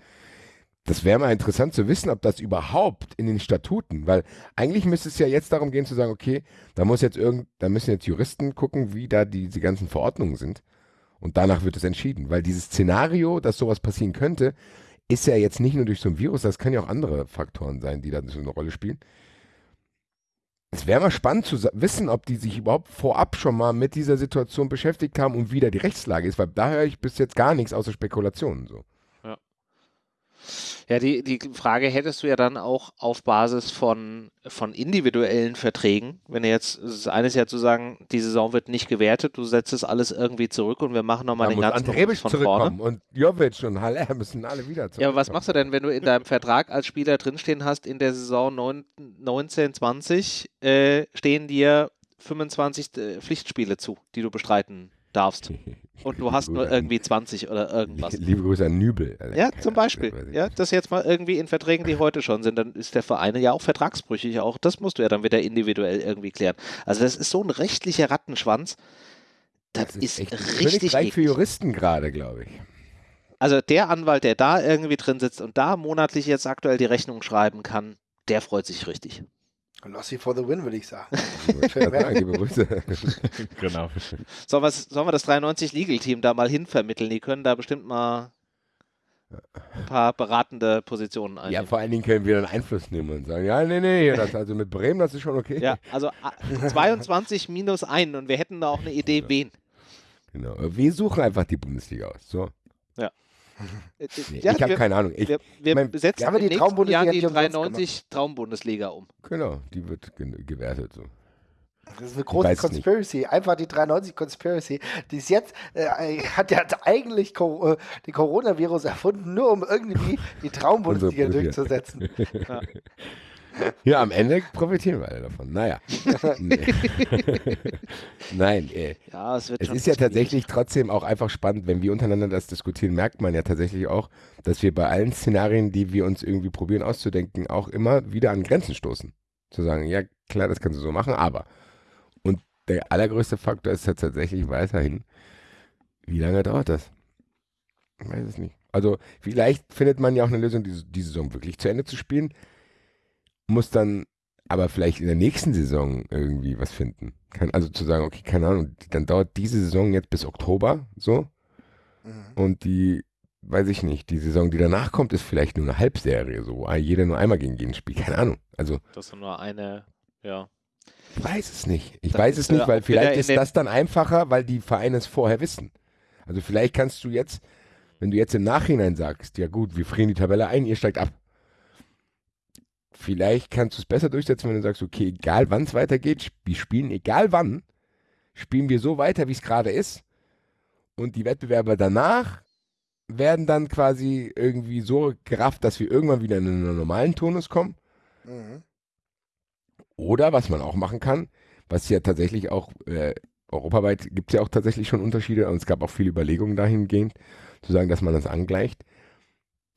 Das wäre mal interessant zu wissen, ob das überhaupt in den Statuten, weil eigentlich müsste es ja jetzt darum gehen zu sagen, okay, da muss jetzt irgend, da müssen jetzt Juristen gucken, wie da die, die ganzen Verordnungen sind. Und danach wird es entschieden, weil dieses Szenario, dass sowas passieren könnte, ist ja jetzt nicht nur durch so ein Virus, das kann ja auch andere Faktoren sein, die da so eine Rolle spielen. Es wäre mal spannend zu wissen, ob die sich überhaupt vorab schon mal mit dieser Situation beschäftigt haben und wie da die Rechtslage ist, weil da höre ich bis jetzt gar nichts außer Spekulationen so. Ja, die, die Frage hättest du ja dann auch auf Basis von, von individuellen Verträgen. Wenn du jetzt, das eine ist ja zu sagen, die Saison wird nicht gewertet, du setzt es alles irgendwie zurück und wir machen nochmal den ganzen Ante von vorne. Und Jovic und Haller müssen alle wieder zurück. Ja, aber was machst du denn, wenn du in deinem Vertrag als Spieler drinstehen hast, in der Saison 9, 19, 20 äh, stehen dir 25 äh, Pflichtspiele zu, die du bestreiten darfst. (laughs) Und du hast nur irgendwie 20 oder irgendwas. (laughs) Liebe Grüße an Nübel. Ja, zum Beispiel. Ja, das jetzt mal irgendwie in Verträgen, die heute schon sind, dann ist der Verein ja auch vertragsbrüchig. Auch das musst du ja dann wieder individuell irgendwie klären. Also das ist so ein rechtlicher Rattenschwanz. Das, das ist, ist richtig eklig. für Juristen gerade, glaube ich. Also der Anwalt, der da irgendwie drin sitzt und da monatlich jetzt aktuell die Rechnung schreiben kann, der freut sich richtig. Lossy for the win, würde ich sagen. (laughs) (laughs) genau. Sollen, sollen wir das 93 Legal Team da mal hinvermitteln? Die können da bestimmt mal ein paar beratende Positionen einnehmen. Ja, vor allen Dingen können wir dann Einfluss nehmen und sagen, ja, nee, nee, das, also mit Bremen, das ist schon okay. Ja, also 22 minus 1 und wir hätten da auch eine Idee, wen. Genau, wir suchen einfach die Bundesliga aus. So. Ja. Nee, ja, ich habe keine Ahnung. Ich, wir, wir mein, setzen ja, die Traumbundesliga Jahr die 93 Traumbundesliga um. Genau, die wird gewertet so. Das ist eine große Conspiracy. Nicht. Einfach die 93 Conspiracy. Die ist jetzt, äh, (laughs) hat ja eigentlich Co äh, den Coronavirus erfunden, nur um irgendwie die (laughs) Traumbundesliga durchzusetzen. (laughs) ja. Ja, am Ende profitieren wir alle davon. Naja. (laughs) Nein, äh, ja, es, es ist ja tatsächlich trotzdem auch einfach spannend, wenn wir untereinander das diskutieren, merkt man ja tatsächlich auch, dass wir bei allen Szenarien, die wir uns irgendwie probieren auszudenken, auch immer wieder an Grenzen stoßen. Zu sagen, ja klar, das kannst du so machen, aber. Und der allergrößte Faktor ist ja tatsächlich weiterhin, wie lange dauert das? Ich weiß es nicht. Also vielleicht findet man ja auch eine Lösung, die, die Saison wirklich zu Ende zu spielen muss dann aber vielleicht in der nächsten Saison irgendwie was finden. Kann, also zu sagen, okay, keine Ahnung, dann dauert diese Saison jetzt bis Oktober so. Mhm. Und die, weiß ich nicht, die Saison, die danach kommt, ist vielleicht nur eine Halbserie, so, wo jeder nur einmal gegen jeden spielt. Keine Ahnung. Also. Das ist nur eine, ja. Ich weiß es nicht. Ich das weiß es nicht, weil vielleicht ist das dann einfacher, weil die Vereine es vorher wissen. Also vielleicht kannst du jetzt, wenn du jetzt im Nachhinein sagst, ja gut, wir frieren die Tabelle ein, ihr steigt ab vielleicht kannst du es besser durchsetzen, wenn du sagst, okay, egal wann es weitergeht, wir spielen, egal wann, spielen wir so weiter, wie es gerade ist. Und die Wettbewerber danach werden dann quasi irgendwie so gerafft, dass wir irgendwann wieder in einen normalen Tonus kommen. Mhm. Oder was man auch machen kann, was ja tatsächlich auch äh, europaweit gibt es ja auch tatsächlich schon Unterschiede und es gab auch viele Überlegungen dahingehend, zu sagen, dass man das angleicht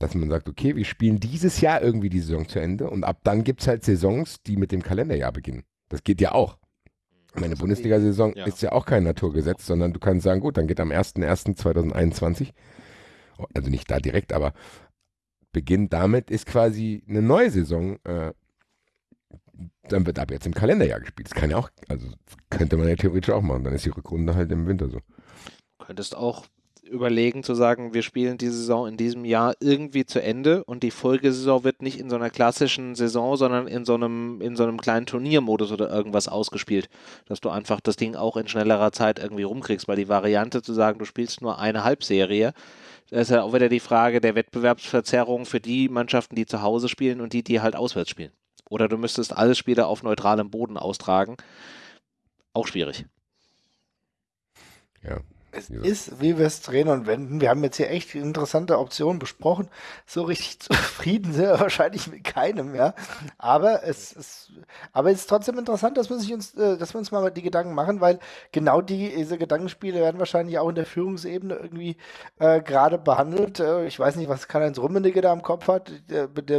dass man sagt, okay, wir spielen dieses Jahr irgendwie die Saison zu Ende und ab dann gibt es halt Saisons, die mit dem Kalenderjahr beginnen. Das geht ja auch. Meine Bundesliga-Saison ja. ist ja auch kein Naturgesetz, sondern du kannst sagen, gut, dann geht am 01.01.2021, also nicht da direkt, aber Beginn damit ist quasi eine neue Saison. Äh, dann wird ab jetzt im Kalenderjahr gespielt. Das kann ja auch, also könnte man ja theoretisch auch machen. Dann ist die Rückrunde halt im Winter so. Du könntest auch überlegen zu sagen, wir spielen die Saison in diesem Jahr irgendwie zu Ende und die Folgesaison wird nicht in so einer klassischen Saison, sondern in so einem, in so einem kleinen Turniermodus oder irgendwas ausgespielt, dass du einfach das Ding auch in schnellerer Zeit irgendwie rumkriegst, weil die Variante zu sagen, du spielst nur eine Halbserie, da ist ja auch wieder die Frage der Wettbewerbsverzerrung für die Mannschaften, die zu Hause spielen und die, die halt auswärts spielen. Oder du müsstest alle Spiele auf neutralem Boden austragen. Auch schwierig. Ja, es ja. ist, wie wir es drehen und wenden. Wir haben jetzt hier echt interessante Optionen besprochen. So richtig (laughs) zufrieden sind wir wahrscheinlich mit keinem, ja. Aber es ist, aber es ist trotzdem interessant, dass wir, sich uns, äh, dass wir uns mal die Gedanken machen, weil genau die, diese Gedankenspiele werden wahrscheinlich auch in der Führungsebene irgendwie äh, gerade behandelt. Äh, ich weiß nicht, was Karl-Heinz Rummenigge da im Kopf hat.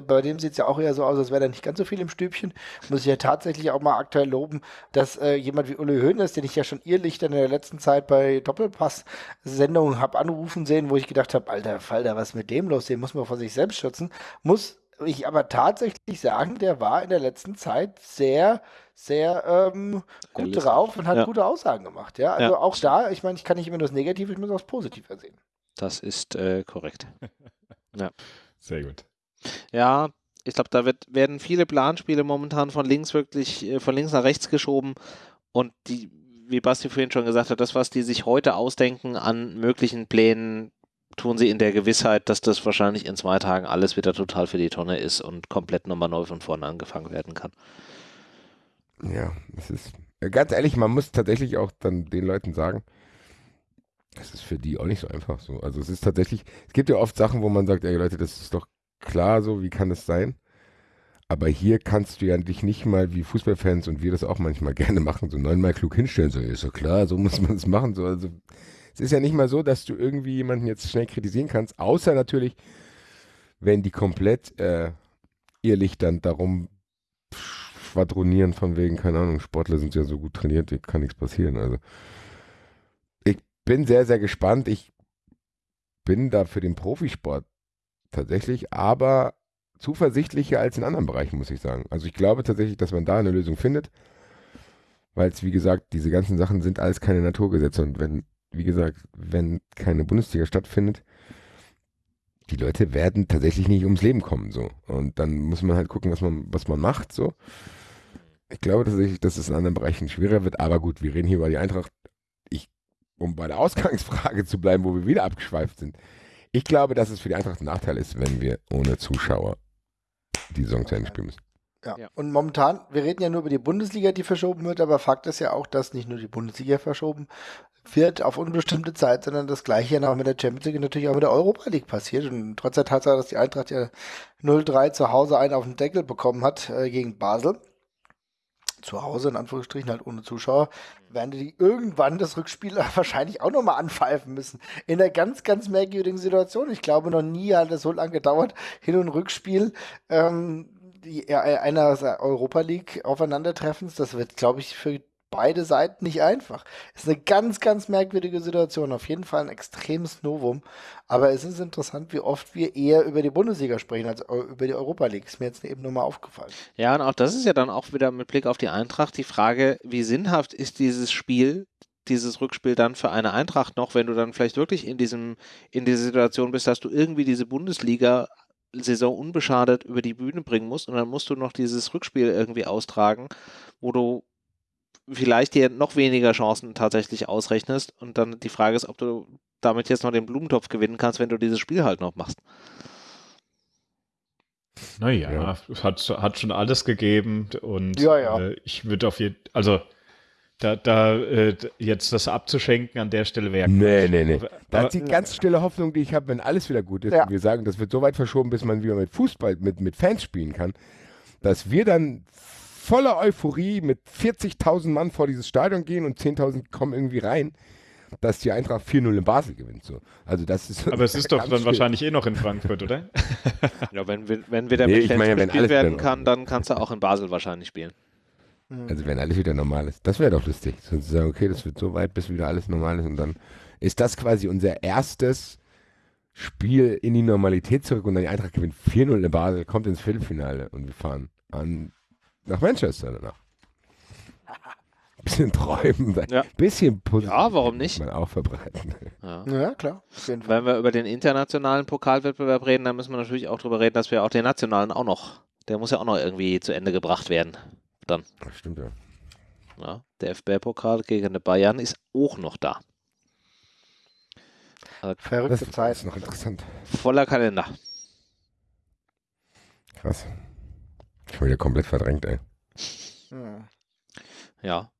Bei dem sieht es ja auch eher so aus, als wäre da nicht ganz so viel im Stübchen. Muss ich ja tatsächlich auch mal aktuell loben, dass äh, jemand wie Uli Hoeneß, den ich ja schon irrlichtern in der letzten Zeit bei Doppelpass Kompass-Sendungen habe anrufen sehen, wo ich gedacht habe, alter Falter, was ist mit dem los? Den muss man vor sich selbst schützen. Muss ich aber tatsächlich sagen, der war in der letzten Zeit sehr, sehr ähm, gut drauf und hat ja. gute Aussagen gemacht. Ja, also ja. auch da, ich meine, ich kann nicht immer das Negative, ich muss auch das Positive sehen. Das ist äh, korrekt. (laughs) ja. Sehr gut. Ja, ich glaube, da wird, werden viele Planspiele momentan von links wirklich, äh, von links nach rechts geschoben und die wie Basti vorhin schon gesagt hat, das, was die sich heute ausdenken an möglichen Plänen, tun sie in der Gewissheit, dass das wahrscheinlich in zwei Tagen alles wieder total für die Tonne ist und komplett nochmal neu von vorne angefangen werden kann. Ja, es ist ganz ehrlich, man muss tatsächlich auch dann den Leuten sagen, das ist für die auch nicht so einfach so. Also es ist tatsächlich, es gibt ja oft Sachen, wo man sagt, ey Leute, das ist doch klar so, wie kann das sein? Aber hier kannst du ja dich nicht mal wie Fußballfans und wir das auch manchmal (laughs) gerne machen, so neunmal klug hinstellen, so ist so klar, so muss man es machen. So, also es ist ja nicht mal so, dass du irgendwie jemanden jetzt schnell kritisieren kannst, außer natürlich, wenn die komplett äh, ehrlich dann darum schwadronieren von wegen, keine Ahnung, Sportler sind ja so gut trainiert, kann nichts passieren. Also ich bin sehr, sehr gespannt. Ich bin da für den Profisport tatsächlich, aber zuversichtlicher als in anderen Bereichen, muss ich sagen. Also ich glaube tatsächlich, dass man da eine Lösung findet, weil es, wie gesagt, diese ganzen Sachen sind alles keine Naturgesetze und wenn, wie gesagt, wenn keine Bundesliga stattfindet, die Leute werden tatsächlich nicht ums Leben kommen, so. Und dann muss man halt gucken, was man, was man macht, so. Ich glaube tatsächlich, dass es in anderen Bereichen schwerer wird, aber gut, wir reden hier über die Eintracht. Ich, um bei der Ausgangsfrage zu bleiben, wo wir wieder abgeschweift sind. Ich glaube, dass es für die Eintracht ein Nachteil ist, wenn wir ohne Zuschauer die Saison zu Ende spielen müssen. Ja. ja. Und momentan, wir reden ja nur über die Bundesliga, die verschoben wird, aber Fakt ist ja auch, dass nicht nur die Bundesliga verschoben wird auf unbestimmte Zeit, sondern das gleiche ja auch mit der Champions League natürlich auch mit der Europa League passiert. Und trotz der Tatsache, dass die Eintracht ja 0-3 zu Hause einen auf den Deckel bekommen hat äh, gegen Basel, zu Hause, in Anführungsstrichen, halt ohne Zuschauer, werden die irgendwann das Rückspiel (laughs) wahrscheinlich auch nochmal anpfeifen müssen. In einer ganz, ganz merkwürdigen Situation. Ich glaube, noch nie hat es so lange gedauert, Hin- und Rückspiel ähm, die, äh, einer Europa League Aufeinandertreffens. Das wird, glaube ich, für beide Seiten nicht einfach. Ist eine ganz, ganz merkwürdige Situation. Auf jeden Fall ein extremes Novum. Aber es ist interessant, wie oft wir eher über die Bundesliga sprechen als über die Europa League. Ist mir jetzt eben nur mal aufgefallen. Ja, und auch das ist ja dann auch wieder mit Blick auf die Eintracht die Frage, wie sinnhaft ist dieses Spiel, dieses Rückspiel dann für eine Eintracht noch, wenn du dann vielleicht wirklich in diesem, in dieser Situation bist, dass du irgendwie diese Bundesliga Saison unbeschadet über die Bühne bringen musst und dann musst du noch dieses Rückspiel irgendwie austragen, wo du vielleicht dir noch weniger Chancen tatsächlich ausrechnest. Und dann die Frage ist, ob du damit jetzt noch den Blumentopf gewinnen kannst, wenn du dieses Spiel halt noch machst. Naja, ja. hat, hat schon alles gegeben und ja, ja. Äh, ich würde auf jeden also da, da äh, jetzt das abzuschenken an der Stelle wäre. Nee, nee, nee. Das ist die ganz stille Hoffnung, die ich habe, wenn alles wieder gut ist. Ja. Und wir sagen, das wird so weit verschoben, bis man wieder mit Fußball, mit, mit Fans spielen kann, dass wir dann voller Euphorie mit 40.000 Mann vor dieses Stadion gehen und 10.000 kommen irgendwie rein, dass die Eintracht 4-0 in Basel gewinnt. So. Also das ist Aber es ist doch dann schwierig. wahrscheinlich eh noch in Frankfurt, oder? (laughs) ja, wenn, wenn wieder nee, mit Fans meine, gespielt werden kann, dann kannst du auch in Basel wahrscheinlich spielen. Mhm. Also wenn alles wieder normal ist. Das wäre doch lustig. Sozusagen, okay, das wird so weit, bis wieder alles normal ist und dann ist das quasi unser erstes Spiel in die Normalität zurück und dann die Eintracht gewinnt 4-0 in Basel, kommt ins Viertelfinale und wir fahren an nach Manchester danach. (laughs) Bisschen träumen, ja. bisschen positiv. Ja, warum nicht? Man auch verbreiten. Ja, ja klar. Wenn wir über den internationalen Pokalwettbewerb reden, dann müssen wir natürlich auch darüber reden, dass wir auch den nationalen auch noch, der muss ja auch noch irgendwie zu Ende gebracht werden. Dann. Das stimmt ja. ja der FB-Pokal gegen die Bayern ist auch noch da. Also Verrückte Zeit. Ist noch interessant. Voller Kalender. Krass. Schon wieder komplett verdrängt, ey. Hm. Ja.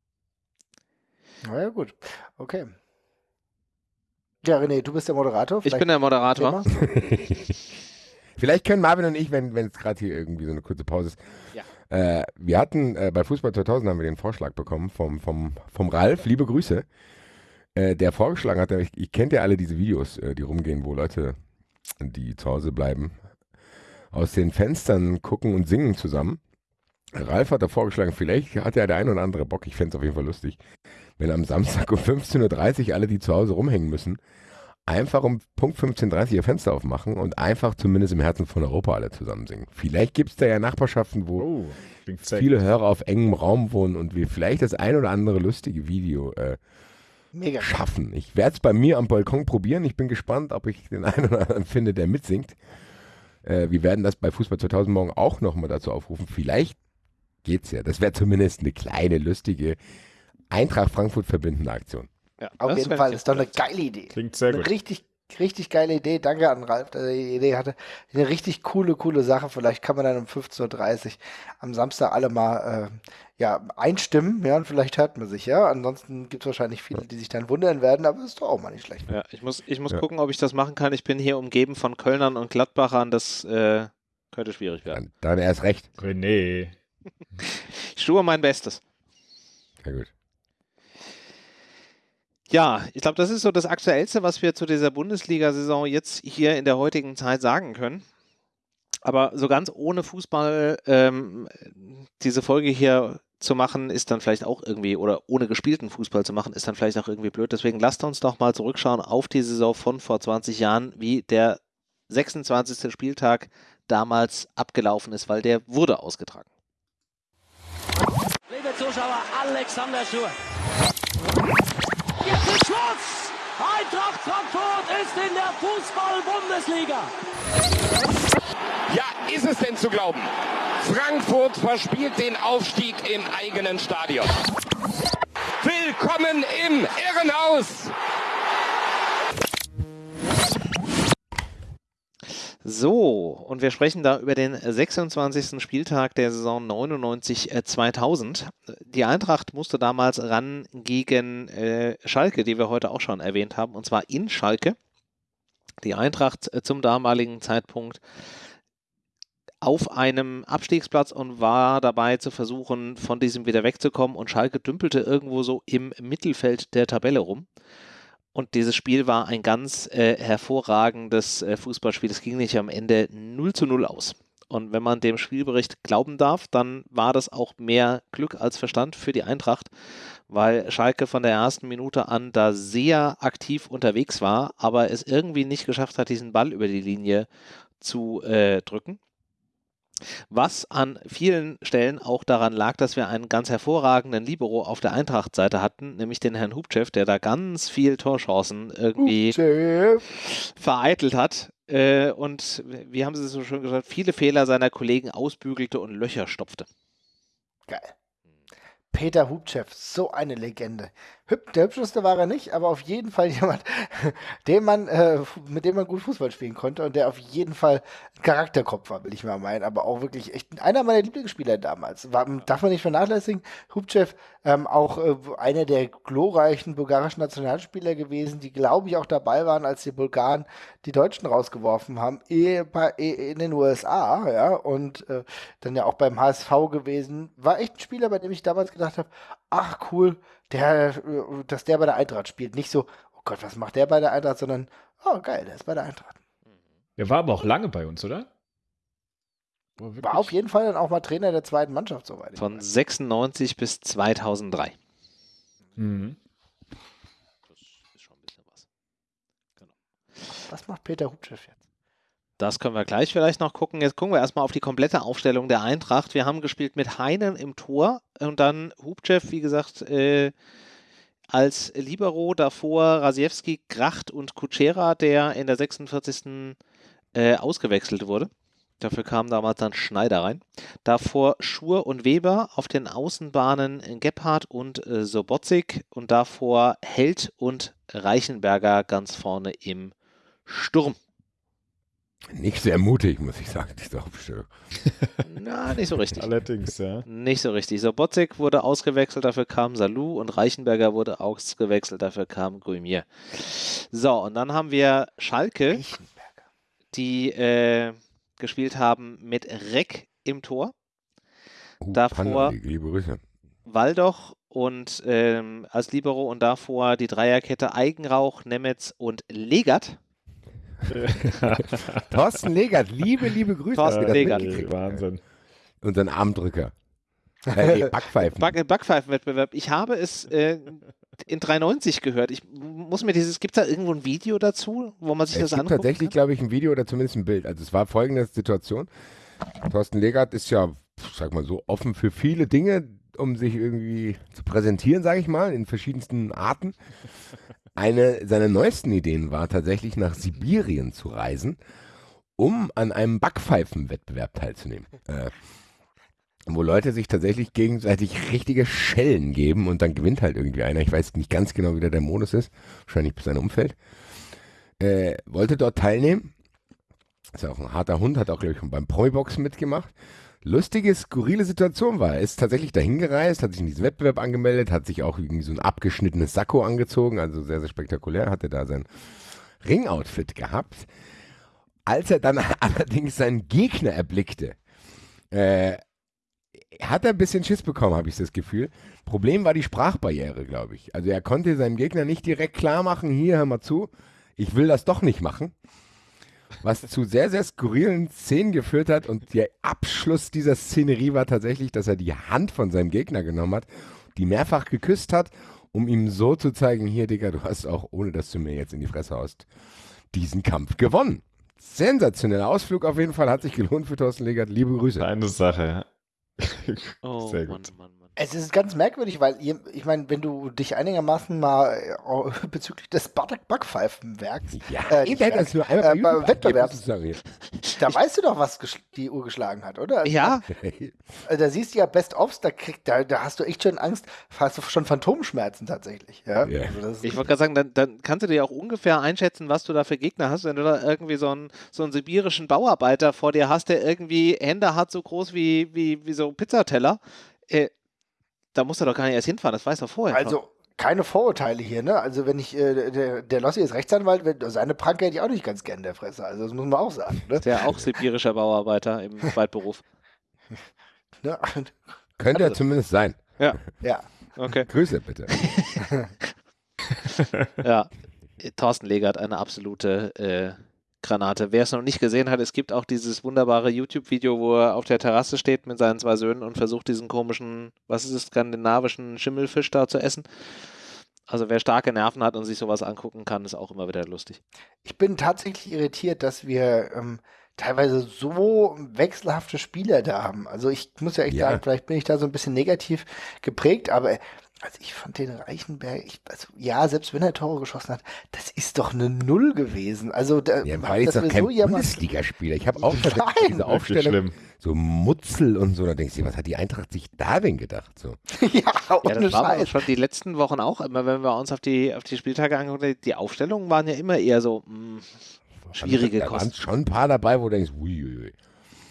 Na ja, gut. Okay. Ja, René, du bist der Moderator. Vielleicht ich bin der Moderator. (laughs) Vielleicht können Marvin und ich, wenn es gerade hier irgendwie so eine kurze Pause ist. Ja. Äh, wir hatten äh, bei Fußball 2000 haben wir den Vorschlag bekommen vom, vom, vom Ralf. Liebe Grüße. Äh, der vorgeschlagen hat, ich, ich kennt ja alle diese Videos, äh, die rumgehen, wo Leute, die zu Hause bleiben, aus den Fenstern gucken und singen zusammen. Ralf hat da vorgeschlagen, vielleicht hat ja der ein oder andere Bock, ich fände es auf jeden Fall lustig, wenn am Samstag um 15.30 Uhr alle, die zu Hause rumhängen müssen, einfach um Punkt 15.30 Uhr ihr Fenster aufmachen und einfach zumindest im Herzen von Europa alle zusammen singen. Vielleicht gibt es da ja Nachbarschaften, wo oh, viele Hörer auf engem Raum wohnen und wir vielleicht das ein oder andere lustige Video äh, Mega. schaffen. Ich werde es bei mir am Balkon probieren. Ich bin gespannt, ob ich den einen oder anderen (laughs) finde, der mitsingt. Äh, wir werden das bei Fußball 2000 morgen auch nochmal dazu aufrufen. Vielleicht geht's ja. Das wäre zumindest eine kleine, lustige Eintracht Frankfurt verbindende Aktion. Ja, Auf jeden Fall, ist doch eine geile Idee. Klingt sehr gut. Eine richtig richtig geile Idee. Danke an Ralf, der die Idee hatte. Eine richtig coole, coole Sache. Vielleicht kann man dann um 15.30 Uhr am Samstag alle mal äh, ja, einstimmen. Ja, und vielleicht hört man sich, ja. Ansonsten gibt es wahrscheinlich viele, die sich dann wundern werden, aber das ist doch auch mal nicht schlecht. Ja, ich muss, ich muss Ja. gucken, ob ich das machen kann. Ich bin hier umgeben von Kölnern und Gladbachern. Das äh, könnte schwierig werden. Dann, dann erst recht. René. (laughs) Ich tue mein Bestes. Sehr gut. Ja, ich glaube, das ist so das Aktuellste, was wir zu dieser Bundesliga-Saison jetzt hier in der heutigen Zeit sagen können. Aber so ganz ohne Fußball ähm, diese Folge hier zu machen, ist dann vielleicht auch irgendwie, oder ohne gespielten Fußball zu machen, ist dann vielleicht auch irgendwie blöd. Deswegen lasst uns doch mal zurückschauen auf die Saison von vor 20 Jahren, wie der 26. Spieltag damals abgelaufen ist, weil der wurde ausgetragen. Liebe Zuschauer, Alexander Schur. Jetzt ist Schluss! Eintracht Frankfurt ist in der Fußball-Bundesliga. Ja, ist es denn zu glauben? Frankfurt verspielt den Aufstieg im eigenen Stadion. Willkommen im Irrenhaus! So, und wir sprechen da über den 26. Spieltag der Saison 99-2000. Die Eintracht musste damals ran gegen äh, Schalke, die wir heute auch schon erwähnt haben, und zwar in Schalke. Die Eintracht äh, zum damaligen Zeitpunkt auf einem Abstiegsplatz und war dabei zu versuchen, von diesem wieder wegzukommen. Und Schalke dümpelte irgendwo so im Mittelfeld der Tabelle rum. Und dieses Spiel war ein ganz äh, hervorragendes äh, Fußballspiel. Es ging nicht am Ende 0 zu 0 aus. Und wenn man dem Spielbericht glauben darf, dann war das auch mehr Glück als Verstand für die Eintracht, weil Schalke von der ersten Minute an da sehr aktiv unterwegs war, aber es irgendwie nicht geschafft hat, diesen Ball über die Linie zu äh, drücken. Was an vielen Stellen auch daran lag, dass wir einen ganz hervorragenden Libero auf der Eintracht-Seite hatten, nämlich den Herrn Hubchev, der da ganz viel Torchancen irgendwie Chef. vereitelt hat. Äh, und wie haben Sie es so schön gesagt, viele Fehler seiner Kollegen ausbügelte und Löcher stopfte. Geil. Peter Hubchev, so eine Legende. Hüb, der hübscheste war er nicht, aber auf jeden Fall (laughs) jemand, den man, äh, mit dem man gut Fußball spielen konnte und der auf jeden Fall Charakterkopf war, will ich mal meinen, aber auch wirklich echt einer meiner Lieblingsspieler damals. War, darf man nicht vernachlässigen. Hubchev, ähm, auch äh, einer der glorreichen bulgarischen Nationalspieler gewesen, die glaube ich auch dabei waren, als die Bulgaren die Deutschen rausgeworfen haben, eh, eh, in den USA, ja, und äh, dann ja auch beim HSV gewesen. War echt ein Spieler, bei dem ich damals gedacht habe, ach cool, der, dass der bei der Eintracht spielt. Nicht so, oh Gott, was macht der bei der Eintracht, sondern, oh geil, der ist bei der Eintracht. Der war aber auch lange bei uns, oder? War auf jeden Fall dann auch mal Trainer der zweiten Mannschaft, soweit ich Von weiß. 96 bis 2003. Mhm. Das ist schon ein bisschen was. Was macht Peter Hubchev jetzt? Das können wir gleich vielleicht noch gucken. Jetzt gucken wir erstmal auf die komplette Aufstellung der Eintracht. Wir haben gespielt mit Heinen im Tor und dann Hubchev, wie gesagt, äh, als Libero, davor Rasiewski, Gracht und Kutschera, der in der 46. Äh, ausgewechselt wurde. Dafür kam damals dann Schneider rein. Davor Schur und Weber auf den Außenbahnen Gebhardt und äh, Sobotzik und davor Held und Reichenberger ganz vorne im Sturm. Nicht sehr mutig, muss ich sagen, diese Aufstellung. (laughs) Na, nicht so richtig. Allerdings, ja. Nicht so richtig. Sobotzik wurde ausgewechselt, dafür kam Salou und Reichenberger wurde ausgewechselt, dafür kam Guimier. So, und dann haben wir Schalke, die äh, gespielt haben mit Reck im Tor, Uh, Davor- Panda, liebe Grüße. Waldoch und ähm, als Libero und davor die Dreierkette Eigenrauch, Nemetz und Legat. (laughs) Thorsten Legert, liebe, liebe Grüße. Thorsten Legert. Wahnsinn. Unseren Armdrücker. (laughs) Äh, nee, Backpfeifen. Back Backpfeifenwettbewerb. Ich habe es äh, in 390 gehört. Ich muss mir dieses, gibt es da irgendwo ein Video dazu, wo man sich es das gibt angucken tatsächlich, glaube ich, ein Video oder zumindest ein Bild. Also es war folgende Situation. Thorsten Legert ist ja, sag mal so, offen für viele Dinge, um sich irgendwie zu präsentieren, sage ich mal, in verschiedensten Arten. Eine seiner neuesten Ideen war tatsächlich nach Sibirien zu reisen, um an einem Backpfeifenwettbewerb teilzunehmen. Äh, wo Leute sich tatsächlich gegenseitig richtige Schellen geben und dann gewinnt halt irgendwie einer. Ich weiß nicht ganz genau, wie der der Modus ist. Wahrscheinlich bis sein Umfeld. äh, wollte dort teilnehmen. Ist auch ein harter Hund, hat auch, glaube ich, schon beim Promi-Boxen mitgemacht. Lustige, skurrile Situation war. Er ist tatsächlich dahin gereist, hat sich in diesen Wettbewerb angemeldet, hat sich auch irgendwie so ein abgeschnittenes Sakko angezogen, also sehr, sehr spektakulär, hatte da sein Ringoutfit gehabt. Als er dann (laughs) allerdings seinen Gegner erblickte, äh, hat er ein bisschen Schiss bekommen, habe ich das Gefühl. Problem war die Sprachbarriere, glaube ich. Also er konnte seinem Gegner nicht direkt klar machen, hier, hör mal zu, ich will das doch nicht machen. Was zu sehr, sehr skurrilen Szenen geführt hat. Und der Abschluss dieser Szenerie war tatsächlich, dass er die Hand von seinem Gegner genommen hat, die mehrfach geküsst hat, um ihm so zu zeigen, hier, Digga, du hast auch, ohne dass du mir jetzt in die Fresse haust, diesen Kampf gewonnen. Sensationeller Ausflug auf jeden Fall, hat sich gelohnt für Thorsten Legert. Liebe Grüße. Eine Sache. Oh, Sehr Mann, gut. Mann, Mann. Es ist ganz merkwürdig, weil ihr, ich meine, wenn du dich einigermaßen mal äh, (laughs) bezüglich des Backpfeifenwerks, Ja, Äh, eben hätte das nur einmal äh, YouTube Wettbewerbs- da weißt du doch, was die Uhr geschlagen hat, oder? Ja. Also, da siehst du ja Best-ofs, da, da, da hast du echt schon Angst, hast du schon Phantomschmerzen tatsächlich. Ja? Ja. Also das, ich wollte gerade sagen, dann, dann kannst du dir auch ungefähr einschätzen, was du da für Gegner hast, wenn du da irgendwie so einen, so einen sibirischen Bauarbeiter vor dir hast, der irgendwie Hände hat so groß wie, wie, wie so Pizzateller. Äh, da musst du doch gar nicht erst hinfahren, das weißt du vorher. schon. also keine Vorurteile hier, ne? Also wenn ich, äh, der, der Lossi ist Rechtsanwalt, wenn, seine Pranke hätte ich auch nicht ganz gern in der Fresse. Also das muss man auch sagen. Ne? Der auch sibirischer Bauarbeiter im (laughs) Zweitberuf. ne? Könnte er Also. zumindest sein. Ja. Okay. Grüße bitte. (laughs) Ja, Thorsten Legert, eine absolute äh, Granate. Wer es noch nicht gesehen hat, es gibt auch dieses wunderbare YouTube-Video, wo er auf der Terrasse steht mit seinen zwei Söhnen und versucht, diesen komischen, was ist es, skandinavischen Schimmelfisch da zu essen. Also wer starke Nerven hat und sich sowas angucken kann, ist auch immer wieder lustig. Ich bin tatsächlich irritiert, dass wir ähm, teilweise so wechselhafte Spieler da haben. Also ich muss ja echt Ja. sagen, vielleicht bin ich da so ein bisschen negativ geprägt, aber also ich fand den Reichenberg, ich, also ja, selbst wenn er Tore geschossen hat, das ist doch eine Null gewesen. Also da, Ja, war jetzt doch kein so Bundesligaspieler. Ich habe auch Nein. diese Aufstellung, schlimm. so Mutzel und so, da denkst du, was hat die Eintracht sich da denn gedacht? So. (laughs) ja, Ja, ohne das war schon die letzten Wochen auch immer, wenn wir uns auf die, auf die Spieltage angucken, die Aufstellungen waren ja immer eher so mh, schwierige Da waren Kosten. schon ein paar dabei, wo du denkst, uiuiui.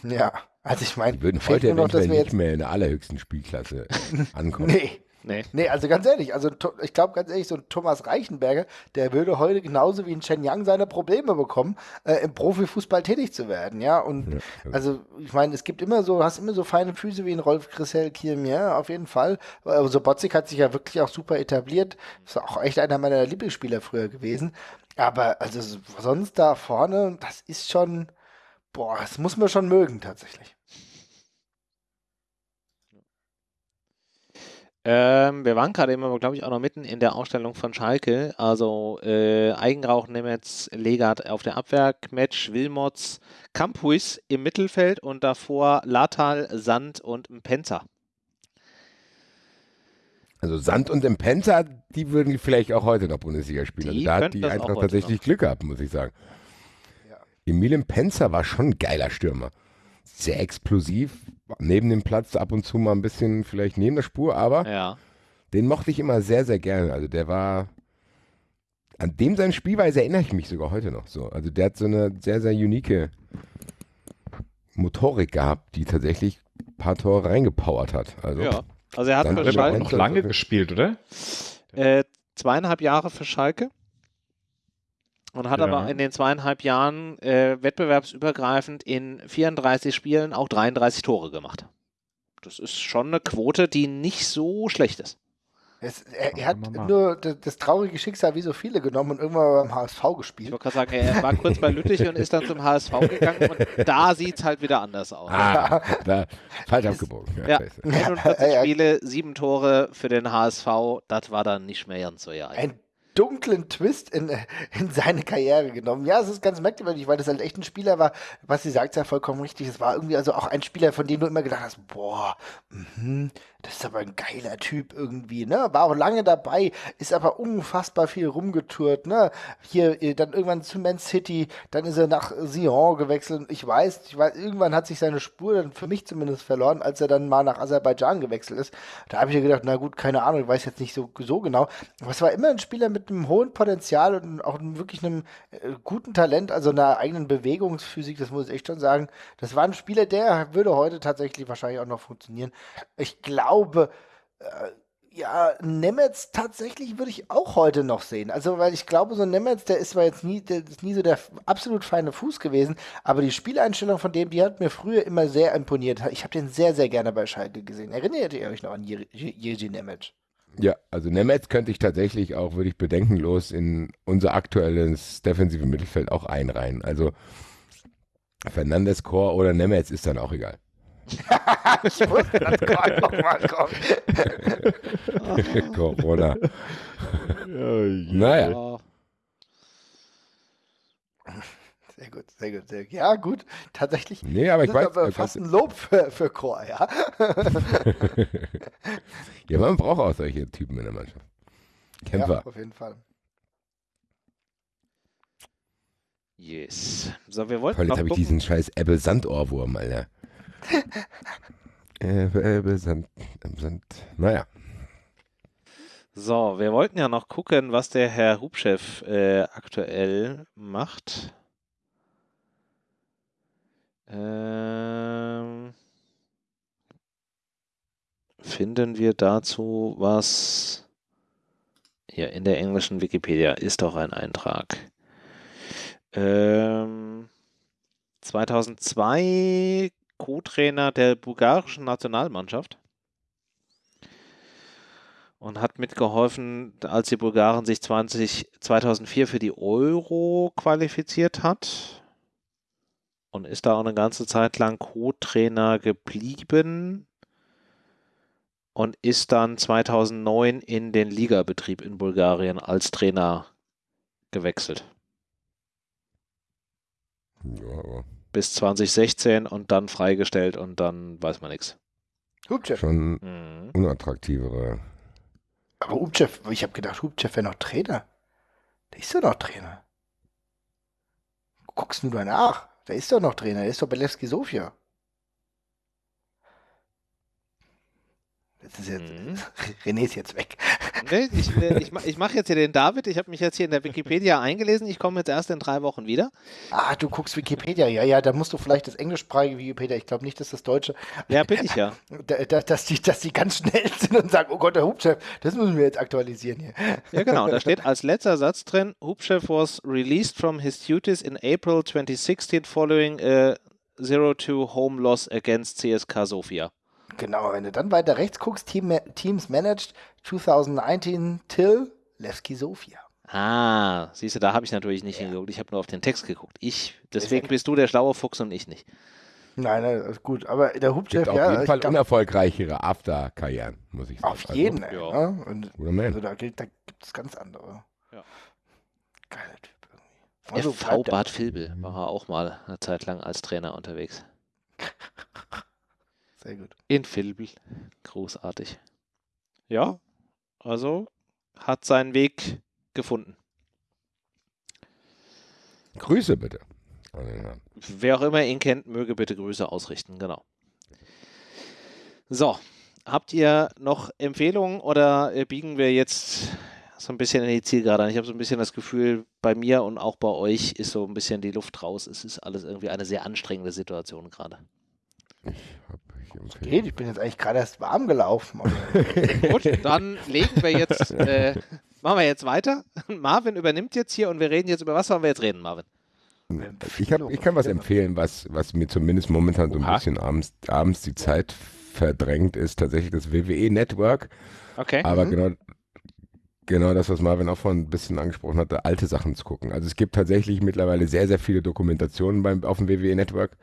Ja, also ich meine, Die würden heute noch, dass eventuell wir nicht jetzt mehr in der allerhöchsten Spielklasse (laughs) ankommen. Nee. Nee. Nee, also ganz ehrlich, also ich glaube ganz ehrlich, so ein Thomas Reichenberger, der würde heute genauso wie ein Chen Yang seine Probleme bekommen, äh, im Profifußball tätig zu werden, ja. Und Ja, also ich meine, es gibt immer so, du hast immer so feine Füße wie ein Rolf Chrisel Kierm, ja, auf jeden Fall. Also Botzig hat sich ja wirklich auch super etabliert. Ist auch echt einer meiner Lieblingsspieler früher gewesen. Aber also sonst da vorne, das ist schon, boah, das muss man schon mögen tatsächlich. Ähm, wir waren gerade immer, glaube ich, auch noch mitten in der Ausstellung von Schalke. Also äh, Eigenrauch, Nemetz, Legat auf der Abwehr, Kmetsch, Wilmots, Kampuis im Mittelfeld und davor Latal, Sand und Mpenza. Also Sand und Impenza, die würden vielleicht auch heute noch Bundesliga spielen. Also Die da hat die Eintracht tatsächlich Glück gehabt, muss ich sagen. Ja. Emil Impenza war schon ein geiler Stürmer. Sehr explosiv, neben dem Platz ab und zu mal ein bisschen vielleicht neben der Spur, aber Ja. den mochte ich immer sehr, sehr gerne. Also der war, an dem seine Spielweise erinnere ich mich sogar heute noch so. Also der hat so eine sehr, sehr unique Motorik gehabt, die tatsächlich ein paar Tore reingepowert hat. Also ja. Also er hat für Schalke noch lange gespielt, oder? äh, zweieinhalb Jahre für Schalke und hat Ja. aber in den zweieinhalb Jahren äh, wettbewerbsübergreifend in 34 Spielen auch 33 Tore gemacht. Das ist schon eine Quote, die nicht so schlecht ist. Es, er, er hat nur das, das traurige Schicksal wie so viele genommen und irgendwann mal beim HSV Ich gespielt. wollte gerade sagen, er war kurz bei Lüttich und ist dann zum HSV (laughs) gegangen und da sieht es halt wieder anders aus. ah, da, falsch abgebogen. Ja. 41 Ja, ja. Spiele, sieben Tore für den HSV, das war dann nicht mehr ganz so ja. Einen dunklen Twist in, in seine Karriere genommen. Ja, es ist ganz merkwürdig, weil das halt echt ein Spieler war, was sie sagt, ja vollkommen richtig. Es war irgendwie also auch ein Spieler, von dem du immer gedacht hast, boah, mhm, das ist aber ein geiler Typ irgendwie, ne? War auch lange dabei, ist aber unfassbar viel rumgetourt, ne? Hier äh, dann irgendwann zu Man City, dann ist er nach Sion gewechselt. Ich weiß, ich weiß, irgendwann hat sich seine Spur dann für mich zumindest verloren, als er dann mal nach Aserbaidschan gewechselt ist. Da habe ich mir gedacht, na gut, keine Ahnung, ich weiß jetzt nicht so, so genau. Aber es war immer ein Spieler mit einem hohen Potenzial und auch wirklich einem äh, guten Talent, also einer eigenen Bewegungsphysik, das muss ich echt schon sagen. Das war ein Spieler, der würde heute tatsächlich wahrscheinlich auch noch funktionieren. Ich glaube, äh, ja, Nemetz tatsächlich würde ich auch heute noch sehen. Also, weil ich glaube, so ein Nemetz, der ist zwar jetzt nie, der ist nie so der absolut feine Fuß gewesen, aber die Spieleinstellung von dem, die hat mir früher immer sehr imponiert. Ich habe den sehr, sehr gerne bei Schalke gesehen. Erinnert ihr euch noch an Jerzy Nemetz? Ja, also Nemetz könnte ich tatsächlich auch, würde ich bedenkenlos in unser aktuelles defensive Mittelfeld auch einreihen. Also Fernandes, Chor oder Nemetz ist dann auch egal. (laughs) ich wusste, dass (laughs) gerade nochmal kommt. Corona. (laughs) naja. Sehr gut, sehr gut, sehr gut. Ja, gut, tatsächlich. Nee, aber ich weiß. Aber fast ein Lob für, für Chor, ja. ja, man braucht auch solche Typen in der Mannschaft. Kämpfer. Ja, auf jeden Fall. Yes. So, wir wollten. Toll, jetzt habe ich diesen scheiß Ebbe-Sand-Ohrwurm, Alter. Ebbe, (laughs) Sand, Sand. Naja. So, wir wollten ja noch gucken, was der Herr Hubchef äh, aktuell macht. Ähm, finden wir dazu was? Hier in der englischen Wikipedia ist doch ein Eintrag. Ähm, 2002 Co-Trainer der bulgarischen Nationalmannschaft und hat mitgeholfen, als die Bulgaren sich 20, 2004 für die Euro qualifiziert hat und ist da auch eine ganze Zeit lang Co-Trainer geblieben und ist dann 2009 in den Ligabetrieb in Bulgarien als Trainer gewechselt. Ja, bis 2016 und dann freigestellt und dann weiß man nichts. Hubchev. Schon mhm. unattraktivere. Aber Hubchev, ich habe gedacht, Hubchev wäre noch Trainer. Der ist doch noch Trainer. Guckst du da nach? Der ist doch noch Trainer. Der ist doch Belewski Sofia. Ist jetzt, mhm. (laughs) René ist jetzt weg. (laughs) Nee, ich, äh, ich, ich mache jetzt hier den David. Ich habe mich jetzt hier in der Wikipedia eingelesen. Ich komme jetzt erst in drei Wochen wieder. Ah, du guckst Wikipedia. Ja, ja, da musst du vielleicht das englischsprachige Wikipedia. Ich glaube nicht, dass das deutsche. (laughs) Ja, bin ich ja. Da, da, dass, die, dass die ganz schnell sind und sagen: Oh Gott, der Hubchef, das müssen wir jetzt aktualisieren hier. Ja, genau. Da steht als letzter Satz drin: Hubchef was released from his duties in April 2016 following a 0-2 home loss against CSK Sofia. Genau, wenn du dann weiter rechts guckst, Team, Teams Managed 2019 till Levski Sofia. Ah, siehst du, da habe ich natürlich nicht ja. hingeguckt. Ich habe nur auf den Text geguckt. Ich, deswegen bist du der schlaue Fuchs und ich nicht. Nein, nein, ist gut. Aber der Hubchef, ja. Auf jeden Fall unerfolgreichere After-Karrieren, muss ich sagen. Auf jeden, also, ja. Und, also da, da gibt es ganz andere. Ja. Geiler Typ irgendwie. Also FV Bad Vilbel war er auch mal eine Zeit lang als Trainer unterwegs. (laughs) Sehr gut. In Filbel. Großartig. Ja, also hat seinen Weg gefunden. Grüße bitte. Wer auch immer ihn kennt, möge bitte Grüße ausrichten, genau. So, habt ihr noch Empfehlungen oder biegen wir jetzt so ein bisschen in die Zielgerade an? Ich habe so ein bisschen das Gefühl, bei mir und auch bei euch ist so ein bisschen die Luft raus. Es ist alles irgendwie eine sehr anstrengende Situation gerade. Ich habe Geht, ich bin jetzt eigentlich gerade erst warm gelaufen. (laughs) Gut, dann legen wir jetzt, (laughs) äh, machen wir jetzt weiter. (laughs) Marvin übernimmt jetzt hier und wir reden jetzt über was wollen wir jetzt reden, Marvin? Ich, hab, ich kann was empfehlen, was, was mir zumindest momentan so ein Oha. bisschen abends, abends die Zeit verdrängt, ist tatsächlich das WWE Network. Okay. Aber mhm. genau, genau das, was Marvin auch vorhin ein bisschen angesprochen hatte, alte Sachen zu gucken. Also es gibt tatsächlich mittlerweile sehr, sehr viele Dokumentationen beim, auf dem WWE Network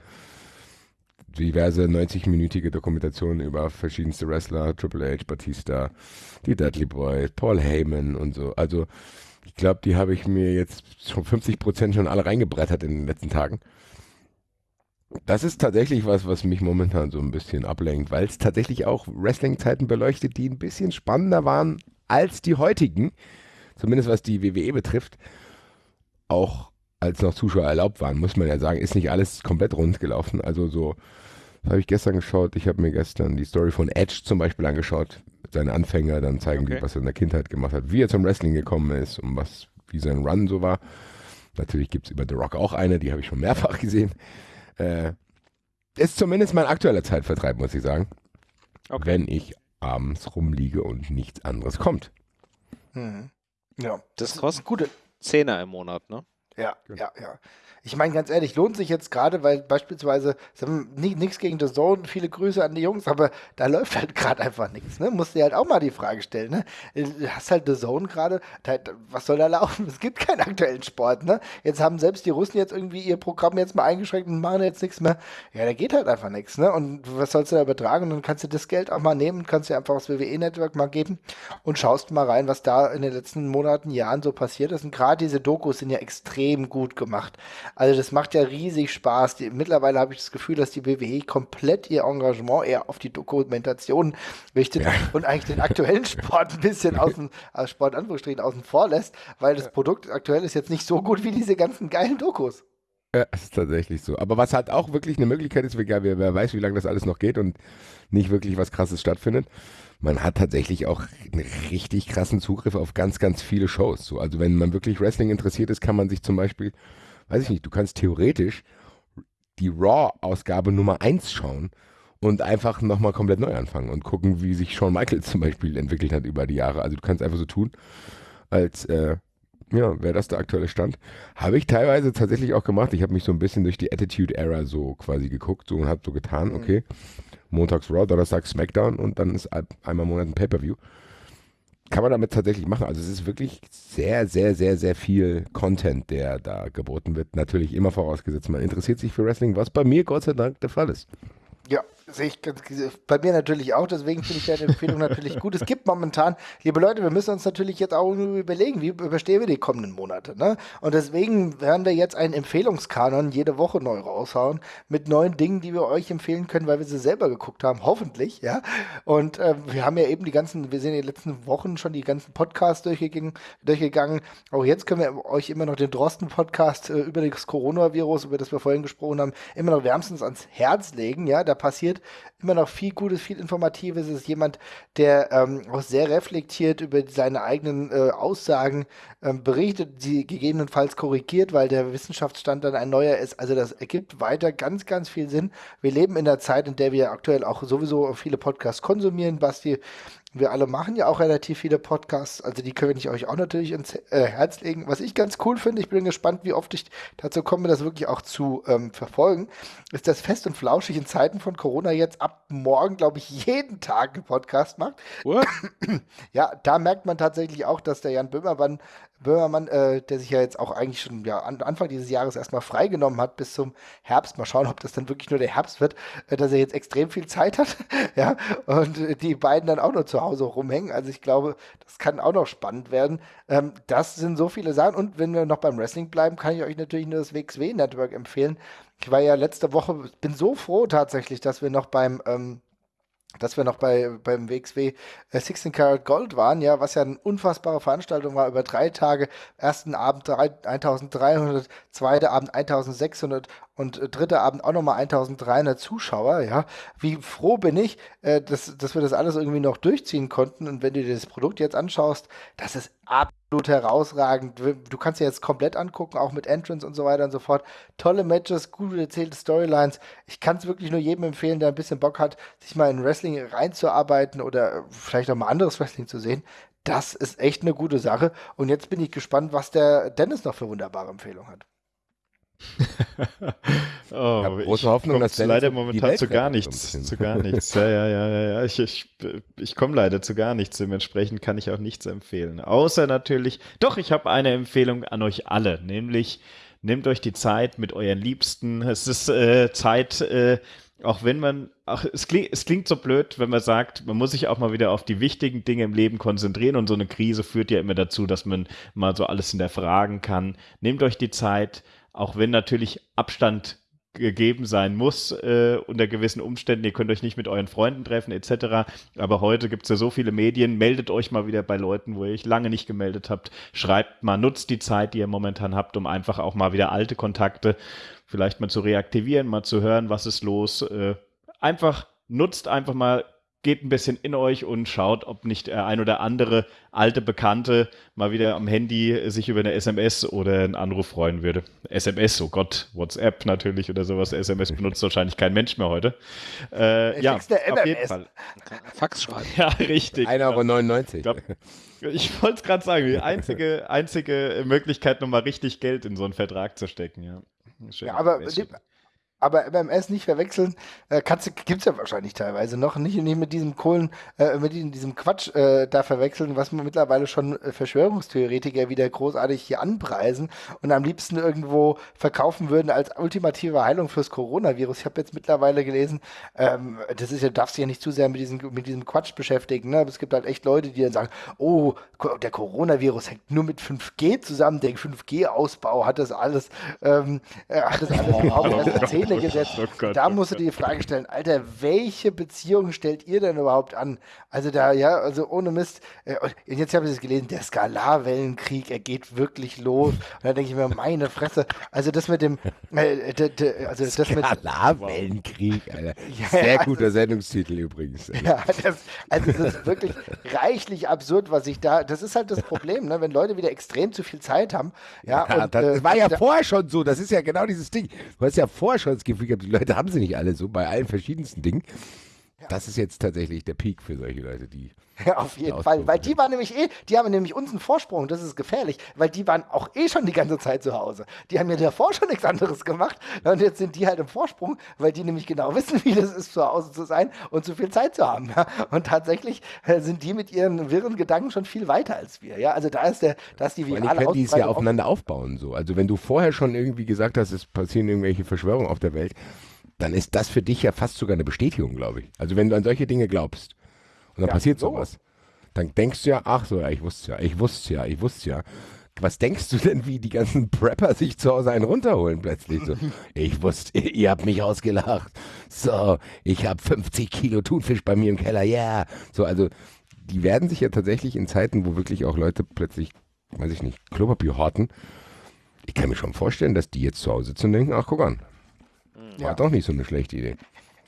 diverse 90-minütige Dokumentationen über verschiedenste Wrestler, Triple H, Batista, die Dudley Boys, Paul Heyman und so. Also ich glaube, die habe ich mir jetzt schon 50 Prozent schon alle reingebrettert in den letzten Tagen. Das ist tatsächlich was, was mich momentan so ein bisschen ablenkt, weil es tatsächlich auch Wrestling-Zeiten beleuchtet, die ein bisschen spannender waren als die heutigen. Zumindest was die WWE betrifft. Auch als noch Zuschauer erlaubt waren, muss man ja sagen, ist nicht alles komplett rund gelaufen. Also so Das habe ich gestern geschaut. Ich habe mir gestern die Story von Edge zum Beispiel angeschaut. Seine Anfänger, dann zeigen Okay. die, was er in der Kindheit gemacht hat, wie er zum Wrestling gekommen ist und was, wie sein Run so war. Natürlich gibt es über The Rock auch eine, die habe ich schon mehrfach gesehen. Äh, ist zumindest mein aktueller Zeitvertreib, muss ich sagen. Okay. Wenn ich abends rumliege und nichts anderes kommt. Mhm. Ja, Das kostet gute. Zehner im Monat, ne? Ja, ja, ja. Ich meine, ganz ehrlich, lohnt sich jetzt gerade, weil beispielsweise, nichts gegen The Zone, viele Grüße an die Jungs, aber da läuft halt (laughs) gerade einfach nichts. Ne? Musst dir halt auch mal die Frage stellen. Ne? Du hast halt The Zone gerade, was soll da laufen? (laughs) Es gibt keinen aktuellen Sport. Ne? Jetzt haben selbst die Russen jetzt irgendwie ihr Programm jetzt mal eingeschränkt und machen jetzt nichts mehr. Ja, da geht halt einfach nichts. Ne? Und was sollst du da übertragen? Und dann kannst du das Geld auch mal nehmen, kannst dir einfach das WWE-Network mal geben und schaust mal rein, was da in den letzten Monaten, Jahren so passiert ist. Und gerade diese Dokus sind ja extrem gut gemacht. Also das macht ja riesig Spaß. Die, mittlerweile habe ich das Gefühl, dass die WWE komplett ihr Engagement eher auf die Dokumentation richtet Ja. und eigentlich den aktuellen Sport ein bisschen außen, äh, Sport in Anführungsstrichen außen vor lässt, weil das Produkt aktuell ist jetzt nicht so gut wie diese ganzen geilen Dokus. Ja, es ist tatsächlich so. Aber was halt auch wirklich eine Möglichkeit ist, egal wer, wer weiß, wie lange das alles noch geht und nicht wirklich was Krasses stattfindet, man hat tatsächlich auch einen richtig krassen Zugriff auf ganz, ganz viele Shows. So, also wenn man wirklich Wrestling interessiert ist, kann man sich zum Beispiel, weiß ich nicht, du kannst theoretisch die Raw-Ausgabe Nummer 1 schauen und einfach nochmal komplett neu anfangen und gucken, wie sich Shawn Michaels (laughs) zum Beispiel entwickelt hat über die Jahre. Also du kannst einfach so tun, als äh, ja, wäre das der aktuelle Stand. Habe ich teilweise tatsächlich auch gemacht. Ich habe mich so ein bisschen durch die Attitude Era so quasi geguckt so und habe so getan, Mhm. okay, montags Raw, Donnerstag Smackdown und dann ist ein- einmal im Monat ein Pay-Per-View. Kann man damit tatsächlich machen. Also es ist wirklich sehr, sehr, sehr, sehr viel Content, der da geboten wird. Natürlich immer vorausgesetzt, man interessiert sich für Wrestling, was bei mir Gott sei Dank der Fall ist. Ja, sehe ich bei mir natürlich auch, deswegen finde ich deine Empfehlung natürlich gut. Es gibt momentan, liebe Leute, wir müssen uns natürlich jetzt auch überlegen, wie überstehen wir die kommenden Monate. Ne? Und deswegen werden wir jetzt einen Empfehlungskanon jede Woche neu raushauen mit neuen Dingen, die wir euch empfehlen können, weil wir sie selber geguckt haben, hoffentlich, ja. Und äh, wir haben ja eben die ganzen, wir sind in den letzten Wochen schon die ganzen Podcasts durchgegangen. durchgegangen. Auch jetzt können wir euch immer noch den Drosten-Podcast äh, über das Coronavirus, über das wir vorhin gesprochen haben, immer noch wärmstens ans Herz legen. Ja, da passiert immer noch viel Gutes, viel Informatives. Es ist jemand, der ähm, auch sehr reflektiert über seine eigenen äh, Aussagen ähm, berichtet, sie gegebenenfalls korrigiert, weil der Wissenschaftsstand dann ein neuer ist. Also das ergibt weiter ganz, ganz viel Sinn. Wir leben in der Zeit, in der wir aktuell auch sowieso viele Podcasts konsumieren. Basti, wir alle machen ja auch relativ viele Podcasts, also die können ich euch auch natürlich ins äh, Herz legen. Was ich ganz cool finde, ich bin gespannt, wie oft ich dazu komme, das wirklich auch zu ähm, verfolgen, ist das fest und flauschig in Zeiten von Corona jetzt ab morgen, glaube ich, jeden Tag einen Podcast macht. What? Ja, da merkt man tatsächlich auch, dass der Jan Böhmermann, Böhmermann äh, der sich ja jetzt auch eigentlich schon ja, an, Anfang dieses Jahres erstmal freigenommen hat bis zum Herbst, mal schauen, ob das dann wirklich nur der Herbst wird, äh, dass er jetzt extrem viel Zeit hat, (laughs) ja, und äh, die beiden dann auch nur zu Hause rumhängen. Also ich glaube, das kann auch noch spannend werden. Ähm, das sind so viele Sachen. Und wenn wir noch beim Wrestling bleiben, kann ich euch natürlich nur das WXW-Network empfehlen. Ich war ja letzte Woche, bin so froh tatsächlich, dass wir noch beim ähm, dass wir noch bei, beim WXW äh, 16 Karat Gold waren, ja, was ja eine unfassbare Veranstaltung war, über drei Tage. Ersten Abend drei, 1300, zweiter Abend 1600 und äh, dritter Abend auch nochmal 1300 Zuschauer, ja. Wie froh bin ich, äh, dass, dass wir das alles irgendwie noch durchziehen konnten. Und wenn du dir das Produkt jetzt anschaust, das ist absolut herausragend. Du kannst dir jetzt komplett angucken, auch mit Entrance und so weiter und so fort. Tolle Matches, gut erzählte Storylines. Ich kann es wirklich nur jedem empfehlen, der ein bisschen Bock hat, sich mal in Wrestling reinzuarbeiten oder vielleicht auch mal anderes Wrestling zu sehen. Das ist echt eine gute Sache. Und jetzt bin ich gespannt, was der Dennis noch für wunderbare Empfehlungen hat. (laughs) oh, hab große ich Hoffnung, dass leider momentan zu gar nichts, zu gar nichts. Ja, ja, ja, ja, ja. Ich, ich, ich komme leider zu gar nichts. Dementsprechend kann ich auch nichts empfehlen. Außer natürlich, doch, ich habe eine Empfehlung an euch alle, nämlich nehmt euch die Zeit mit euren Liebsten. Es ist äh, Zeit, äh, auch wenn man, ach, es klingt, es klingt so blöd, wenn man sagt, man muss sich auch mal wieder auf die wichtigen Dinge im Leben konzentrieren und so eine Krise führt ja immer dazu, dass man mal so alles hinterfragen kann. Nehmt euch die Zeit, auch wenn natürlich Abstand gegeben sein muss äh, unter gewissen Umständen. Ihr könnt euch nicht mit euren Freunden treffen etc. Aber heute gibt es ja so viele Medien. Meldet euch mal wieder bei Leuten, wo ihr euch lange nicht gemeldet habt. Schreibt mal, nutzt die Zeit, die ihr momentan habt, um einfach auch mal wieder alte Kontakte vielleicht mal zu reaktivieren, mal zu hören, was ist los. Äh, einfach nutzt einfach mal geht ein bisschen in euch und schaut, ob nicht der ein oder andere alte Bekannte mal wieder am Handy sich über eine SMS oder einen Anruf freuen würde. SMS, oh Gott, WhatsApp natürlich oder sowas. SMS benutzt wahrscheinlich kein Mensch mehr heute. Äh, ja, auf jeden Fall. Fax schreiben. Ja, richtig. 1,99 Euro. Ich wollte es gerade sagen, die einzige, einzige Möglichkeit, nochmal richtig Geld in so einen Vertrag zu stecken, ja. Schön, ja, aber aber MMS nicht verwechseln, äh, gibt es ja wahrscheinlich teilweise noch. Nicht, nicht mit diesem Kohlen, äh, mit diesem Quatsch äh, da verwechseln, was man mittlerweile schon äh, Verschwörungstheoretiker wieder großartig hier anpreisen und am liebsten irgendwo verkaufen würden als ultimative Heilung fürs Coronavirus. Ich habe jetzt mittlerweile gelesen, ähm, das ist ja, darfst du ja nicht zu sehr mit diesem, mit diesem Quatsch beschäftigen. Ne? Aber es gibt halt echt Leute, die dann sagen, oh, der Coronavirus hängt nur mit 5G zusammen, der 5G-Ausbau hat das alles, ähm, äh, hat das alles überhaupt (laughs) erzählt Ebene gesetzt. Oh Gott, da oh musst du dir die Frage stellen, Alter, welche Beziehungen stellt ihr denn überhaupt an? Also da, ja, also ohne Mist. Äh, und jetzt habe ich es gelesen, der Skalarwellenkrieg, er geht wirklich los. Und da denke ich mir, meine Fresse. Also das mit dem, (laughs) äh, de, de, also das mit Skalarwellenkrieg, Alter. Ja, Sehr also, guter Sendungstitel übrigens. Ja, das, also das ist wirklich reichlich absurd, was ich da, das ist halt das Problem, ne? wenn Leute wieder extrem zu viel Zeit haben. Ja, ja und, das äh, war ja da, vorher schon so, das ist ja genau dieses Ding. Du hast ja vorher schon das Gefühl gehabt, die Leute haben sie nicht alle so bei allen verschiedensten Dingen. Das ist jetzt tatsächlich der Peak für solche Leute, die. (laughs) Ja, auf jeden Fall. Weil die waren nämlich eh, die haben nämlich uns einen Vorsprung, das ist gefährlich, weil die waren auch eh schon die ganze Zeit zu Hause. Die haben ja davor schon nichts anderes gemacht und jetzt sind die halt im Vorsprung, weil die nämlich genau (laughs) wissen, wie das ist, zu Hause zu sein und zu viel Zeit zu haben. Ja? Und tatsächlich äh, sind die mit ihren wirren Gedanken schon viel weiter als wir. Ja, also da ist der, da ist die virale können die es ja aufeinander aufbauen so. Also wenn du vorher schon irgendwie gesagt hast, es passieren irgendwelche Verschwörungen auf der Welt, dann ist das für dich ja fast sogar eine Bestätigung, glaube ich. Also wenn du an solche Dinge glaubst und dann ja, passiert so. sowas, dann denkst du ja, ach so, ja, ich wusste ja, ich wusste ja, ich wusste ja. Was denkst du denn, wie die ganzen Prepper sich zu Hause einen runterholen plötzlich? So, (laughs) ich wusste, ihr habt mich ausgelacht. So, ich habe 50 Kilo Thunfisch bei mir im Keller, ja. Yeah. So, also die werden sich ja tatsächlich in Zeiten, wo wirklich auch Leute plötzlich, weiß ich nicht, Klopapier horten, ich kann mir schon vorstellen, dass die jetzt zu Hause sitzen und denken, ach guck an, war ja. doch nicht so eine schlechte Idee.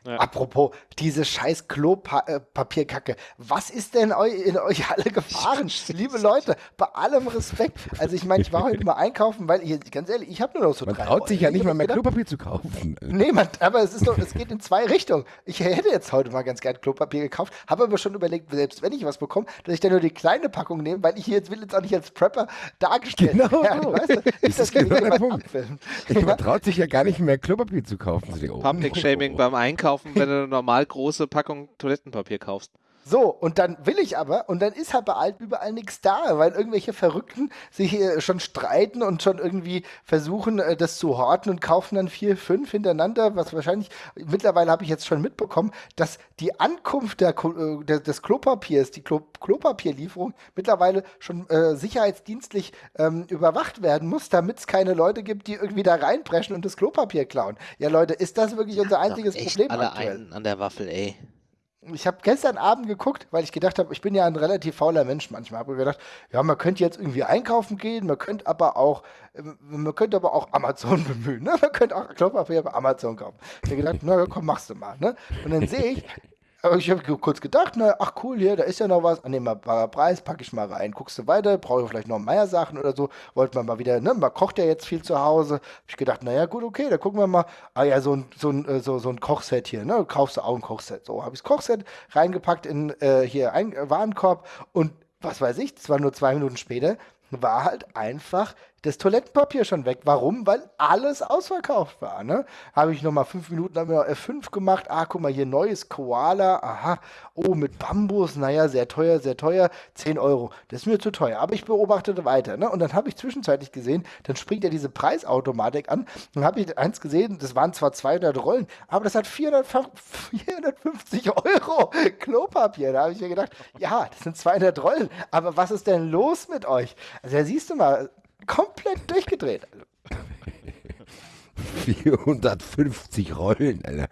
Ja. Apropos, diese scheiß Klopapierkacke. Was ist denn in euch alle gefahren? Liebe Leute, bei allem Respekt. Also ich meine, ich war heute mal einkaufen, weil ich, ganz ehrlich, ich habe nur noch so man drei traut sich ja nicht mal mehr Klopapier zu kaufen. Nee, man, aber es ist doch, es geht in zwei Richtungen. Ich hätte jetzt heute mal ganz gern Klopapier gekauft, habe aber schon überlegt, selbst wenn ich was bekomme, dass ich dann nur die kleine Packung nehme, weil ich hier jetzt will jetzt auch nicht als Prepper dargestellt genau. werden. Weißt du, das, das ist genau der Punkt. Man traut sich ja gar nicht mehr Klopapier zu kaufen. Public Shaming oh, oh. beim Einkaufen kaufen, wenn du eine normal große Packung Toilettenpapier kaufst. So, und dann will ich aber, und dann ist halt bei alt überall nichts da, weil irgendwelche Verrückten sich hier schon streiten und schon irgendwie versuchen, äh, das zu horten und kaufen dann vier, fünf hintereinander, was wahrscheinlich, mittlerweile habe ich jetzt schon mitbekommen, dass die Ankunft der, äh, des Klopapiers, die Klo Klopapierlieferung mittlerweile schon äh, sicherheitsdienstlich ähm, überwacht werden muss, damit es keine Leute gibt, die irgendwie da reinpreschen und das Klopapier klauen. Ja, Leute, ist das wirklich unser einziges Problem alle aktuell? Einen an der Waffel, ey ich habe gestern Abend geguckt, weil ich gedacht habe, ich bin ja ein relativ fauler Mensch manchmal. Habe gedacht, ja, man könnte jetzt irgendwie einkaufen gehen, man könnte aber auch, ähm, man könnte aber auch Amazon (laughs) bemühen. Ne? Man könnte auch Klopapier bei Amazon kaufen. Ich habe gedacht, na komm, machst du mal. Ne? Und dann sehe ich, ich habe kurz gedacht, na, ach cool, hier, da ist ja noch was. Ah, Annehmbarer Preis, packe ich mal rein. Guckst du weiter, brauche ich vielleicht noch Meier-Sachen oder so. Wollte man mal wieder, ne, man kocht ja jetzt viel zu Hause. Hab ich gedacht, naja, gut, okay, da gucken wir mal. Ah ja, so ein, so ein, äh, so, so ein Kochset hier, ne? Kaufst du auch ein Kochset. So, habe ich das Kochset reingepackt in äh, hier ein Warenkorb und was weiß ich, das war nur zwei Minuten später, war halt einfach das Toilettenpapier schon weg. Warum? Weil alles ausverkauft war. Ne? Habe ich nochmal fünf Minuten haben wir F5 gemacht. Ah, guck mal, hier neues Koala. Aha. Oh, mit Bambus. Naja, sehr teuer, sehr teuer. 10 Euro. Das ist mir zu teuer. Aber ich beobachtete weiter. Ne? Und dann habe ich zwischenzeitlich gesehen, dann springt ja diese Preisautomatik an. Dann habe ich eins gesehen, das waren zwar 200 Rollen, aber das hat 400, 450 Euro Klopapier. Da habe ich mir gedacht, ja, das sind 200 Rollen. Aber was ist denn los mit euch? Also da siehst du mal, komplett durchgedreht. 450 Rollen, Alter.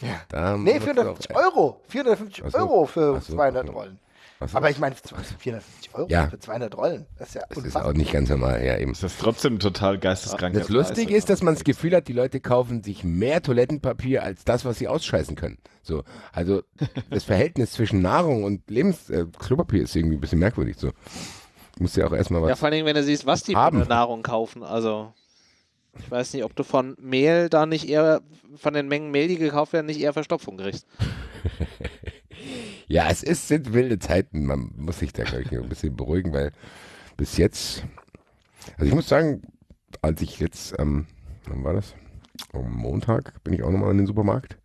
Ja. Da nee, 450 Euro. 450 Achso. Euro für Achso, 200 okay. Rollen. Was Aber ist ich meine, 450 Euro Ja. für 200 Rollen, das ist ja das ist unfassbar. auch nicht ganz normal, ja eben. Das ist trotzdem total geisteskrank. Das Lustige ist, dass man das Gefühl hat, die Leute kaufen sich mehr Toilettenpapier als das, was sie ausscheißen können. So, also das Verhältnis zwischen Nahrung und Lebens äh, Klopapier ist irgendwie ein bisschen merkwürdig. So, muss ja auch erstmal was. Ja, vor Dingen, wenn du siehst, was die haben. für Nahrung kaufen. Also, ich weiß nicht, ob du von Mehl da nicht eher, von den Mengen Mehl, die gekauft werden, nicht eher Verstopfung kriegst. (laughs) Ja, es ist, sind wilde Zeiten. Man muss sich da, glaube ich, ein bisschen beruhigen, weil bis jetzt, also ich muss sagen, als ich jetzt, ähm, wann war das? Am Montag bin ich auch nochmal in den Supermarkt.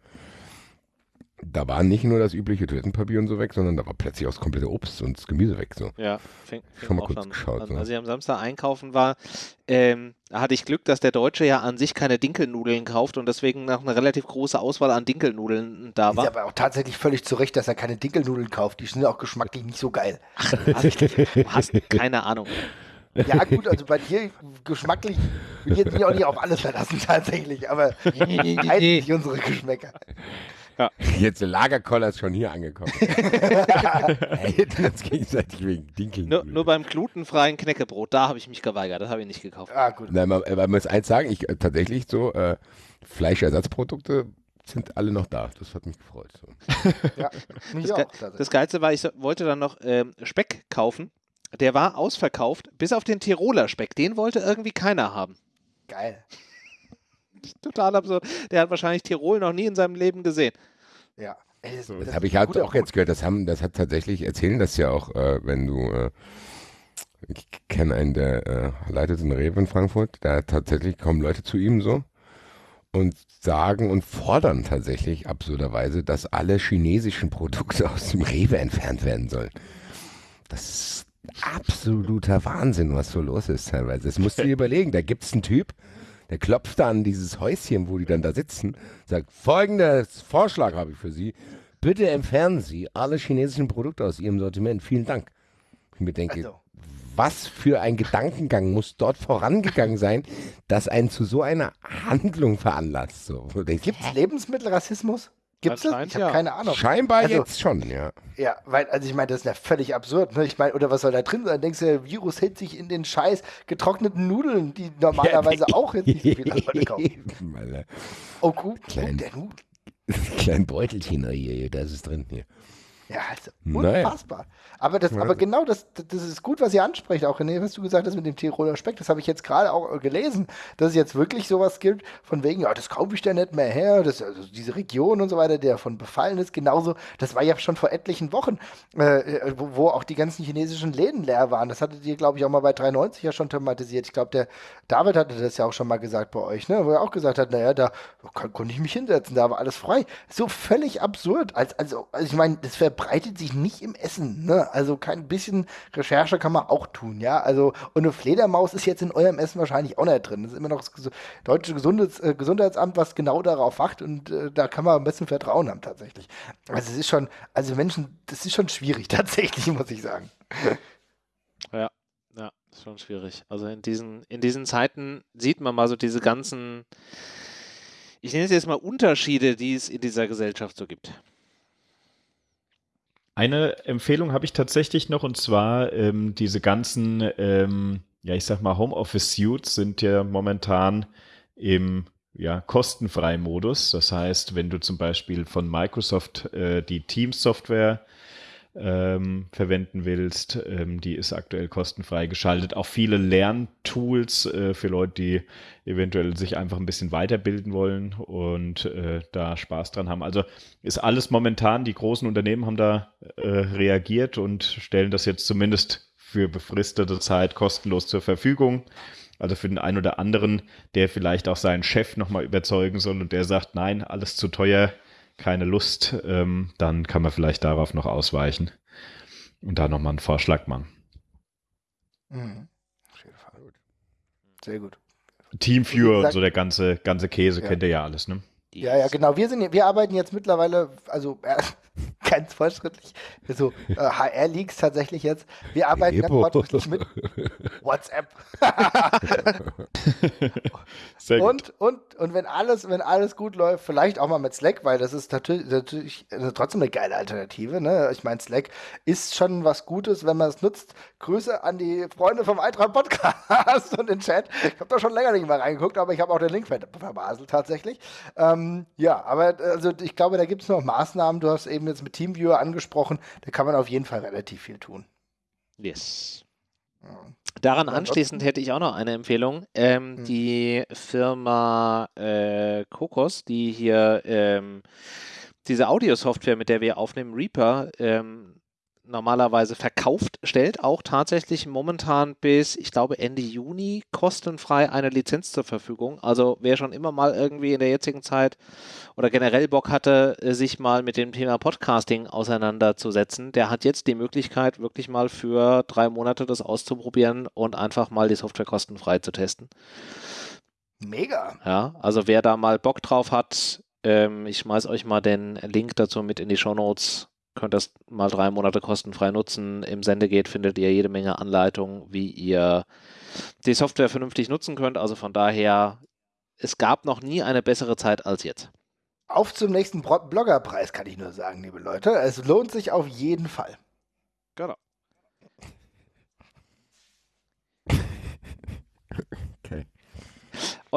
Da war nicht nur das übliche Toilettenpapier und so weg, sondern da war plötzlich auch das komplette Obst und das Gemüse weg. So. Ja, fing, fing Schon mal auch kurz dann geschaut, an. so. Als ich am Samstag einkaufen war, ähm, hatte ich Glück, dass der Deutsche ja an sich keine Dinkelnudeln kauft und deswegen noch eine relativ große Auswahl an Dinkelnudeln da Ist war. aber auch tatsächlich völlig zu Recht, dass er keine Dinkelnudeln kauft. Die sind auch geschmacklich nicht so geil. Du hast keine Ahnung. Ja, gut, also bei dir geschmacklich will ich jetzt mich auch nicht auf alles verlassen, tatsächlich, aber (laughs) halt nicht unsere Geschmäcker. (laughs) Jetzt der Lagerkoller ist schon hier angekommen. (laughs) hey, uns gegenseitig wegen Dinkeln. Nur, nur beim glutenfreien Knäckebrot, da habe ich mich geweigert, das habe ich nicht gekauft. Ah, gut. Nein, man, man muss eins sagen, ich äh, tatsächlich so, äh, Fleischersatzprodukte sind alle noch da. Das hat mich gefreut. So. (laughs) Ja, mich Das, auch. Das Geilste war, ich so- wollte dann noch ähm, Speck kaufen. Der war ausverkauft, bis auf den Tiroler Speck. Den wollte irgendwie keiner haben. Geil. (laughs) Total absurd. Der hat wahrscheinlich Tirol noch nie in seinem Leben gesehen. Ja. Das, Das das habe ich halt auch jetzt gehört. Das haben, das hat tatsächlich erzählen das ja auch, äh, wenn du, äh, ich kenne einen, der äh, leitet einen Rewe in Frankfurt. Da tatsächlich kommen Leute zu ihm so und sagen und fordern tatsächlich absurderweise, dass alle chinesischen Produkte aus dem Rewe entfernt werden sollen. Das ist absoluter Wahnsinn, was so los ist teilweise. Das musst du dir (laughs) überlegen. Da gibt es einen Typ, der klopft da an dieses Häuschen, wo die dann da sitzen, sagt, folgendes Vorschlag habe ich für Sie. Bitte entfernen Sie alle chinesischen Produkte aus Ihrem Sortiment. Vielen Dank. Ich mir denke, Also, was für ein Gedankengang muss dort vorangegangen sein, dass einen zu so einer Handlung veranlasst? So, denkst, Gibt's Lebensmittelrassismus? Gibt's das? Ich habe ja. keine Ahnung. scheinbar Also- jetzt schon, ja. Ja, weil, also ich meine, das ist ja völlig absurd. Ne? Ich meine, oder was soll da drin sein? Denkst du, der Virus hält sich in den scheiß getrockneten Nudeln, die normalerweise auch jetzt nicht so viele Leute kaufen. Eben, Alter. Oh, Klein. guck der Nudel. (laughs) Klein Beutelchen oh hier, hier, da ist es drin hier. Ja, also Naja. unfassbar. Aber, das, aber genau das, das ist gut, was ihr ansprecht, auch René, was du gesagt hast mit dem Tiroler Speck. Das habe ich jetzt gerade auch gelesen, dass es jetzt wirklich sowas gibt, von wegen, ja, das kaufe ich da nicht mehr her. Das, also diese Region und so weiter, der von befallen ist, genauso. Das war ja schon vor etlichen Wochen, äh, äh, wo, wo auch die ganzen chinesischen Läden leer waren. Das hattet ihr, glaube ich, auch mal bei 93 ja schon thematisiert. Ich glaube, der David hatte das ja auch schon mal gesagt bei euch, ne? wo er auch gesagt hat, naja, da kann, konnte ich mich hinsetzen, da war alles frei. So völlig absurd. Als, also, also ich meine, das verbreitet sich nicht im Essen. Ne? Also kein bisschen Recherche kann man auch tun, ja. Also, und eine Fledermaus ist jetzt in eurem Essen wahrscheinlich auch nicht drin. Das ist immer noch das deutsche Gesundheits, äh, Gesundheitsamt, was genau darauf wacht und äh, da kann man am besten Vertrauen haben tatsächlich. Also es ist schon, also Menschen, das ist schon schwierig (laughs) tatsächlich, muss ich sagen. Ja, ja, ist schon schwierig. Also in diesen, in diesen Zeiten sieht man mal so diese ganzen, ich nenne es jetzt mal Unterschiede, die es in dieser Gesellschaft so gibt. Eine Empfehlung habe ich tatsächlich noch und zwar ähm, diese ganzen, ähm, ja, ich sag mal, Homeoffice-Suits sind ja momentan im ja, kostenfreien Modus. Das heißt, wenn du zum Beispiel von Microsoft äh, die Teams-Software ähm, verwenden willst, ähm, die ist aktuell kostenfrei geschaltet. Auch viele Lerntools äh, für Leute, die eventuell sich einfach ein bisschen weiterbilden wollen und äh, da Spaß dran haben. Also ist alles momentan, die großen Unternehmen haben da äh, reagiert und stellen das jetzt zumindest für befristete Zeit kostenlos zur Verfügung. Also für den einen oder anderen, der vielleicht auch seinen Chef nochmal überzeugen soll und der sagt, nein, alles zu teuer, keine Lust, ähm, dann kann man vielleicht darauf noch ausweichen und da nochmal einen Vorschlag machen. Mhm. Auf jeden Fall. Sehr gut. Teamviewer und so der ganze, ganze Käse Ja. kennt ihr ja alles, ne? Ja, ja, genau. Wir sind, wir arbeiten jetzt mittlerweile, also äh, ganz fortschrittlich. So äh, HR-Leaks tatsächlich jetzt. Wir arbeiten ganz Epo. fortschrittlich mit (laughs) WhatsApp. Und, und, und wenn alles, wenn alles gut läuft, vielleicht auch mal mit Slack, weil das ist natürlich, natürlich äh, trotzdem eine geile Alternative. Ne? Ich meine, Slack ist schon was Gutes, wenn man es nutzt. Grüße an die Freunde vom Eintracht Podcast (laughs) und den Chat. Ich habe da schon länger nicht mehr reingeguckt, aber ich habe auch den Link ver- verbaselt tatsächlich. Ähm, ja, aber äh, also ich glaube, da gibt es noch Maßnahmen. Du hast eben jetzt mit Teamviewer angesprochen. Da kann man auf jeden Fall relativ viel tun. Yes. Daran anschließend hätte ich auch noch eine Empfehlung. Ähm, Hm. Die Firma äh, Kokos, die hier ähm, diese Audiosoftware, mit der wir aufnehmen, Reaper, ähm, normalerweise verkauft, stellt auch tatsächlich momentan bis, ich glaube, Ende Juni kostenfrei eine Lizenz zur Verfügung. Also wer schon immer mal irgendwie in der jetzigen Zeit oder generell Bock hatte, äh, sich mal mit dem Thema Podcasting auseinanderzusetzen, der hat jetzt die Möglichkeit, wirklich mal für drei Monate das auszuprobieren und einfach mal die Software kostenfrei zu testen. Mega. Ja, also wer da mal Bock drauf hat, ähm, ich schmeiß euch mal den Link dazu mit in die Show Notes. Könnt das mal drei Monate kostenfrei nutzen. Im Sendegate findet ihr jede Menge Anleitungen, wie ihr die Software vernünftig nutzen könnt. Also von daher, es gab noch nie eine bessere Zeit als jetzt. Auf zum nächsten Bloggerpreis, kann ich nur sagen, liebe Leute. Es lohnt sich auf jeden Fall. Genau.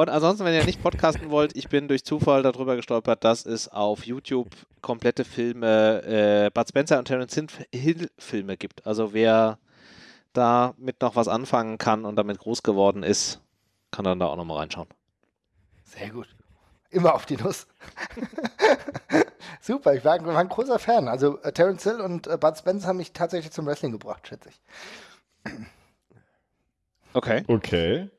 Und ansonsten, wenn ihr nicht podcasten wollt, ich bin durch Zufall darüber gestolpert, dass es auf YouTube komplette Filme, äh, Bud Spencer und Terence Hill Filme gibt. Also wer damit noch was anfangen kann und damit groß geworden ist, kann dann da auch nochmal reinschauen. Sehr gut. Immer auf die Nuss. (laughs) Super, ich war, ein- war ein großer Fan. Also äh, Terence Hill und äh, Bud Spence haben mich tatsächlich zum Wrestling gebracht, schätze ich. Okay. Okay.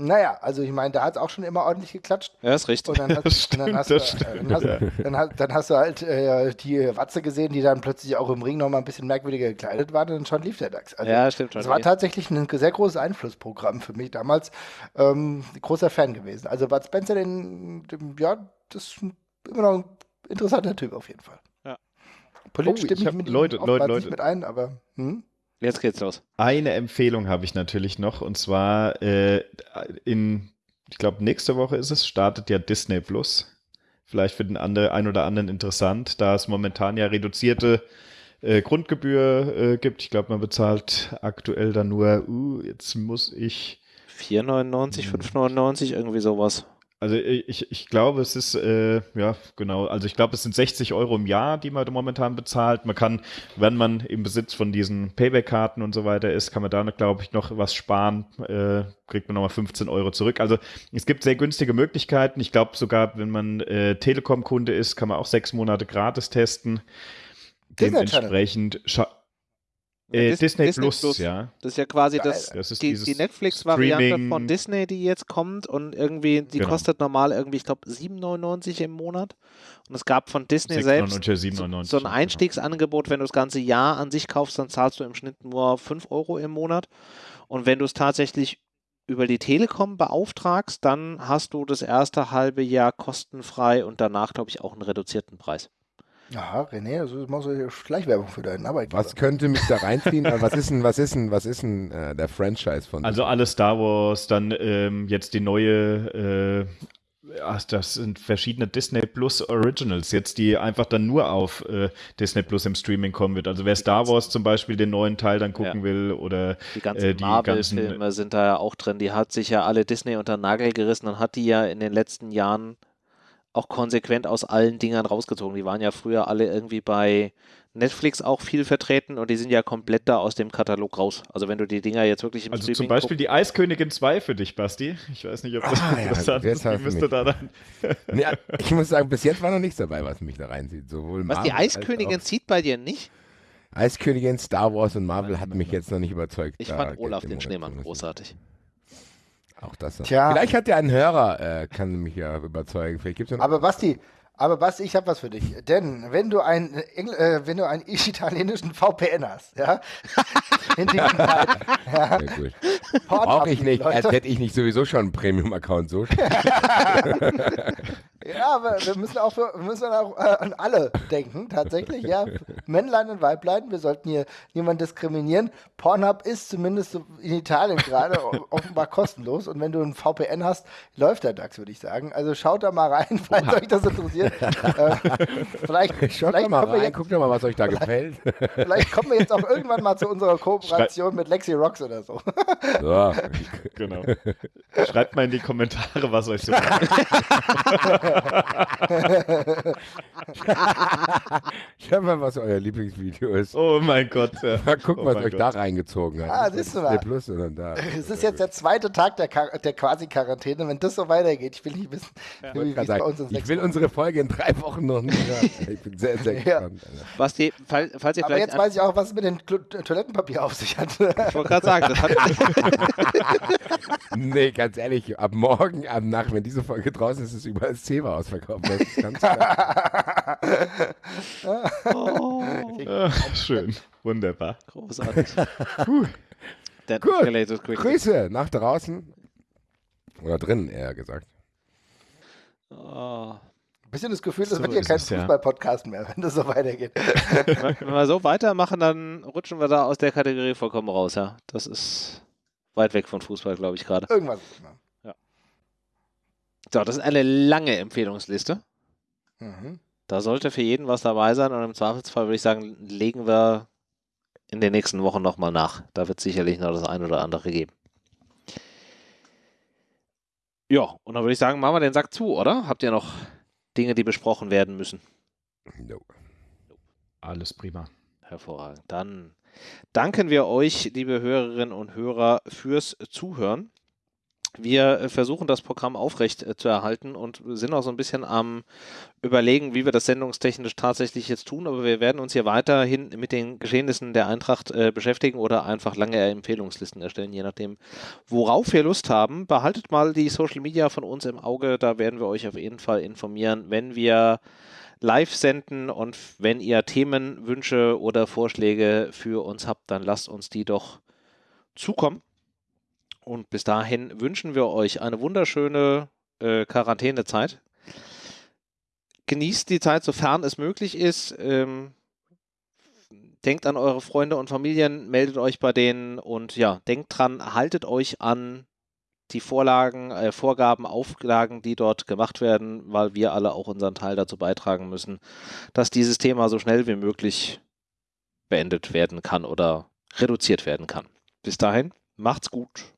Naja, also ich meine, da hat es auch schon immer ordentlich geklatscht. Ja, ist richtig. Und dann (laughs) hast, Das und dann stimmt, hast, das du, stimmt, dann, hast, ja. dann, hast, dann hast du halt äh, die Watze gesehen, die dann plötzlich auch im Ring nochmal ein bisschen merkwürdiger gekleidet war, und schon lief der DAX. Also, ja, stimmt schon. Das war tatsächlich ein sehr großes Einflussprogramm für mich damals. Ähm, großer Fan gewesen. Also Bud Spencer, den, den, ja, das ist immer noch ein interessanter Typ auf jeden Fall. Ja. Politisch Oh, stimme ich ich mit Leute, oftmals Leute, nicht Leute. mit ein, aber hm? Jetzt geht's los. Eine Empfehlung habe ich natürlich noch und zwar äh, in, ich glaube, nächste Woche ist es, startet ja Disney Plus. Vielleicht für den andere, ein oder anderen interessant, da es momentan ja reduzierte äh, Grundgebühr äh, gibt. Ich glaube, man bezahlt aktuell dann nur, uh, jetzt muss ich 4,99, Hm. 5,99, irgendwie sowas. Also ich, ich glaube, es ist, äh, ja, genau, also ich glaube, es sind 60 Euro im Jahr, die man momentan bezahlt. Man kann, wenn man im Besitz von diesen Payback-Karten und so weiter ist, kann man da, glaube ich, noch was sparen, äh, kriegt man nochmal 15 Euro zurück. Also es gibt sehr günstige Möglichkeiten. Ich glaube sogar, wenn man äh, Telekom-Kunde ist, kann man auch sechs Monate gratis testen. Dementsprechend, scha- äh, Dis- Disney, Disney Plus, Plus. ja. Das ist ja quasi das, Das ist die, die Netflix-Variante von Disney, die jetzt kommt und irgendwie, die Genau. kostet normal irgendwie, ich glaube, 7,99 im Monat. Und es gab von Disney selbst 6,99, so, 7,99, so ein genau. Einstiegsangebot, wenn du das ganze Jahr an sich kaufst, dann zahlst du im Schnitt nur 5 Euro im Monat. Und wenn du es tatsächlich über die Telekom beauftragst, dann hast du das erste halbe Jahr kostenfrei und danach, glaube ich, auch einen reduzierten Preis. Ja, René, also machst du Schleichwerbung für deinen Arbeitgeber. Was könnte mich da reinziehen? Äh, was ist denn, was ist denn, was ist denn äh, der Franchise von Also alle Star Wars, dann ähm, jetzt die neue, äh, ach, das sind verschiedene Disney Plus Originals, jetzt die einfach dann nur auf äh, Disney Plus im Streaming kommen wird. Also wer Star Wars zum Beispiel den neuen Teil dann gucken Ja. will oder Die ganzen äh, Marvel-Filme sind da ja auch drin. Die hat sich ja alle Disney unter den Nagel gerissen und hat die ja in den letzten Jahren auch konsequent aus allen Dingern rausgezogen. Die waren ja früher alle irgendwie bei Netflix auch viel vertreten und die sind ja komplett da aus dem Katalog raus. Also wenn du die Dinger jetzt wirklich im Also zum Streaming Beispiel die Eiskönigin 2 für dich, Basti. Ich weiß nicht, ob das Ah, ja, interessant jetzt ist. Die du müsste da dann. Nee, (laughs) ich muss sagen, bis jetzt war noch nichts dabei, was mich da reinzieht. Sowohl Was die Marvel Eiskönigin zieht bei dir nicht? Eiskönigin, Star Wars und Marvel hat mich jetzt noch nicht überzeugt. Ich fand Olaf den Schneemann großartig. Auch das. Tja. Vielleicht hat ja ein Hörer, äh, kann mich ja überzeugen. Vielleicht gibt's ja Aber Basti, aber Basti, ich habe was für dich. Denn wenn du ein Engl äh, wenn du einen italienischen VPN hast, ja, (laughs) in diesen Zeiten, (laughs) ja, Brauche ich nicht, als Leute. hätte ich nicht sowieso schon einen Premium-Account. So (laughs) Ja, aber wir müssen auch, für, wir müssen auch äh, an alle denken, tatsächlich, ja. (laughs) Männlein und Weiblein, wir sollten hier niemanden diskriminieren. Pornhub ist zumindest in Italien gerade offenbar kostenlos und wenn du ein VPN hast, läuft der DAX, würde ich sagen. Also schaut da mal rein, (laughs) falls euch das interessiert. äh, vielleicht (laughs) Schaut vielleicht doch mal kommen wir rein, jetzt, guckt doch mal, was euch da gefällt. vielleicht kommen wir jetzt auch irgendwann mal zu unserer Kooperation mit Lexi Rocks oder so. So. Genau. Schreibt mal in die Kommentare, was euch so (laughs) Schaut mal, was euer Lieblingsvideo ist. Oh mein Gott. Ja. Mal gucken, oh was euch Gott. da reingezogen hat. Ah, siehst du mal. Der Plus, sondern da. Es ist jetzt der zweite Tag der, Quasi der Quasi-Quarantäne. Wenn das so weitergeht, ich will nicht wissen, ja. wie, es bei uns in Ich will unsere Folge in drei Wochen noch nicht (laughs) hören. Ich bin sehr, sehr gespannt. Ja. Was die, falls, falls ihr Aber jetzt weiß ich auch, was es mit dem Toilettenpapier auf sich hat. Ich wollte gerade sagen, das hat. (laughs) nee, ganz ehrlich, ab morgen, ab Nacht, wenn diese Folge draußen ist, ist es über 10 Leber ausverkauft. Das ist ganz klar. oh, äh, schön. Wunderbar. Großartig. Gut. Grüße nach draußen. Oder drinnen, eher gesagt. Oh. Ein bisschen das Gefühl, das so wird hier kein Fußball-Podcast mehr, wenn das so weitergeht. (laughs) wenn wir so weitermachen, dann rutschen wir da aus der Kategorie vollkommen raus, ja. Das ist weit weg von Fußball, glaube ich, gerade. Irgendwas. Ist so, das ist eine lange Empfehlungsliste. Mhm. Da sollte für jeden was dabei sein und im Zweifelsfall würde ich sagen, legen wir in den nächsten Wochen nochmal nach. Da wird sicherlich noch das ein oder andere geben. Ja, und dann würde ich sagen, machen wir den Sack zu, oder? Habt ihr noch Dinge, die besprochen werden müssen? No. Alles prima. Hervorragend. Dann danken wir euch, liebe Hörerinnen und Hörer, fürs Zuhören. Wir äh, versuchen das Programm aufrecht äh, zu erhalten und sind auch so ein bisschen am Überlegen, wie wir das sendungstechnisch tatsächlich jetzt tun. Aber wir werden uns hier weiterhin mit den Geschehnissen der Eintracht äh, beschäftigen oder einfach lange Empfehlungslisten erstellen, je nachdem, worauf wir Lust haben. Behaltet mal die Social Media von uns im Auge. Da werden wir euch auf jeden Fall informieren, wenn wir live senden und wenn ihr Themen, Wünsche oder Vorschläge für uns habt, dann lasst uns die doch zukommen. Und bis dahin wünschen wir euch eine wunderschöne äh, Quarantänezeit. Genießt die Zeit, sofern es möglich ist. Ähm, denkt an eure Freunde und Familien, meldet euch bei denen und ja, denkt dran, haltet euch an die Vorlagen, äh, Vorgaben, Auflagen, die dort gemacht werden, weil wir alle auch unseren Teil dazu beitragen müssen, dass dieses Thema so schnell wie möglich beendet werden kann oder reduziert werden kann. Bis dahin, macht's gut.